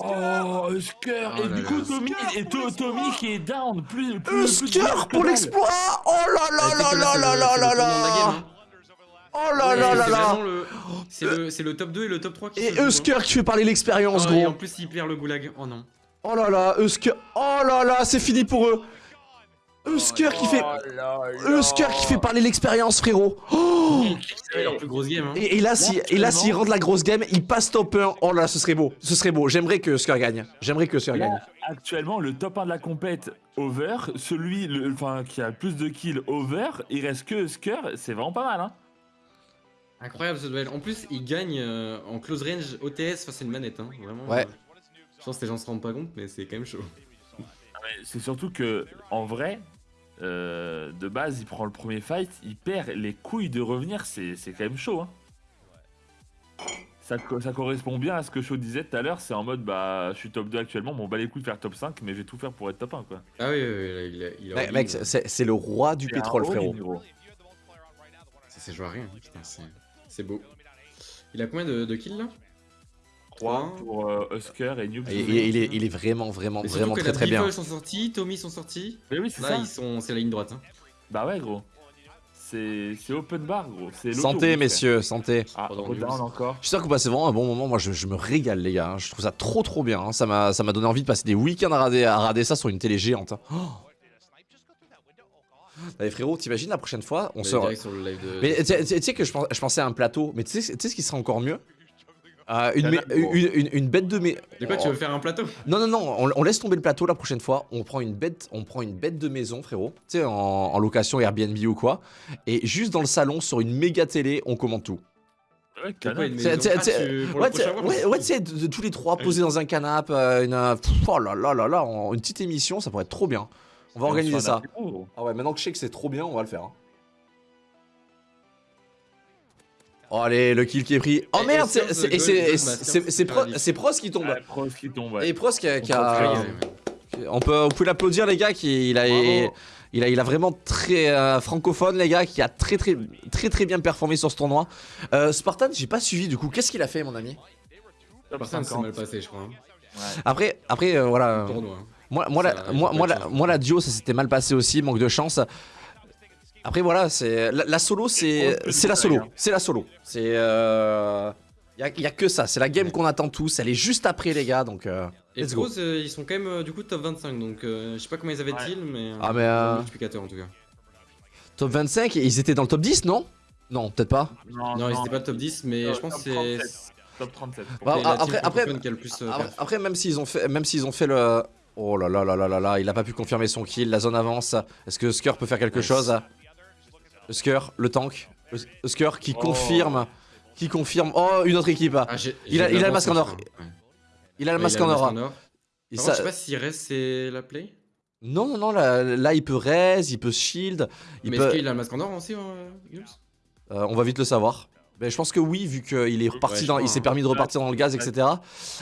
Oh, Husker. Oh Et du coup. Tommy, et To- Tommy qui est down. Plus, Husker pour l'exploit. Oh là là c'est là là là, là là là. Oh là là là c'est là C'est le, c'est le top 2 et le top 3 qui Et. Husker qui fait parler l'expérience, et gros. en plus, il perd le goulag. Oh non. Oh là là, Husker. Oh là là, c'est fini pour eux Husker qui fait... Husker qui fait parler l'expérience, frérot Oh C'est leur plus grosse game. Hein. Et, et là, si, et là, s'ils rendent la grosse game, ils passent top 1. Oh là, ce serait beau. Ce serait beau. J'aimerais que Husker gagne. J'aimerais que Husker Là, gagne. actuellement, le top 1 de la compète over, celui le, enfin, qui a le plus de kills over, il reste que Husker, c'est vraiment pas mal. Hein. Incroyable ce duel. En plus, il gagne euh, en close range OTS face à une manette. Hein. Vraiment. Ouais. euh, je pense que les gens se rendent pas compte, mais c'est quand même chaud. Mais C'est surtout que, en vrai, euh, de base, il prend le premier fight, il perd les couilles de revenir, c'est c'est quand même chaud. Hein. Ça, ça correspond bien à ce que Shaw disait tout à l'heure, c'est en mode bah je suis top 2 actuellement, bon bah les couilles de faire top 5, mais je vais tout faire pour être top 1 quoi. Ah oui, oui, oui, là, il a, il a Mec, euh, c'est c'est le roi du pétrole, frérot. gros. Ça, c'est joué à rien. Putain, c'est- c'est beau. Il a combien de, de kills là? 3 pour euh, Husker et et- il, est, il est vraiment, vraiment, Mais vraiment que très très bien. Beagle sont sortis, Tommy sont sortis. Mais oui, c'est ça. ils sont, c'est la ligne droite. Hein. Bah ouais, gros. c'est c'est open bar, gros. Santé, messieurs, santé. Ah, encore. Je suis sûr que vous passez vraiment un bon moment. Moi, je, je me régale, les gars. hein. Je trouve ça trop, trop bien. hein. Ça m'a ça m'a donné envie de passer des week-ends à rader, à rader ça sur une télé géante. hein. Oh. Allez, frérot, t'imagines la prochaine fois On se. de. Mais tu sais- que je, pens- je pensais à un plateau. Mais tu sais ce qui serait encore mieux? Euh, une, une, une- une bête de mais De quoi tu veux faire un plateau? Non non non, on, on laisse tomber le plateau la prochaine fois. On prend une bête, on prend une bête de maison, frérot. Tu sais, en, en location Airbnb ou quoi. Et juste dans le salon, sur une méga télé, on commande tout. Ouais, maison Ah, tu- Ouais, sais, tous les trois posés dans un canapé, euh, une, euh, oh là là là là, une petite émission, ça pourrait être trop bien. On va organiser ça. Ah ouais, maintenant que je sais que c'est trop bien, on va le faire. Oh allez, le kill qui est pris. Oh merde, et c'est- Pros qui tombe. Pros qui tombe, ouais. Et Pros qui a. qui on peut, vous pouvez l'applaudir les gars, qui, il, a, Bravo. il, a, il a vraiment très euh, francophone les gars, qui a très très très très bien performé sur ce tournoi. Euh, Spartan, j'ai pas suivi du coup, qu'est-ce qu'il a fait mon ami? Par contre, c'est 50. mal passé, je crois. hein. Après, après euh, voilà. Tournoi. hein. Moi, moi, Ça, la, moi, moi, la, moi, la duo, ça s'était mal passé aussi, manque de chance. Après, voilà, c'est la, la solo, c'est c'est la solo. C'est la solo. C'est. Euh, y, a, y a que ça. C'est la game qu'on attend tous. Elle est juste après, les gars. Donc, euh, Et let's go. Pros, euh, ils sont quand même euh, du coup top 25, donc euh, je sais pas combien ils avaient-ils, mais. Ah, mais, un euh, multiplicateur en tout cas. Top 25, et ils étaient dans le top 10, non? Non, peut-être pas. Non, Non, ils étaient pas top 10, mais Top- je pense que 37. c'est. Top 37. Bah, après- après- le plus. euh, même s'ils ont fait, même s'ils ont fait le. Oh là là là là là là, il a pas pu confirmer son kill. La zone avance. Est-ce que Husker peut faire quelque Nice. chose? Husker, le tank. Hus- Husker qui Oh. confirme. Qui confirme. Oh, une autre équipe. Ah, Il a- il a le masque en or. ouais. Il a le masque en or. je sais pas s'il reste, c'est la play? Non, non, non, là, là, il peut raise, il peut shield. Il mais peut... est-ce qu'il a le masque en or aussi, euh, Euh, on va vite le savoir. Mais je pense que oui, vu qu'il est reparti Ouais, je dans, il s'est permis de repartir dans le gaz, etc.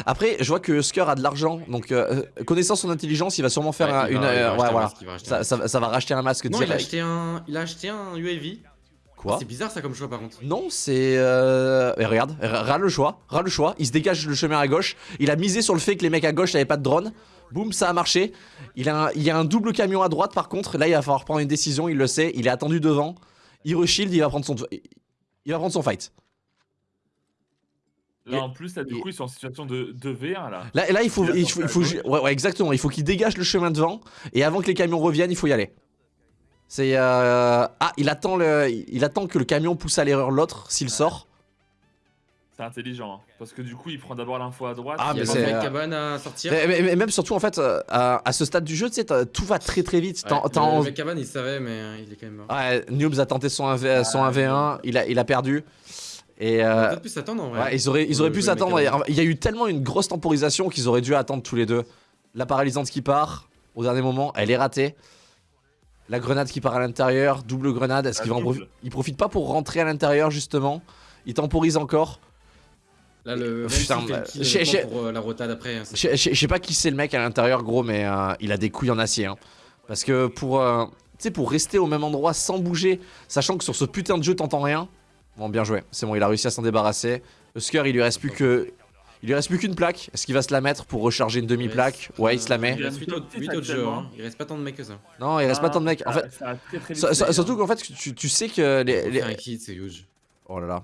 Après, je vois que Husker a de l'argent, donc euh, connaissant son intelligence, il va sûrement faire Ouais, un- une. va- euh, ouais, un voilà. masque, Ça, masque. ça- ça va racheter un masque Non, il a acheté un, il a acheté un UAV. Quoi C'est bizarre ça comme choix par contre. Non, c'est. Euh... regarde, ra- ras le choix, ras le choix. Il se dégage le chemin à gauche. Il a misé sur le fait que les mecs à gauche n'avaient pas de drone. Boum, ça a marché. Il, a un... il y a un double camion à droite par contre. Là, il va falloir prendre une décision, il le sait. Il est attendu devant. Il reshield, il va prendre son. Il va prendre son fight. Là, en plus, là, du et- coup, ils sont en situation de, de V1, là. Là, là il faut, Il faut, il faut- ouais, ouais, exactement. Il faut qu'il dégage le chemin devant et avant que les camions reviennent, il faut y aller. C'est euh, ah, il attend le, il attend que le camion pousse à l'erreur l'autre s'il sort. C'est intelligent, hein, parce que du coup, il prend d'abord l'info à droite. Ah, Il y mais a mec euh, cabane à sortir. Mais, mais- mais même surtout en fait euh, à, à ce stade du jeu, tu sais, t'as- tout va très très vite. Ouais, le, le mec cabane il savait mais euh, il est quand même mort. Ouais, Noobs a tenté son 1v, son Ah, 1v1, il a, il a perdu. Et euh, peut-être pu s'attendre en vrai. ouais, ils auraient, ils auraient le pu s'attendre. cabane. Il y a eu tellement une grosse temporisation qu'ils auraient dû attendre tous les deux. La paralysante qui part au dernier moment, elle est ratée. La grenade qui part à l'intérieur, double grenade. Est-ce qu'il va en profiter Il profite pas pour rentrer à l'intérieur justement? Il temporise encore. Là le même Putain, bah, chez- pour euh, la rotade après. hein, Je je- je sais pas qui c'est le mec à l'intérieur, gros, mais euh, il a des couilles en acier. hein. Parce que pour, euh, tu sais, pour rester au même endroit sans bouger, sachant que sur ce putain de jeu t'entends rien. Bon, bien joué. C'est bon, il a réussi à s'en débarrasser. Husker, il lui reste plus que, il lui reste plus qu'une plaque. Est-ce qu'il va se la mettre pour recharger une demi-plaque Ouais, il se la met. Il reste 8 autres, huit autres jeux, hein. il reste pas tant de mecs que ça. Non, il reste pas tant de mecs. En Ça- fait, ça très, très vite surtout hein. qu'en fait, tu, tu sais que les, Il les- fait un kill, c'est huge. Oh là là.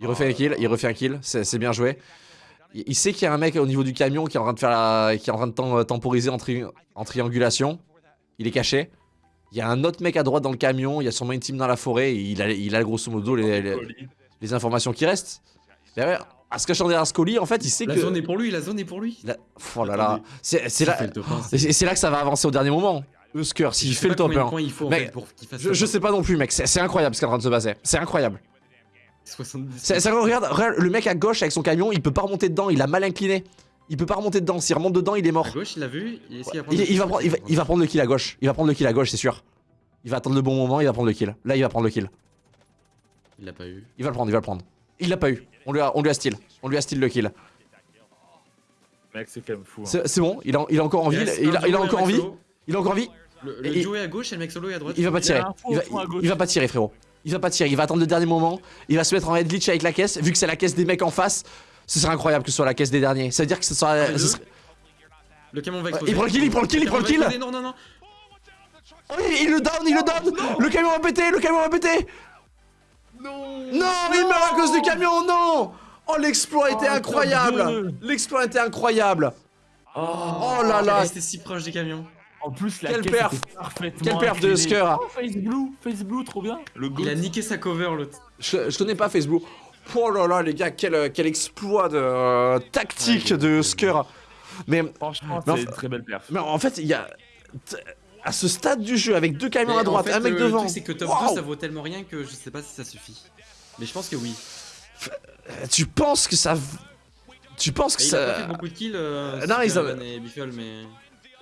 Il refait un kill, il refait un kill, c'est bien joué. Il, il sait qu'il y a un mec au niveau du camion qui est en train de faire la, qui est en train de tem- temporiser en, tri- en triangulation. Il est caché. Il y a un autre mec à droite dans le camion, il y a sûrement une team dans la forêt, et il a, il a grosso modo les, les- les informations qui restent. Derrière, à se cachant derrière Scully, en fait, il sait La que. zone est pour lui, la zone est pour lui. La- Oh là là, c'est là, que ça va avancer au dernier moment. Husker, s'il fait le top combien de 1. points il faut, en Mec, fait, pour qu'il fasse Je, je sais pas non plus, mec, c'est incroyable ce qui est en train de se passer. C'est incroyable. 70. C'est- c'est- regarde, regarde, le mec à gauche avec son camion, il peut pas remonter dedans, il a mal incliné. Il peut pas remonter dedans, s'il remonte dedans, il est mort. À gauche, il l'a vu. Il, va kill prendre, il, va, il va prendre le kill à gauche. Il va prendre le kill à gauche, c'est sûr. Il va attendre le bon moment, il va prendre le kill. Là, il va prendre le kill. Il l'a pas eu. Il va le prendre, il va le prendre. Il l'a pas eu. On lui a, on lui a steal. On lui a steal le kill. Mec, c'est quand même fou. hein. C'est bon, il a, il a encore envie. Il, reste il a, il a encore envie. Il a encore envie. Le, le Et- duo est à gauche et le mec solo est à droite. Il va pas tirer. Il va, il va pas tirer, frérot. Il va pas tirer. Il va attendre le dernier moment. Il va se mettre en head glitch avec la caisse. Vu que c'est la caisse des mecs en face, ce serait incroyable que ce soit la caisse des derniers. Ça veut dire que ce ce deux. serait- Le camion va Ouais, exploser. il prend le kill, il prend le kill, il prend le kill. Non, non, non. Oh, il, il le down, il le down Le camion va péter, le camion va péter Non Non, il meurt à cause du camion, non Oh, l'exploit était Oh, top incroyable. L'exploit était incroyable Oh, Oh là là Il était si proche du camion. En plus, la Quelle caisse perf. était parfaitement Quelle perf de. Husker. Oh, Face Blue, Face Blue, trop bien. Le Il a niqué sa cover l'autre. je, je connais pas Facebook. Oh là là, les gars, quel, euh, quel exploit de euh, tactique Ouais, de Husker Mais, Franchement, c'est une très belle perf. mais en fait, il y a... À ce stade du jeu, avec deux camions Mais à en droite, fait, un mec le devant... truc, c'est que top Waouh 2 ça vaut tellement rien que je sais pas si ça suffit. Mais je pense que oui. Tu penses que ça... Tu penses que Et il a pas fait ça... beaucoup de kills, euh, Non, ils ont- Evan et Biffle, mais.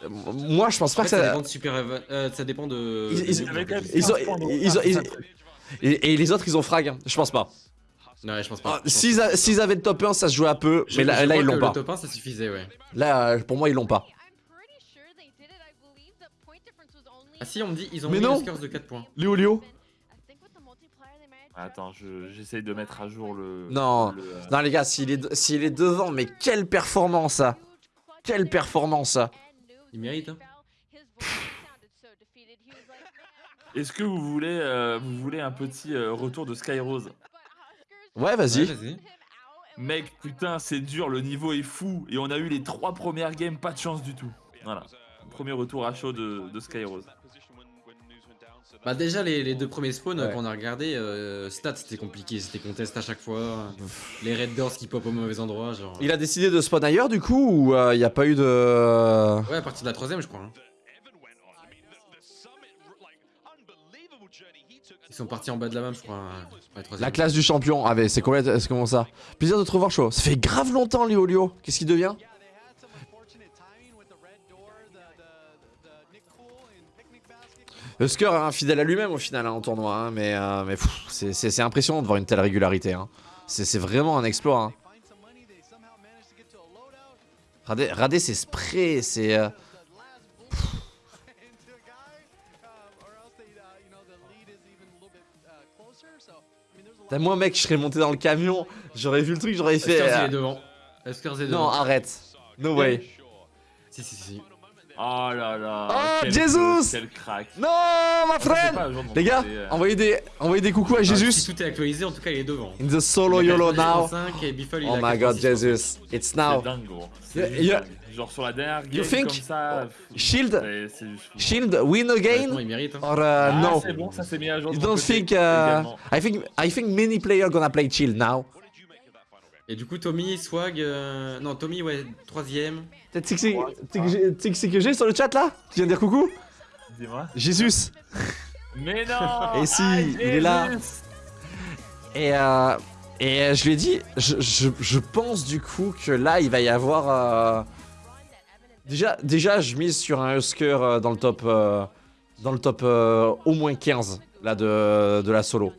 Moi, je pense pas En que ça ça... dépend de Super Evan. euh, ça dépend de. Ils- de- ils- de- avaient quand même Ils ont, 15 points de ils ont, retard, ils- c'est ça, le truc. et, et les autres, ils ont frag. hein. Je pense pas. Ouais, je pense Ah, pas. pense S'ils a- avaient le top 1, ça se jouait un peu. Je- Mais là, ils l'ont le pas. top 1 ça suffisait, ouais. Là, euh, pour moi, ils l'ont pas. Ah si, on me dit, ils ont Mais mis non. le score de 4 points. Léo Léo Attends, je- j'essaye de mettre à jour le. Non. le, euh, Non, les gars, s'il est, s'il est devant, mais quelle performance, ça Quelle performance, ça Il mérite, hein. Est-ce que vous voulez, euh, vous voulez un petit euh, retour de Skyrose Ouais, vas-y. Ouais, vas-y. Mec, putain, c'est dur, le niveau est fou. Et on a eu les trois premières games, pas de chance du tout. Voilà. Premier retour à chaud de, de Skyrose. Bah déjà les, les deux premiers spawns Ouais. qu'on a regardé, euh, stats c'était compliqué, c'était contest à chaque fois, les red doors qui pop au mauvais endroit, genre. Il a décidé de spawn ailleurs, du coup, ou il n'y a pas eu de... Ouais à partir de la troisième je crois. hein. Ils sont partis en bas de la map je crois. hein, la classe du champion. Ah, mais c'est comment ça? Plaisir de te revoir chaud. Ça fait grave longtemps, Léo Léo. Qu'est-ce qu'il devient? Husker est un fidèle à lui-même au final hein, en tournoi, hein, mais, euh, mais c'est- impressionnant de voir une telle régularité. hein. C'est vraiment un exploit. Radé, Radé, c'est spray, c'est... euh, Moi mec, je serais monté dans le camion, j'aurais vu le truc, j'aurais fait... Huskers euh, est devant. Huskers est Non, devant. arrête. No way. Si si si. Oh là là. Oh, quel- Jesus Quel crack. Non, ma pas, friend genre, Les gars, euh, envoyez des, envoyez des coucous à Ah, Jesus. Si tout est actualisé en tout cas il est devant. In the solo YOLO now. 85 et Biffle, il Oh my god, 86. Jesus. It's now. C'est dingue, gros. C'est Yeah, juste yeah. dingue. Genre sur la dernière game You think- comme ça. Shield. Shield, win again? Il mérite. hein. or uh, Ah, no? c'est bon, ça s'est mis à jour. de You don't côté think? Uh, également. I think I think many players gonna play Shield now. Et du coup Tommy, Swag, euh... non Tommy ouais troisième. T'as tu sais que c'est- que j'ai- sur le chat là? Tu viens de dire coucou? Dis-moi. Jesus. Mais non Et si, Ah, il est là. Et euh, et euh, je lui ai dit, je, je, je pense du coup que là il va y avoir. euh, Déjà, déjà, je mise sur un Husker euh, dans le top, euh, dans le top euh, au moins 15 là de, de la solo.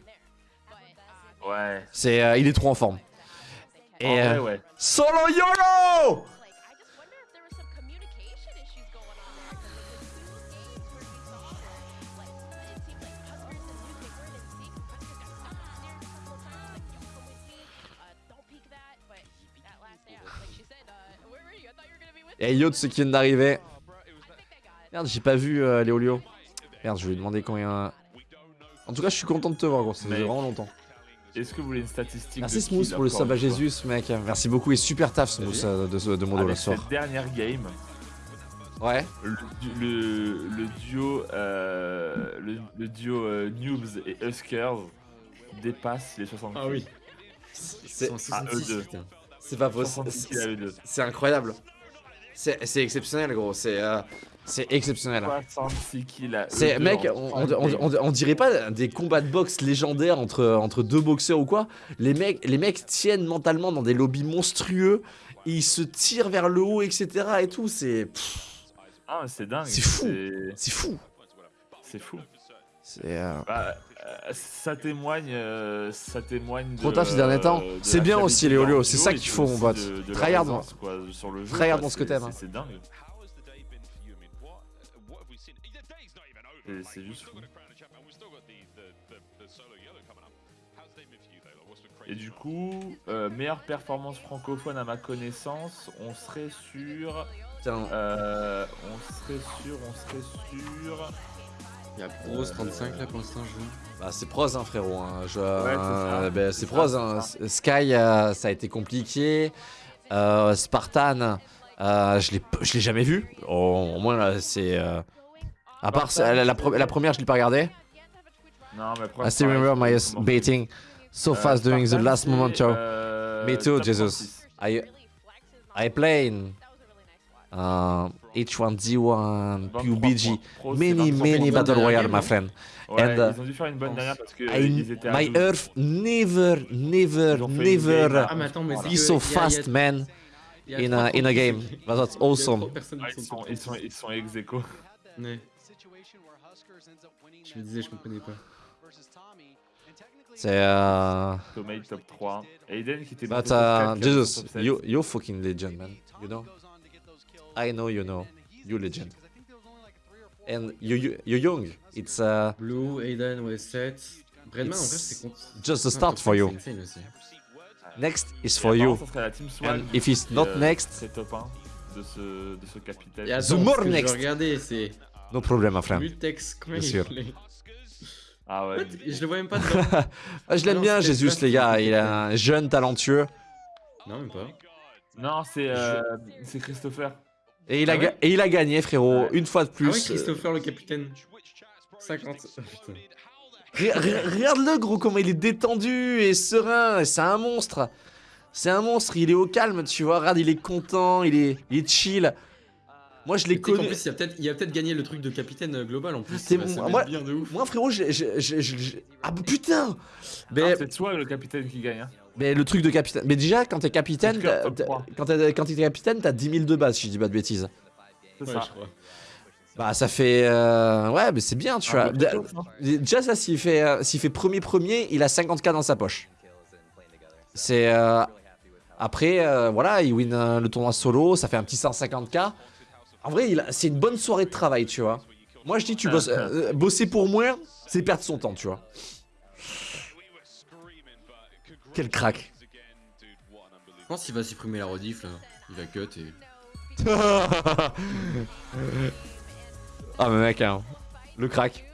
Ouais. C'est, euh, il est trop en forme. Et euh, ouais. solo YOLO Et Yacht, ce qui vient d'arriver. Merde, j'ai pas vu euh, Léolio. Merde, je vais lui demander combien. En tout cas, je suis content de te voir, gros. Ça fait Mais- vraiment longtemps. Est-ce que vous voulez une statistique Merci de Smooth pour le sub à Jésus, mec. Merci beaucoup et super taf, Smooth, euh, de, de Modo Avec le soir. cette dernière game, Ouais. le, le, le duo, euh, le, le duo euh, Noobs et Huskers dépasse les 60 Ah oui. C'est à eux 66, deux. c'est pas possible. 66 kills à eux deux. C'est incroyable. C'est c'est exceptionnel, gros. C'est euh, c'est exceptionnel. 66 kills à eux C'est mec, on, trois on- games. on- on dirait pas des combats de boxe légendaires entre, entre deux boxeurs ou quoi. Les mecs, les mecs tiennent mentalement dans des lobbies monstrueux, et ils se tirent vers le haut, etc. et tout. C'est Ah, c'est dingue. C'est fou. c'est- c'est fou. C'est fou. C'est euh, Bah, euh, ça témoigne, euh, ça témoigne. Trop taf ces derniers temps. de C'est bien aussi, les Olio, c'est ça qu'il faut, mon pote. Tryhard dans- ce que c'est- t'aimes, hein. c'est- C'est dingue. C'est- C'est juste fou. Et du coup, euh, meilleure performance francophone à ma connaissance, on serait sur. euh, on serait sur. On serait sur. Il y a Pros 35 là pour l'instant, je vois. Bah, c'est pros, hein, frérot. hein. Je- c'est ça. euh, bah, c'est C'est pros. ça, hein. Sky, euh, ça a été compliqué. Euh, Spartan, euh, je l'ai p- je l'ai jamais vu. Au, au moins, là, c'est. À part la, première, je l'ai pas regardé. Non, mais après, I still remember my baiting so Euh, fast during the last moment, ciao. euh, Me too, Jesus. 36. I, I play in uh, H1Z1, PUBG, many, 23 many. Battle Royale, my friend. Ouais, And, uh, ils ont dû faire une bonne dernière parce que I- ils étaient à my 12. Earth never, never, never Ah, mais attends, mais c'est be so fast, a- man, in a, in a game. That's awesome. trois personnes Ah, qui ils sont sont, top ils sont, 36. ils sont ex aequo. Ouais. Je me disais, je comprenais pas. C'est. Uh, Tomei top 3. Aiden qui était but, monté top 4, uh, Jesus, top 7. you, you're fucking legend, man. You know? I know you know. You legend. And you, you, you're young. It's uh, Blue, Aiden, ouais, 7. Bredman, en vrai, c'est contre. just the Ah, start for you. next is Et for you. And if it's not euh, next, C'est top 1 de ce, de ce capitaine. The more next. Je regardais, c'est no problem, my friend. Mutex Bien sûr. Ah ouais. What? Je le vois même pas dedans. Je l'aime bien, pas les gars. Il est un jeune talentueux. non, même pas. Non, c'est euh, c'est Christopher. Et il, a Ah ga- ouais et il a gagné, frérot, Ouais. une fois de Ah ouais, plus. Christopher le capitaine. 50. Oh, putain. Re- re- Regarde-le, gros, comment il est détendu et serein. C'est un monstre. C'est un monstre. Il est au calme, tu vois. Regarde, il est content, il est, il est chill. Moi, je sais qu'en connu. plus, il a peut-être gagné le truc de capitaine euh, global en plus. C'est bon, moi- être bien de ouf. Moi, frérot, j'ai- Ah, bah, putain! Mais, c'est Swag le capitaine qui gagne. Hein. mais le truc de capitaine. Mais déjà, quand t'es capitaine, quand t'es capitaine, t'as 10 000 de base, si je dis pas de bêtises. C'est Ouais, ça. je crois. Bah, ça fait. euh, Ouais, mais c'est bien, tu Un vois. tôt, ça. Déjà, ça, s'il fait, euh, s'il fait premier premier, il a 50k dans sa poche. C'est. euh, Après, euh, voilà, il win euh, le tournoi solo, ça fait un petit 150k. En vrai, il a- c'est une bonne soirée de travail, tu vois. Moi, je dis, tu bosses, euh, bosser pour moins, c'est perdre son temps, tu vois. Quel crack. Je pense qu'il va supprimer la rediff là. Il va cut et. ah, mais mec, hein, le crack.